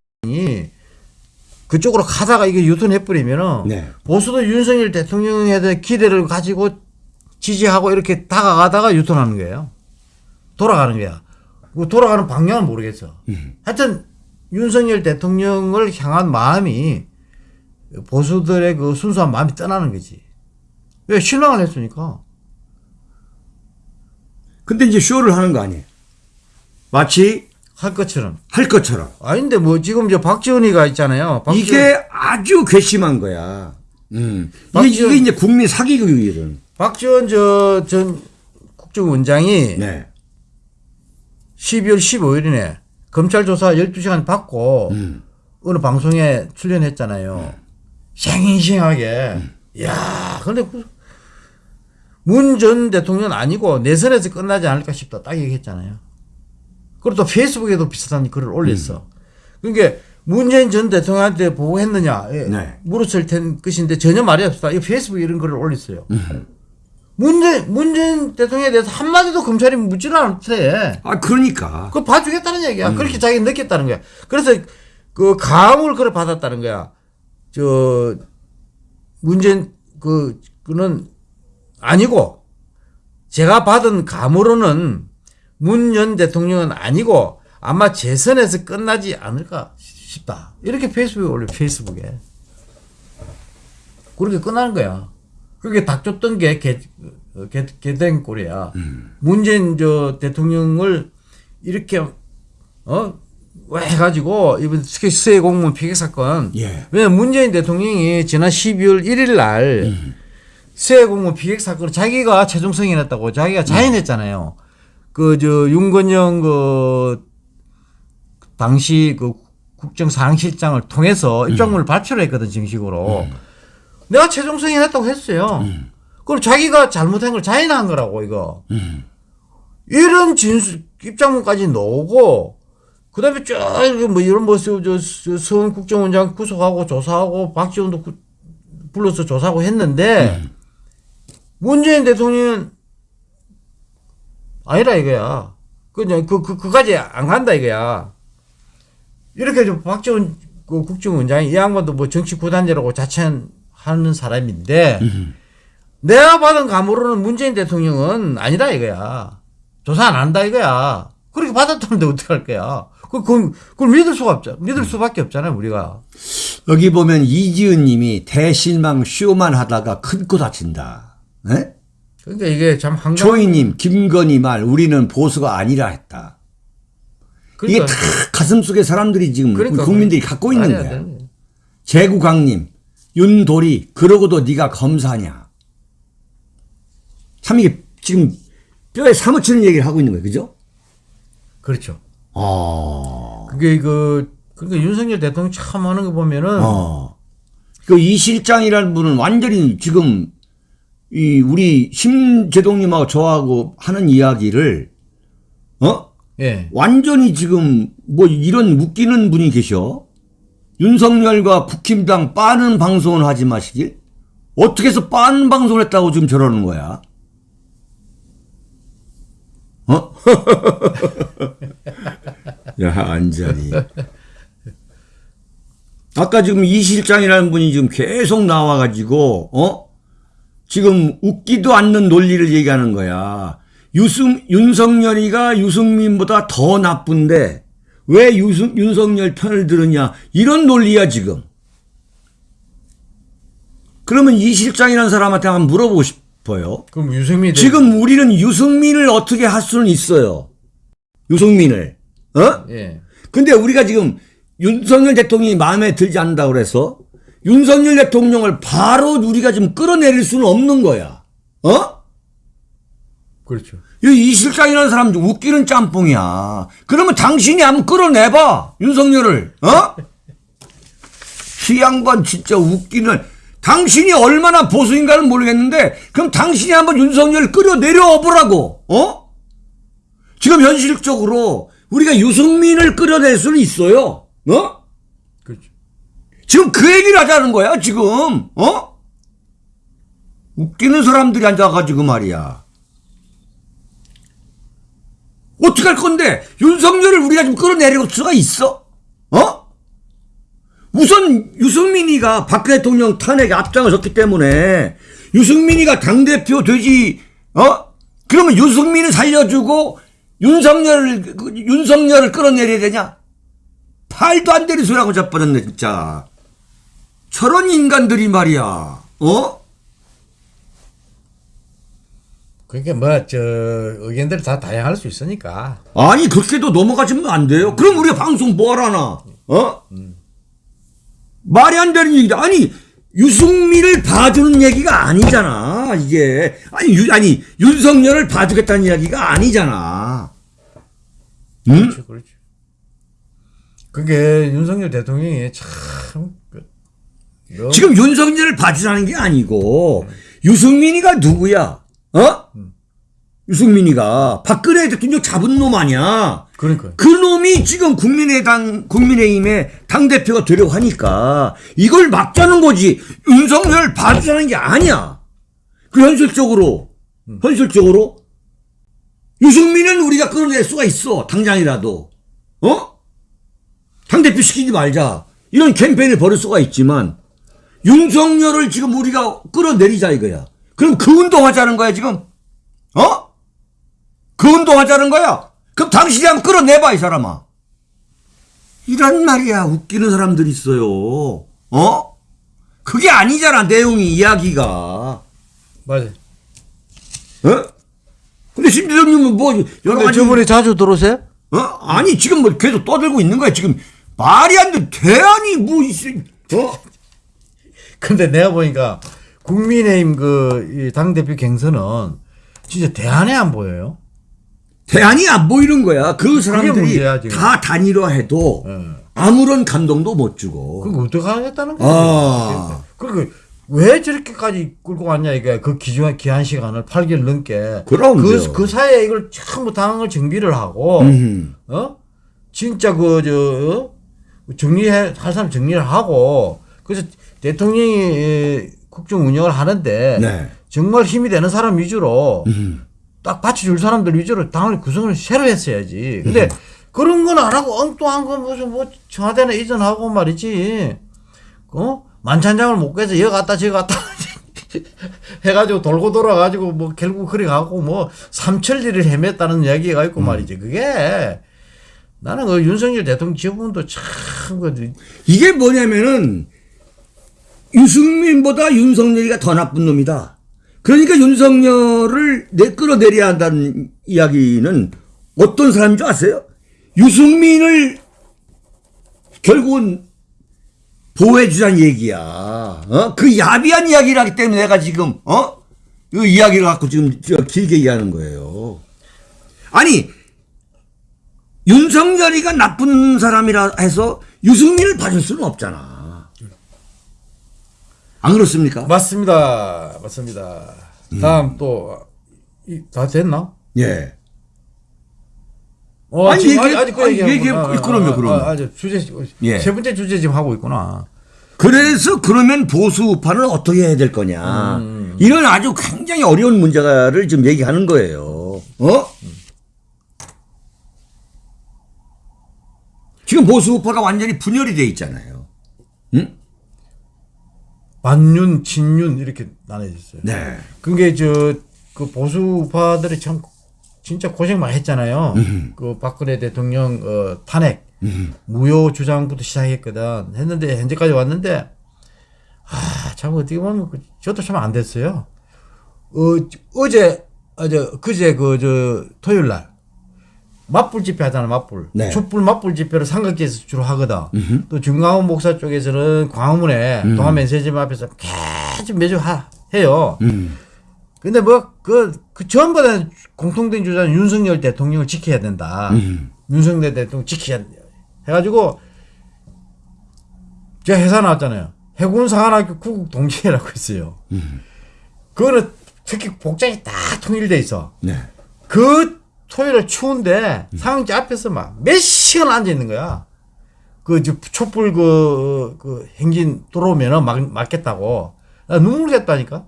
[SPEAKER 2] 그쪽으로 가다가 이게 유턴해버리면은
[SPEAKER 1] 네.
[SPEAKER 2] 보수도 윤석열 대통령에 대한 기대를 가지고 지지하고 이렇게 다가가다가 유턴하는 거예요. 돌아가는 거야. 그 돌아가는 방향은 모르겠어. 하여튼 윤석열 대통령을 향한 마음이 보수들의 그 순수한 마음이 떠나는 거지. 왜 실망을 했으니까.
[SPEAKER 1] 근데 이제 쇼를 하는 거 아니에요? 마치
[SPEAKER 2] 할 것처럼.
[SPEAKER 1] 할 것처럼.
[SPEAKER 2] 아닌데 뭐 지금 저 박지원이가 있잖아요. 박지원-
[SPEAKER 1] 이게 아주 괘씸한 거야. 음. 이게,
[SPEAKER 2] 박지원-
[SPEAKER 1] 이게 이제 국민 사기 교육이거든.
[SPEAKER 2] 박지원 저 전 국정원장이
[SPEAKER 1] 네.
[SPEAKER 2] 12월 15일이네 검찰 조사 12시간 받고
[SPEAKER 1] 음.
[SPEAKER 2] 어느 방송에 출연했잖아요. 생생하게. 야, 근데 문 전 대통령 아니고 내선에서 끝나지 않을까 싶다. 딱 얘기했잖아요. 그리고 또 페이스북에도 비슷한 글을 올렸어. 그러니까 문재인 전 대통령한테 보고했느냐 예,
[SPEAKER 1] 네.
[SPEAKER 2] 물었을 텐 것인데 전혀 말이 없다. 이 페이스북에 이런 글을 올렸어요. 문재인 문재인 대통령에 대해서 한마디도 검찰이 묻지를 않대.
[SPEAKER 1] 아, 그러니까.
[SPEAKER 2] 그거 봐주겠다는 얘기야. 그렇게 자기가 느꼈다는 거야. 그래서 그 감을 그걸 받았다는 거야. 저 문재인 그 그는 아니고 제가 받은 감으로는 문전 대통령은 아니고 아마 재선에서 끝나지 않을까 싶다. 이렇게 페이스북에 올려 페이스북에 그렇게 끝나는 거야. 그게 닥쳤던 게 개, 개, 개된 꼴이야. 문재인 저 대통령을 이렇게 어? 왜 해가지고 이번 특히 수해 공무원 피해 사건
[SPEAKER 1] 예.
[SPEAKER 2] 왜냐면 문재인 대통령이 지난 12월 1일 날새 공무원 피격 사건을 자기가 최종 승인했다고 자기가 자인했잖아요. 그저 윤건영 그 당시 그 국정상실장을 통해서 입장문을 발표를 했거든 정식으로. 내가 최종 승인했다고 했어요. 그럼 자기가 잘못한 걸 자인한 거라고 이거. 이런 진술 입장문까지 나오고 그 다음에 쭉 뭐 이런 뭐저서원 국정원장 구속하고 조사하고 박지원도 구- 불러서 조사하고 했는데 문재인 대통령은 아니라 이거야. 그냥 그, 그, 그까지 안 간다 이거야. 이렇게 좀 박지원 그 국정원장이 이 양반도 뭐 정치 구단자라고 자처하는 사람인데 내가 받은 감으로는 문재인 대통령은 아니다 이거야. 조사 안 한다 이거야. 그렇게 받았다는데 어떡할 거야. 그, 그, 그걸 믿을 수가 없잖아. 믿을 수밖에 없잖아요, 우리가.
[SPEAKER 1] 여기 보면 이지은 님이 대실망 쇼만 하다가 큰 코 다친다. 네?
[SPEAKER 2] 그러니까 이게 참 한가.
[SPEAKER 1] 조이님, 김건희 말 우리는 보수가 아니라 했다. 이게
[SPEAKER 2] 그러니까,
[SPEAKER 1] 다 가슴 속에 사람들이 지금
[SPEAKER 2] 그러니까
[SPEAKER 1] 국민들이. 갖고 있는 거야. 제구강님, 윤도리, 그러고도 네가 검사냐. 참 이게 지금 뼈에 사무치는 얘기를 하고 있는 거예요. 그죠?
[SPEAKER 2] 그렇죠.
[SPEAKER 1] 어.
[SPEAKER 2] 그게 그, 그러니까 윤석열 대통령 참 하는 거 보면은
[SPEAKER 1] 어. 그이 실장이라는 분은 완전히 지금 이 우리 심재동님하고 저하고 하는 이야기를 어?
[SPEAKER 2] 예.
[SPEAKER 1] 완전히 지금 뭐 이런 웃기는 분이 계셔. 윤석열과 국힘당 빠는 방송을 하지 마시길. 어떻게 해서 빠는 방송을 했다고 지금 저러는 거야? 어? (laughs) 야, 완전히. 아까 지금 이 실장이라는 분이 지금 계속 나와가지고, 어? 지금 웃기도 않는 논리를 얘기하는 거야. 유승, 윤석열이가 유승민보다 더 나쁜데, 왜 유승, 윤석열 편을 들으냐. 이런 논리야, 지금. 그러면 이 실장이라는 사람한테 한번 물어보고 싶 어요.
[SPEAKER 2] 그럼 유승민
[SPEAKER 1] 지금 우리는 유승민을 어떻게 할 수는 있어요. 유승민을. 어?
[SPEAKER 2] 예.
[SPEAKER 1] 근데 우리가 지금 윤석열 대통령이 마음에 들지 않는다고 그래서 윤석열 대통령을 바로 우리가 지금 끌어내릴 수는 없는 거야. 어?
[SPEAKER 2] 그렇죠.
[SPEAKER 1] 이, 이 실장이라는 사람 좀 웃기는 짬뽕이야. 그러면 당신이 한번 끌어내봐. 윤석열을. 어? (laughs) 이 양반 진짜 웃기는. 당신이 얼마나 보수인가는 모르겠는데 그럼 당신이 한번 윤석열을 끌어내려 보라고. 어? 지금 현실적으로 우리가 유승민을 끌어낼 수는 있어요. 어?
[SPEAKER 2] 그렇죠.
[SPEAKER 1] 지금 그 얘기를 하자는 거야, 지금. 어? 웃기는 사람들이 앉아가지고 말이야. 어떻게 할 건데, 윤석열을 우리가 좀 끌어내릴 수가 있어? 어? 우선 유승민이가 박 대통령 탄핵에 앞장을 섰기 때문에 유승민이가 당대표 되지, 어? 그러면 유승민을 살려주고 윤석열을, 그 윤석열을 끌어내려야 되냐? 팔도 안 되는 소리하고 자빠졌네, 진짜. 저런 인간들이 말이야, 어?
[SPEAKER 2] 그러니까 뭐 저 의견들이 다 다양할 수 있으니까.
[SPEAKER 1] 아니, 그렇게도 넘어가시면 안 돼요. 그럼 우리가 방송 뭐 하라나, 어? 말이 안 되는 얘기다. 아니, 유승민을 봐주는 얘기가 아니잖아, 이게. 아니, 유, 아니, 윤석열을 봐주겠다는 이야기가 아니잖아. 응?
[SPEAKER 2] 그렇죠, 그렇죠. 그게 윤석열 대통령이 참 그,
[SPEAKER 1] 지금 윤석열을 봐주라는 게 아니고 유승민이가 누구야? 어? 유승민이가 박근혜 대통령 잡은 놈 아니야?
[SPEAKER 2] 그러니까
[SPEAKER 1] 그 놈이 지금 국민의당 국민의힘의 당 대표가 되려고 하니까 이걸 막자는 거지. 윤석열 봐주자는 게 아니야. 그 현실적으로 현실적으로 유승민은 우리가 끌어낼 수가 있어. 당장이라도. 어? 당 대표 시키지 말자. 이런 캠페인을 벌일 수가 있지만, 윤석열을 지금 우리가 끌어내리자 이거야. 그럼 그 운동하자는 거야, 지금? 어? 그 운동하자는 거야? 그럼 당신이 한번 끌어내봐, 이 사람아. 이란 말이야. 웃기는 사람들이 있어요. 어? 그게 아니잖아, 내용이, 이야기가.
[SPEAKER 2] 맞아.
[SPEAKER 1] 어? 근데 심지어님은 뭐, 여러
[SPEAKER 2] 근데
[SPEAKER 1] 가지.
[SPEAKER 2] 저번에 자주 들어오세요?
[SPEAKER 1] 어? 아니, 지금 뭐 계속 떠들고 있는 거야. 지금 말이 안 돼. 대안이 뭐 있어. 어?
[SPEAKER 2] 근데 내가 보니까 국민의힘 그 당 대표 경선은 진짜 대안에 안 보여요.
[SPEAKER 1] 대안이 안 보이는 거야. 그 사람들이
[SPEAKER 2] 문제야.
[SPEAKER 1] 다 단일화해도
[SPEAKER 2] 예.
[SPEAKER 1] 아무런 감동도 못 주고.
[SPEAKER 2] 그거 어떻게 하겠다는 거야?
[SPEAKER 1] 아.
[SPEAKER 2] 그리고 왜 저렇게까지 끌고 왔냐 이게 그 기한 기한 시간을 8개월 넘게.
[SPEAKER 1] 그럼요.
[SPEAKER 2] 그, 그 사이에 이걸 전부 당을 정비를 하고
[SPEAKER 1] 음.
[SPEAKER 2] 어 진짜 그저 어? 정리해 할 사람 정리를 하고 그래서 대통령이 에, 국정 운영을 하는데
[SPEAKER 1] 네.
[SPEAKER 2] 정말 힘이 되는 사람 위주로
[SPEAKER 1] 음.
[SPEAKER 2] 딱 받쳐줄 사람들 위주로 당을 구성을 새로 했어야지. 근데 그런 건 안 하고 엉뚱한 거 무슨 뭐 청와대는 이전하고 말이지. 어? 만찬장을 못 깨서 여기 갔다 저기 갔다 해가지고 돌고 돌아가지고 뭐 결국 그래 가고 뭐 삼천리를 헤맸다는 이야기가 있고 말이지. 그게 나는 그 윤석열 대통령 지부분도 참 그
[SPEAKER 1] 이게 뭐냐면은 유승민보다 윤석열이가 더 나쁜 놈이다. 그러니까 윤석열을 내 끌어내려야 한다는 이야기는 어떤 사람인 줄 아세요? 유승민을 결국은 보호해주자는 얘기야. 어? 그 야비한 이야기를 하기 때문에 내가 지금, 어? 이 이야기를 갖고 지금 저 길게 얘기하는 거예요. 아니, 윤석열이가 나쁜 사람이라 해서 유승민을 봐줄 수는 없잖아. 안 그렇습니까?
[SPEAKER 2] 맞습니다. 맞습니다. 다음 또다 됐나?
[SPEAKER 1] 예.
[SPEAKER 2] 어,
[SPEAKER 1] 아니,
[SPEAKER 2] 지금
[SPEAKER 1] 얘기-
[SPEAKER 2] 아직 그 얘기-.
[SPEAKER 1] 그럼요, 그럼요.
[SPEAKER 2] 아, 아주 주제
[SPEAKER 1] 예.
[SPEAKER 2] 세 번째 주제 지금 하고 있구나.
[SPEAKER 1] 그래서 그러면 보수 우파는 어떻게 해야 될 거냐. 이런 아주 굉장히 어려운 문제를 지금 얘기하는 거예요. 어? 지금 보수 우파가 완전히 분열이 돼 있잖아요. 응?
[SPEAKER 2] 반윤, 친윤 이렇게 나눠졌어요.
[SPEAKER 1] 네.
[SPEAKER 2] 그게 저 그 보수 우파들이 참 진짜 고생 많이 했잖아요. 그 박근혜 대통령 어, 탄핵 무효 주장부터 시작했거든. 했는데 현재까지 왔는데 아, 참 어떻게 보면 그- 저도 참 안 됐어요. 어, 어제 어제 그제 그 저 토요일 날 맞불 집회 하잖아 맞불.
[SPEAKER 1] 네.
[SPEAKER 2] 촛불 맞불 집회를 삼각지에서 주로 하거든. 또 중광훈 목사 쪽에서는 광화문에 동아면세점 앞에서 계속 매주 하, 해요.
[SPEAKER 1] 음.
[SPEAKER 2] 근데 뭐그 그 전부 다 공통된 주장은 윤석열 대통령을 지켜야 된다.
[SPEAKER 1] 음.
[SPEAKER 2] 윤석열 대통령 지켜야 된다. 해가지고 제가 회사 나왔잖아요. 해군사관학교 구국 동지회라고 있어요. 그거는 특히 복장이 딱 통일돼 있어.
[SPEAKER 1] 네.
[SPEAKER 2] 그 토요일 추운데 상지 앞에서 막 몇 시간 앉아 있는 거야. 그, 저, 촛불 그, 그, 행진 들어오면은 막, 맞겠다고. 나 눈물 났다니까?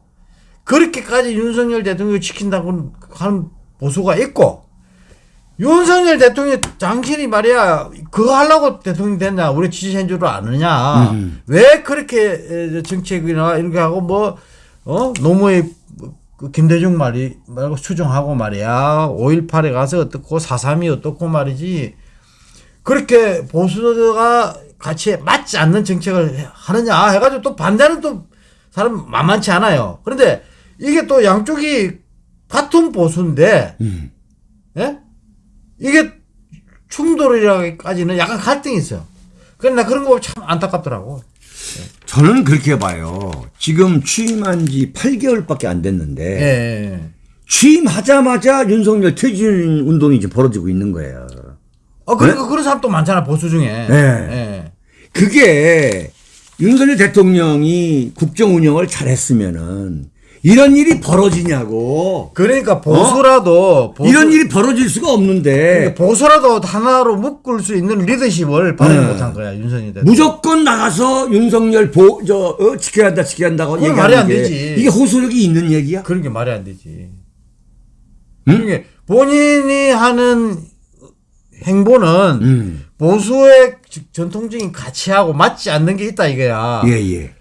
[SPEAKER 2] 그렇게까지 윤석열 대통령을 지킨다고 하는 보수가 있고, 윤석열 대통령 당신이 말이야, 그거 하려고 대통령 됐냐? 우리 지지한 줄을 아느냐? 왜 그렇게 에, 정책이나 이렇게 하고 뭐, 어? 노무의 그 김대중 말이 말고 수정하고 말이야. 5.18에 가서 어떻고 4.3이 어떻고 말이지. 그렇게 보수가 같이 맞지 않는 정책을 하느냐 해가지고 또 반대는 또 사람 만만치 않아요. 그런데 이게 또 양쪽이 같은 보수인데,
[SPEAKER 1] 음.
[SPEAKER 2] 예? 이게 충돌이라기까지는 약간 갈등이 있어요. 그래, 나 그런 거 참 안타깝더라고.
[SPEAKER 1] 저는 그렇게 봐요. 지금 취임한 지 8개월밖에 안
[SPEAKER 2] 예,
[SPEAKER 1] 됐는데
[SPEAKER 2] 예.
[SPEAKER 1] 취임하자마자 윤석열 퇴진 운동이 이제 벌어지고 있는 거예요.
[SPEAKER 2] 어, 그러니까 그런 사람 또 많잖아, 보수 중에.
[SPEAKER 1] 네.
[SPEAKER 2] 예.
[SPEAKER 1] 그게 윤석열 대통령이 국정 운영을 잘했으면은 이런 일이 벌어지냐고.
[SPEAKER 2] 그러니까 보수라도 보수,
[SPEAKER 1] 어? 이런 일이 벌어질 수가 없는데
[SPEAKER 2] 그러니까 보수라도 하나로 묶을 수 있는 리더십을 발휘
[SPEAKER 1] 네.
[SPEAKER 2] 못한 거야 윤석열 대통령.
[SPEAKER 1] 무조건 나가서 윤석열 보, 저, 어, 지켜야 한다, 지켜야 한다고 얘기하는
[SPEAKER 2] 말이 안
[SPEAKER 1] 게
[SPEAKER 2] 되지.
[SPEAKER 1] 이게 호소력이 있는 얘기야?
[SPEAKER 2] 그런 게 말이 안 되지.
[SPEAKER 1] 응?
[SPEAKER 2] 그게 본인이 하는 행보는
[SPEAKER 1] 음.
[SPEAKER 2] 보수의 전통적인 가치하고 맞지 않는 게 있다 이거야.
[SPEAKER 1] 예, 예.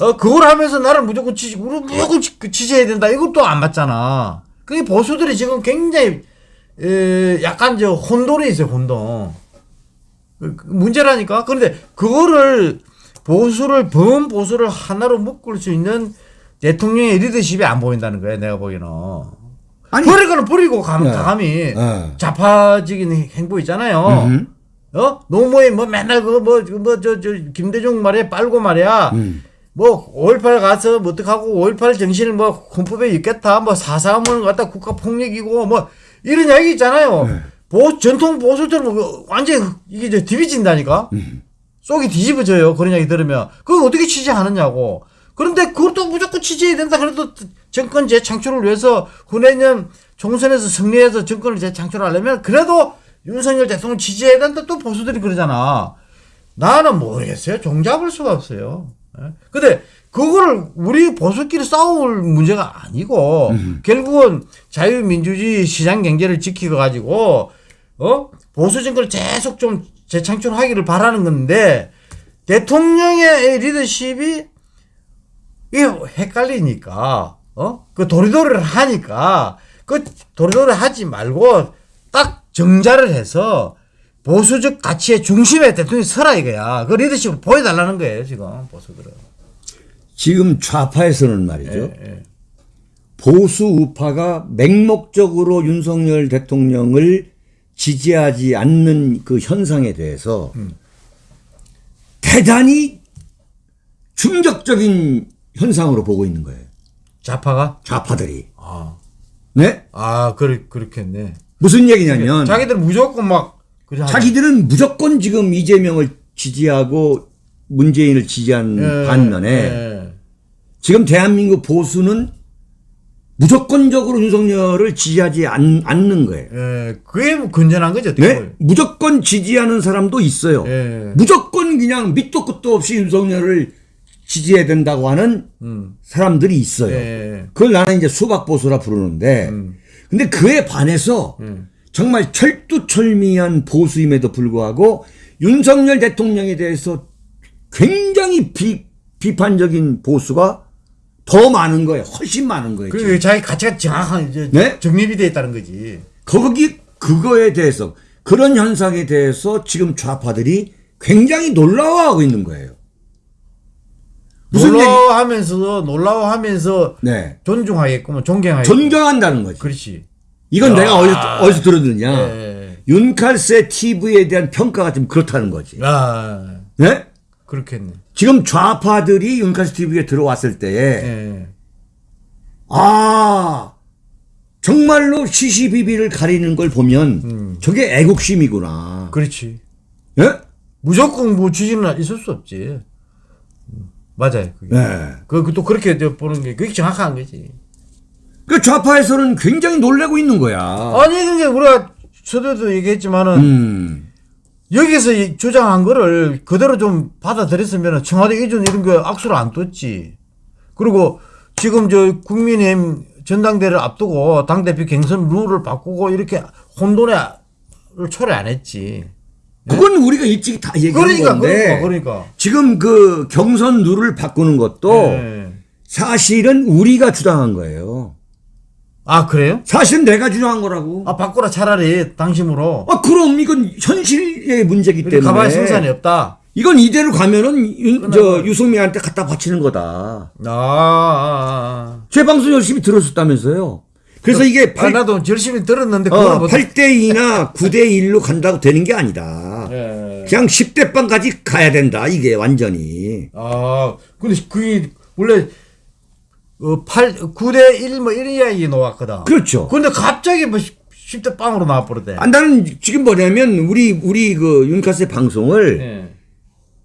[SPEAKER 2] 어 그걸 하면서 나를 무조건 지지, 무조건 지- 그 지지해야 된다. 이것도 안 맞잖아. 그게 보수들이 지금 굉장히 에, 약간 저 혼돈에 있어요. 혼돈. 그- 그 문제라니까. 그런데 그거를 보수를 범 보수를 하나로 묶을 수 있는 대통령의 리더십이 안 보인다는 거야. 내가 보기에는.
[SPEAKER 1] 아니,
[SPEAKER 2] 버릴 거는 버리고 감,
[SPEAKER 1] 네.
[SPEAKER 2] 감히
[SPEAKER 1] 어.
[SPEAKER 2] 좌파적인 행보 있잖아요.
[SPEAKER 1] 음.
[SPEAKER 2] 어? 노무현 뭐 맨날 그거 뭐 뭐 저 저 김대중 말이야 빨고 말이야.
[SPEAKER 1] 음.
[SPEAKER 2] 뭐, 5.18 가서 뭐 어떡하고, 5.18 정신을 뭐, 헌법에 있겠다, 뭐, 사사함을 갖다 국가 폭력이고, 뭐, 이런 이야기 있잖아요.
[SPEAKER 1] 네.
[SPEAKER 2] 보, 전통 보수들은 뭐 완전 이게 이제 뒤비진다니까?
[SPEAKER 1] 음.
[SPEAKER 2] 속이 뒤집어져요. 그런 이야기 들으면. 그걸 어떻게 취재하느냐고. 그런데 그것도 무조건 취재해야 된다. 그래도 정권 재창출을 위해서 후내년 총선에서 승리해서 정권을 재창출하려면 그래도 윤석열 대통령 지지해야 된다. 또 보수들이 그러잖아. 나는 모르겠어요. 종잡을 수가 없어요. 예? 근데 그거를 우리 보수끼리 싸울 문제가 아니고 결국은 자유민주주의 시장 경제를 지키고 가지고 어? 보수 정권을 계속 좀 재창출하기를 바라는 건데 대통령의 리더십이 이게 헷갈리니까 어? 그 도리도리를 하니까 그 도리도리 하지 말고 딱 정자를 해서 보수적 가치의 중심에 대통령이 서라 이거야. 그 리더십을 보여달라는 거예요 지금 보수들은.
[SPEAKER 1] 지금 좌파에서는 말이죠.
[SPEAKER 2] 예, 예.
[SPEAKER 1] 보수 우파가 맹목적으로 윤석열 대통령을 지지하지 않는 그 현상에 대해서 대단히 충격적인 현상으로 보고 있는 거예요.
[SPEAKER 2] 좌파가
[SPEAKER 1] 좌파들이.
[SPEAKER 2] 아,
[SPEAKER 1] 네?
[SPEAKER 2] 아 그렇 그렇겠네.
[SPEAKER 1] 무슨 얘기냐면
[SPEAKER 2] 자기들 무조건 막.
[SPEAKER 1] 자기들은 무조건 지금 이재명을 지지하고 문재인을 지지한
[SPEAKER 2] 예,
[SPEAKER 1] 반면에
[SPEAKER 2] 예.
[SPEAKER 1] 지금 대한민국 보수는 무조건적으로 윤석열을 지지하지 않, 않는 거예요.
[SPEAKER 2] 예, 그게 뭐 건전한 거죠.
[SPEAKER 1] 네? 무조건 지지하는 사람도 있어요.
[SPEAKER 2] 예.
[SPEAKER 1] 무조건 그냥 밑도 끝도 없이 윤석열을 지지해야 된다고 하는
[SPEAKER 2] 음.
[SPEAKER 1] 사람들이 있어요.
[SPEAKER 2] 예.
[SPEAKER 1] 그걸 나는 이제 수박보수라 부르는데,
[SPEAKER 2] 음.
[SPEAKER 1] 근데 그에 반해서
[SPEAKER 2] 음.
[SPEAKER 1] 정말 철두철미한 보수임에도 불구하고 윤석열 대통령에 대해서 굉장히 비, 비판적인 보수가 더 많은 거예요. 훨씬 많은 거예요.
[SPEAKER 2] 그 자기 가치가 정확한
[SPEAKER 1] 네?
[SPEAKER 2] 정립이 돼 있다는 거지.
[SPEAKER 1] 거기 그거에 대해서 그런 현상에 대해서 지금 좌파들이 굉장히 놀라워하고 있는 거예요. 무슨?
[SPEAKER 2] 놀라워하면서 놀라워하면서
[SPEAKER 1] 네.
[SPEAKER 2] 존중하겠구만 존경하겠구
[SPEAKER 1] 존경한다는 거지.
[SPEAKER 2] 그렇지.
[SPEAKER 1] 이건
[SPEAKER 2] 아.
[SPEAKER 1] 내가 어디서 어디서 들었느냐?
[SPEAKER 2] 예.
[SPEAKER 1] 윤칼세 TV에 대한 평가가 좀 그렇다는 거지.
[SPEAKER 2] 아
[SPEAKER 1] 네?
[SPEAKER 2] 그렇겠네.
[SPEAKER 1] 지금 좌파들이 윤칼세 TV에 들어왔을 때에
[SPEAKER 2] 예.
[SPEAKER 1] 아 정말로 시시비비를 가리는 걸 보면
[SPEAKER 2] 음.
[SPEAKER 1] 저게 애국심이구나.
[SPEAKER 2] 그렇지.
[SPEAKER 1] 예?
[SPEAKER 2] 무조건 뭐 지지는 있을 수 없지. 음, 맞아요. 그게.
[SPEAKER 1] 네.
[SPEAKER 2] 그, 그, 또 그렇게 보는 게, 그게 정확한 거지.
[SPEAKER 1] 그 좌파에서는 굉장히 놀래고 있는 거야.
[SPEAKER 2] 아니, 그게 우리가 서두에도 얘기했지만은,
[SPEAKER 1] 음.
[SPEAKER 2] 여기서 이 주장한 거를 그대로 좀 받아들였으면 청와대 이전 이런 거 악수를 안 뒀지. 그리고 지금 저 국민의힘 전당대를 앞두고 당대표 경선 룰을 바꾸고 이렇게 혼돈에 초래 안 했지.
[SPEAKER 1] 그건 우리가 일찍 다 얘기한
[SPEAKER 2] 그러니까,
[SPEAKER 1] 건데
[SPEAKER 2] 그러니까, 그러니까.
[SPEAKER 1] 지금 그 경선 룰을 바꾸는 것도
[SPEAKER 2] 예.
[SPEAKER 1] 사실은 우리가 주장한 거예요.
[SPEAKER 2] 아, 그래요?
[SPEAKER 1] 사실은 내가 주장한 거라고.
[SPEAKER 2] 아, 바꾸라 차라리 당심으로.
[SPEAKER 1] 아, 그럼 이건 현실의 문제이기
[SPEAKER 2] 우리
[SPEAKER 1] 때문에.
[SPEAKER 2] 가만히 생산이 없다.
[SPEAKER 1] 이건 이대로 가면은 윤, 저 유승민한테 갖다 바치는 거다.
[SPEAKER 2] 아, 아, 아.
[SPEAKER 1] 제 방송 열심히 들었었다면서요. 그래서 이게
[SPEAKER 2] 아,
[SPEAKER 1] 8,
[SPEAKER 2] 나도 열심히 들었는데
[SPEAKER 1] 어,
[SPEAKER 2] 못
[SPEAKER 1] 8대 2나 9대 1로 간다고 되는 게 아니다.
[SPEAKER 2] 예.
[SPEAKER 1] 그냥 10대 빵까지 가야 된다. 이게 완전히.
[SPEAKER 2] 아, 근데 그게 원래 어, 8, 9대 1, 뭐, 이런 이야기 나왔거든.
[SPEAKER 1] 그렇죠.
[SPEAKER 2] 근데 갑자기 뭐, 10대 빵으로 나와버렸대.
[SPEAKER 1] 아, 나는 지금 뭐냐면 우리 우리 그 윤카세 방송을
[SPEAKER 2] 예.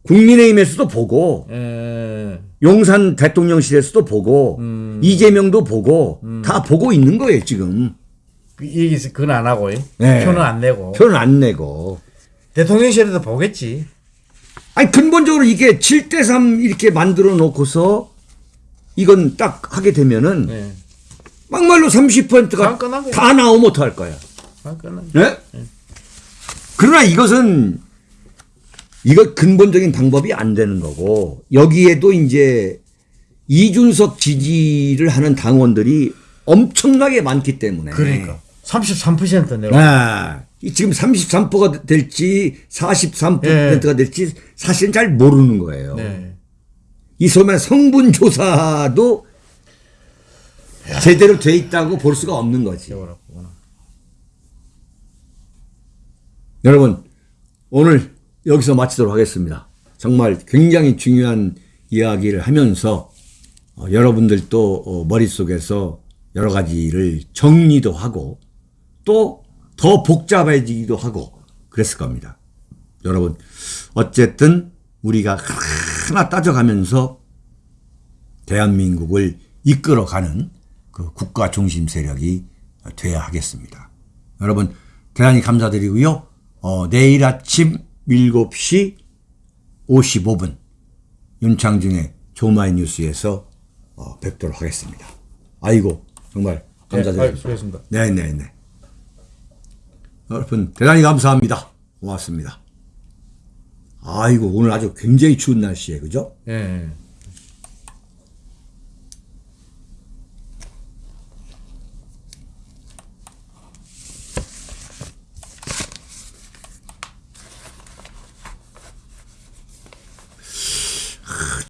[SPEAKER 1] 국민의힘에서도 보고
[SPEAKER 2] 예.
[SPEAKER 1] 용산 대통령실에서도 보고
[SPEAKER 2] 음.
[SPEAKER 1] 이재명도 보고 다 보고 있는 거예요 지금
[SPEAKER 2] 그 얘기, 그건 안 하고, 예.
[SPEAKER 1] 네.
[SPEAKER 2] 표는 안 내고.
[SPEAKER 1] 표는 안 내고
[SPEAKER 2] 대통령실에도 보겠지.
[SPEAKER 1] 아니 근본적으로 이게 7대3 이렇게 만들어 놓고서 이건 딱 하게 되면은
[SPEAKER 2] 예.
[SPEAKER 1] 막말로 30%가
[SPEAKER 2] 다
[SPEAKER 1] 나오면 어떡할 거야
[SPEAKER 2] 아, 그는
[SPEAKER 1] 네? 그러나 이것은 이거 근본적인 방법이 안 되는 거고 여기에도 이제 이준석 지지를 하는 당원들이 엄청나게 많기 때문에
[SPEAKER 2] 그러니까. 33% 내고.
[SPEAKER 1] 아, 이 지금 33%가 될지 43%가
[SPEAKER 2] 예.
[SPEAKER 1] 될지 사실은 잘 모르는 거예요.
[SPEAKER 2] 네.
[SPEAKER 1] 이 말하는 성분 조사도 제대로 돼 있다고 볼 수가 없는 거지. 여러분 오늘 여기서 마치도록 하겠습니다. 정말 굉장히 중요한 이야기를 하면서 어, 여러분들도 어, 머릿속에서 여러 가지를 정리도 하고 또 더 복잡해지기도 하고 그랬을 겁니다. 여러분 어쨌든 우리가 하나 따져가면서 대한민국을 이끌어가는 그 국가 중심 세력이 돼야 하겠습니다. 여러분 대단히 감사드리고요. 어, 내일 아침 7시 55분 윤창중의 조마이 뉴스에서 어, 뵙도록 하겠습니다. 아이고 정말
[SPEAKER 2] 네,
[SPEAKER 1] 감사드립니다.
[SPEAKER 2] 아유, 수고했습니다.
[SPEAKER 1] 네네네. 여러분 대단히 감사합니다. 고맙습니다. 아이고 오늘 아주 굉장히 추운 날씨에 그죠?
[SPEAKER 2] 예. 예.